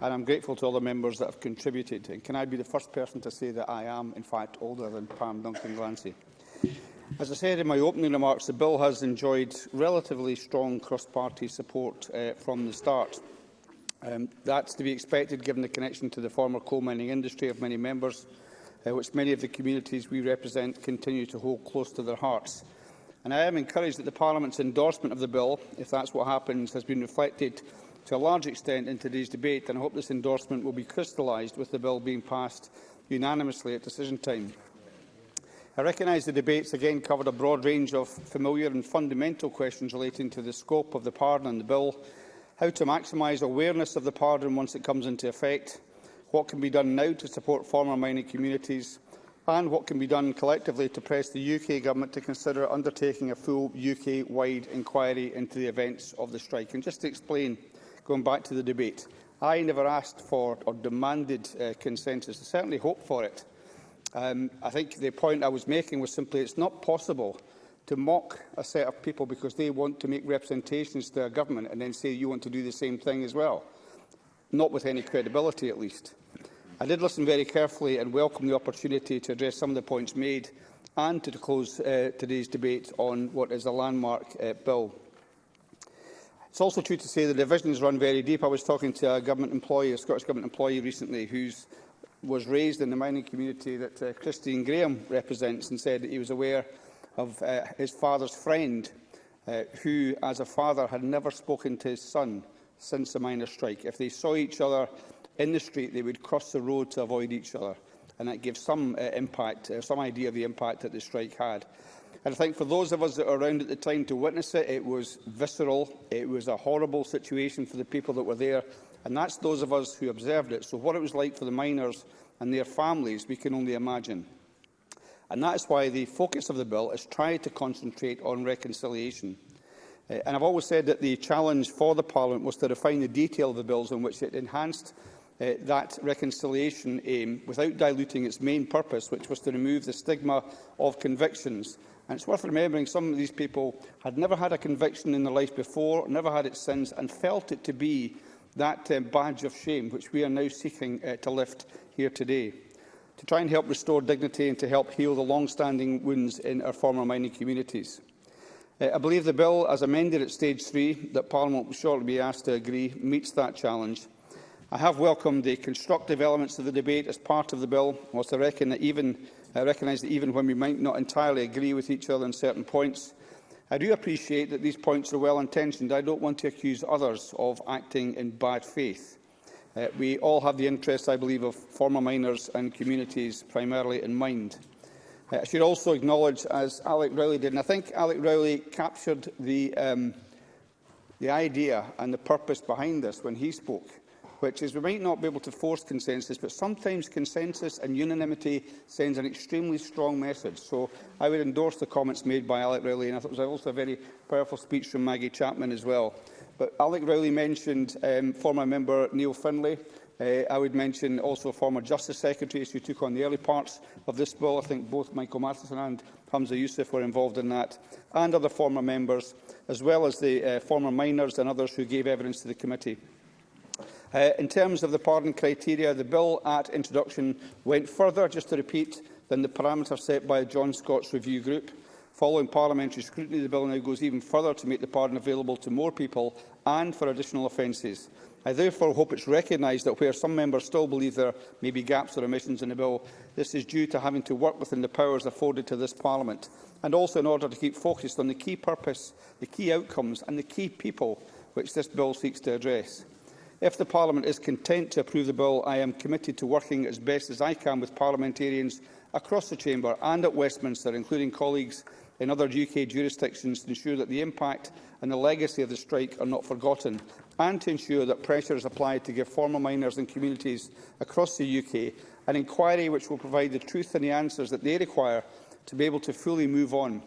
and I'm grateful to all the members that have contributed. And can I be the first person to say that I am, in fact, older than Pam Duncan Glancy? As I said in my opening remarks, the bill has enjoyed relatively strong cross-party support uh, from the start. Um, that's to be expected given the connection to the former coal mining industry of many members, uh, which many of the communities we represent continue to hold close to their hearts. And I am encouraged that the Parliament's endorsement of the bill, if that's what happens, has been reflected to a large extent in today's debate, and I hope this endorsement will be crystallised with the bill being passed unanimously at decision time. I recognise the debates again covered a broad range of familiar and fundamental questions relating to the scope of the pardon and the bill, how to maximise awareness of the pardon once it comes into effect, what can be done now to support former mining communities, and what can be done collectively to press the UK Government to consider undertaking a full UK-wide inquiry into the events of the strike. And just to explain, going back to the debate, I never asked for or demanded uh, consensus. I certainly hope for it. Um, I think the point I was making was simply it's not possible to mock a set of people because they want to make representations to a government and then say you want to do the same thing as well. Not with any credibility, at least. I did listen very carefully and welcome the opportunity to address some of the points made and to close uh, today's debate on what is a landmark uh, bill. It's also true to say the divisions run very deep. I was talking to a government employee, a Scottish Government employee recently, whose was raised in the mining community that uh, Christine Graham represents and said that he was aware of uh, his father's friend uh, who, as a father, had never spoken to his son since the miners' strike. If they saw each other in the street, they would cross the road to avoid each other. And that gives some uh, impact, uh, some idea of the impact that the strike had. And I think for those of us that were around at the time to witness it, it was visceral. It was a horrible situation for the people that were there and that's those of us who observed it. So what it was like for the miners and their families, we can only imagine. And that's why the focus of the bill is trying to concentrate on reconciliation. Uh, and I've always said that the challenge for the Parliament was to refine the detail of the bills in which it enhanced uh, that reconciliation aim without diluting its main purpose, which was to remove the stigma of convictions. And it's worth remembering some of these people had never had a conviction in their life before, never had it since, and felt it to be that um, badge of shame which we are now seeking uh, to lift here today, to try and help restore dignity and to help heal the long-standing wounds in our former mining communities. Uh, I believe the bill, as amended at stage three, that Parliament will shortly be asked to agree, meets that challenge. I have welcomed the constructive elements of the debate as part of the bill, whilst I reckon that even I recognise that even when we might not entirely agree with each other on certain points, I do appreciate that these points are well-intentioned. I don't want to accuse others of acting in bad faith. Uh, we all have the interests, I believe, of former miners and communities primarily in mind. Uh, I should also acknowledge, as Alec Rowley did, and I think Alec Rowley captured the, um, the idea and the purpose behind this when he spoke, which is we might not be able to force consensus, but sometimes consensus and unanimity sends an extremely strong message. So I would endorse the comments made by Alec Rowley, and I thought it was also a very powerful speech from Maggie Chapman as well. But Alec Rowley mentioned um, former member Neil Finlay, Uh, I would mention also former Justice Secretary, who took on the early parts of this bill. I think both Michael Matheson and Hamza Youssef were involved in that, and other former members, as well as the uh, former miners and others who gave evidence to the committee. Uh, in terms of the pardon criteria, the bill at introduction went further, just to repeat, than the parameters set by the John Scott's review group. Following parliamentary scrutiny, the bill now goes even further to make the pardon available to more people and for additional offences. I therefore hope it's recognised that where some members still believe there may be gaps or omissions in the bill, this is due to having to work within the powers afforded to this Parliament, and also in order to keep focused on the key purpose, the key outcomes and the key people which this bill seeks to address. If the Parliament is content to approve the bill, I am committed to working as best as I can with parliamentarians across the Chamber and at Westminster, including colleagues in other UK jurisdictions, to ensure that the impact and the legacy of the strike are not forgotten, and to ensure that pressure is applied to give former miners and communities across the UK an inquiry which will provide the truth and the answers that they require to be able to fully move on.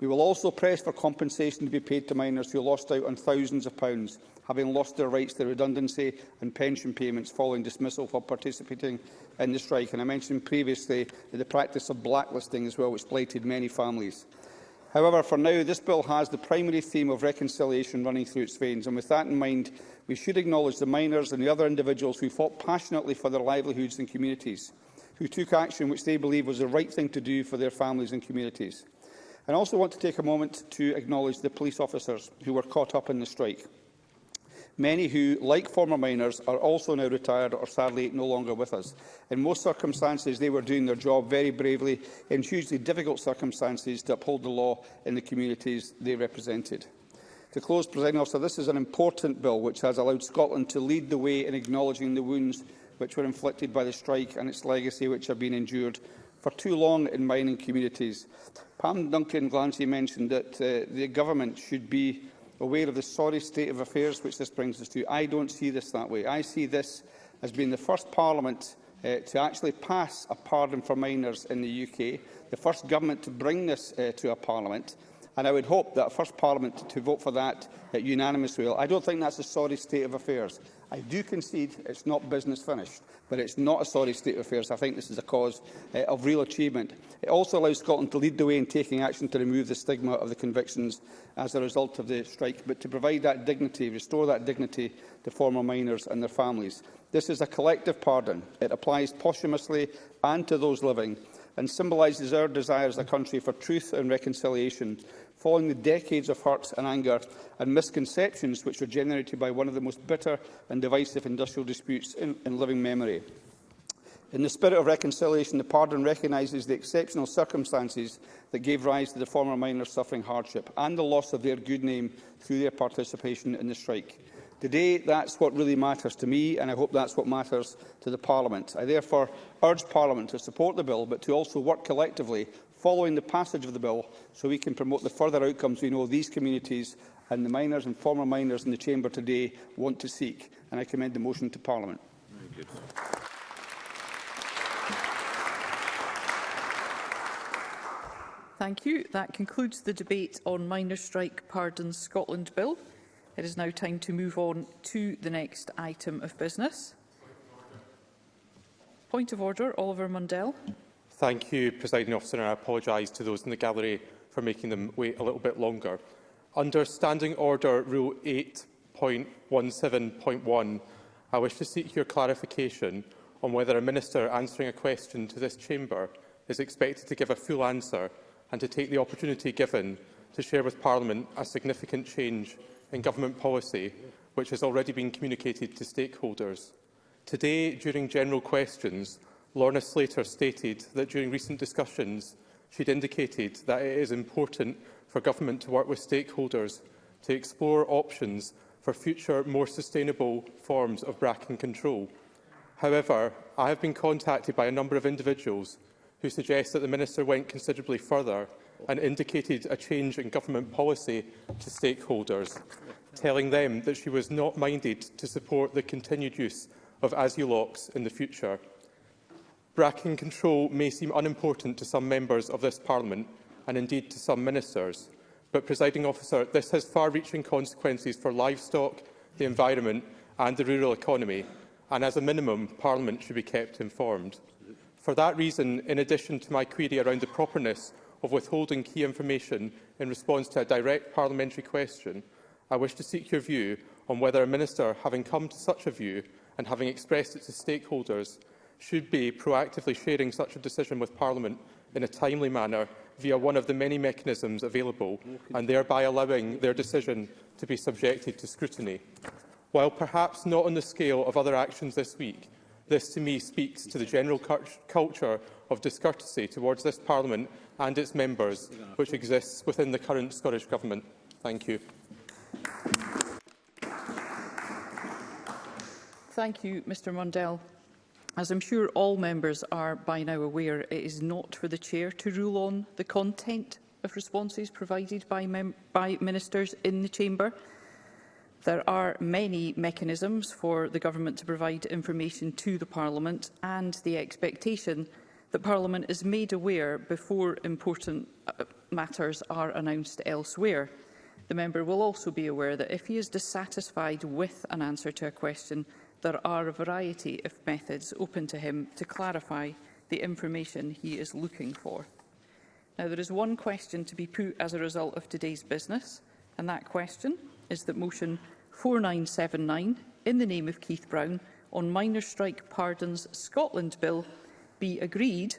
We will also press for compensation to be paid to miners who lost out on thousands of pounds having lost their rights to redundancy and pension payments following dismissal for participating in the strike. And I mentioned previously the practice of blacklisting as well, which blighted many families. However, for now, this bill has the primary theme of reconciliation running through its veins, and with that in mind, we should acknowledge the miners and the other individuals who fought passionately for their livelihoods and communities, who took action which they believe was the right thing to do for their families and communities. I also want to take a moment to acknowledge the police officers who were caught up in the strike many who, like former miners, are also now retired or sadly no longer with us. In most circumstances, they were doing their job very bravely in hugely difficult circumstances to uphold the law in the communities they represented. To close, President Officer, this is an important bill which has allowed Scotland to lead the way in acknowledging the wounds which were inflicted by the strike and its legacy which have been endured for too long in mining communities. Pam Duncan Glancy mentioned that uh, the government should be aware of the sorry state of affairs which this brings us to. I don't see this that way. I see this as being the first Parliament uh, to actually pass a pardon for minors in the UK, the first government to bring this uh, to a Parliament, and I would hope that a first Parliament to, to vote for that uh, unanimously. I don't think that's a sorry state of affairs. I do concede it's not business finished but it's not a sorry state of affairs. I think this is a cause uh, of real achievement. It also allows Scotland to lead the way in taking action to remove the stigma of the convictions as a result of the strike, but to provide that dignity, restore that dignity to former miners and their families. This is a collective pardon. It applies posthumously and to those living and symbolises our desire as a country for truth and reconciliation following the decades of hurts and anger and misconceptions which were generated by one of the most bitter and divisive industrial disputes in, in living memory. In the spirit of reconciliation, the pardon recognises the exceptional circumstances that gave rise to the former miners suffering hardship and the loss of their good name through their participation in the strike. Today, that's what really matters to me, and I hope that's what matters to the Parliament. I therefore urge Parliament to support the bill, but to also work collectively following the passage of the bill so we can promote the further outcomes we know these communities and the miners and former miners in the chamber today want to seek. And I commend the motion to Parliament. Very good. Thank you. That concludes the debate on Miners' Strike Pardon Scotland Bill. It is now time to move on to the next item of business. Point of order, Oliver Mundell. Thank you, Presiding Officer, and I apologise to those in the gallery for making them wait a little bit longer. Under Standing Order Rule 8.17.1, I wish to seek your clarification on whether a minister answering a question to this chamber is expected to give a full answer and to take the opportunity given to share with Parliament a significant change in government policy which has already been communicated to stakeholders. Today, during general questions, Lorna Slater stated that during recent discussions, she'd indicated that it is important for government to work with stakeholders to explore options for future more sustainable forms of bracken control. However, I have been contacted by a number of individuals who suggest that the Minister went considerably further and indicated a change in government policy to stakeholders, telling them that she was not minded to support the continued use of ASU in the future. Bracketing control may seem unimportant to some members of this Parliament and indeed to some ministers, but, presiding officer, this has far-reaching consequences for livestock, the environment and the rural economy, and as a minimum, Parliament should be kept informed. For that reason, in addition to my query around the properness of withholding key information in response to a direct parliamentary question, I wish to seek your view on whether a minister, having come to such a view and having expressed it to stakeholders, should be proactively sharing such a decision with Parliament in a timely manner via one of the many mechanisms available and thereby allowing their decision to be subjected to scrutiny. While perhaps not on the scale of other actions this week, this to me speaks to the general culture of discourtesy towards this Parliament and its members, which exists within the current Scottish Government. Thank you. Thank you, Mr Mundell. As I'm sure all members are by now aware, it is not for the Chair to rule on the content of responses provided by, by ministers in the Chamber. There are many mechanisms for the Government to provide information to the Parliament and the expectation that Parliament is made aware before important uh, matters are announced elsewhere. The member will also be aware that if he is dissatisfied with an answer to a question, there are a variety of methods open to him to clarify the information he is looking for. Now, there is one question to be put as a result of today's business, and that question is that motion 4979, in the name of Keith Brown, on Minor Strike Pardons Scotland Bill be agreed,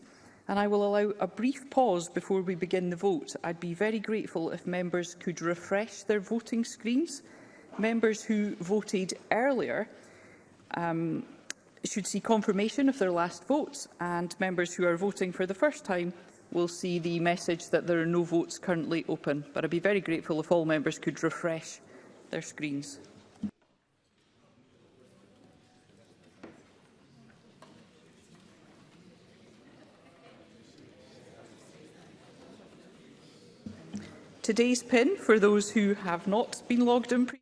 and I will allow a brief pause before we begin the vote. I'd be very grateful if members could refresh their voting screens. Members who voted earlier um, should see confirmation of their last votes, and members who are voting for the first time will see the message that there are no votes currently open. But I'd be very grateful if all members could refresh their screens. Today's PIN, for those who have not been logged in previously,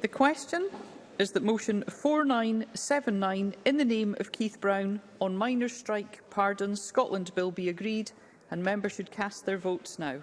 The question is that motion 4979 in the name of Keith Brown on minor strike pardons Scotland Bill be agreed and members should cast their votes now.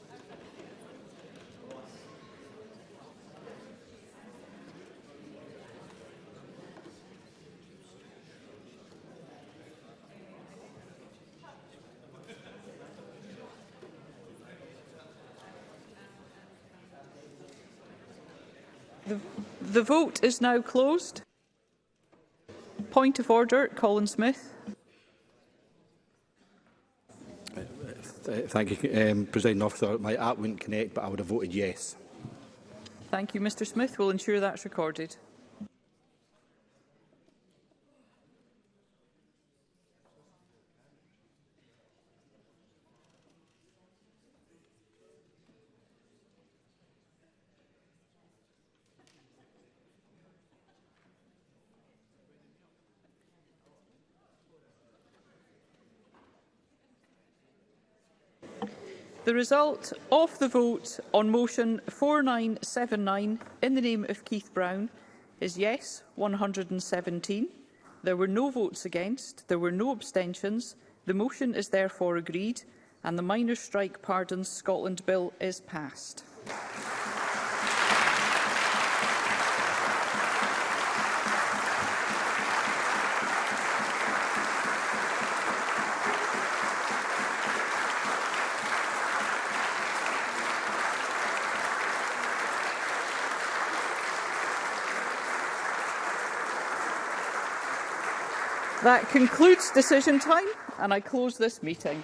The vote is now closed. Point of order, Colin Smith. Thank you, um, President Officer. My app wouldn't connect, but I would have voted yes. Thank you, Mr Smith. We'll ensure that's recorded. The result of the vote on motion 4979 in the name of Keith Brown is yes 117. There were no votes against, there were no abstentions. The motion is therefore agreed and the minor strike pardons Scotland bill is passed. That concludes decision time and I close this meeting.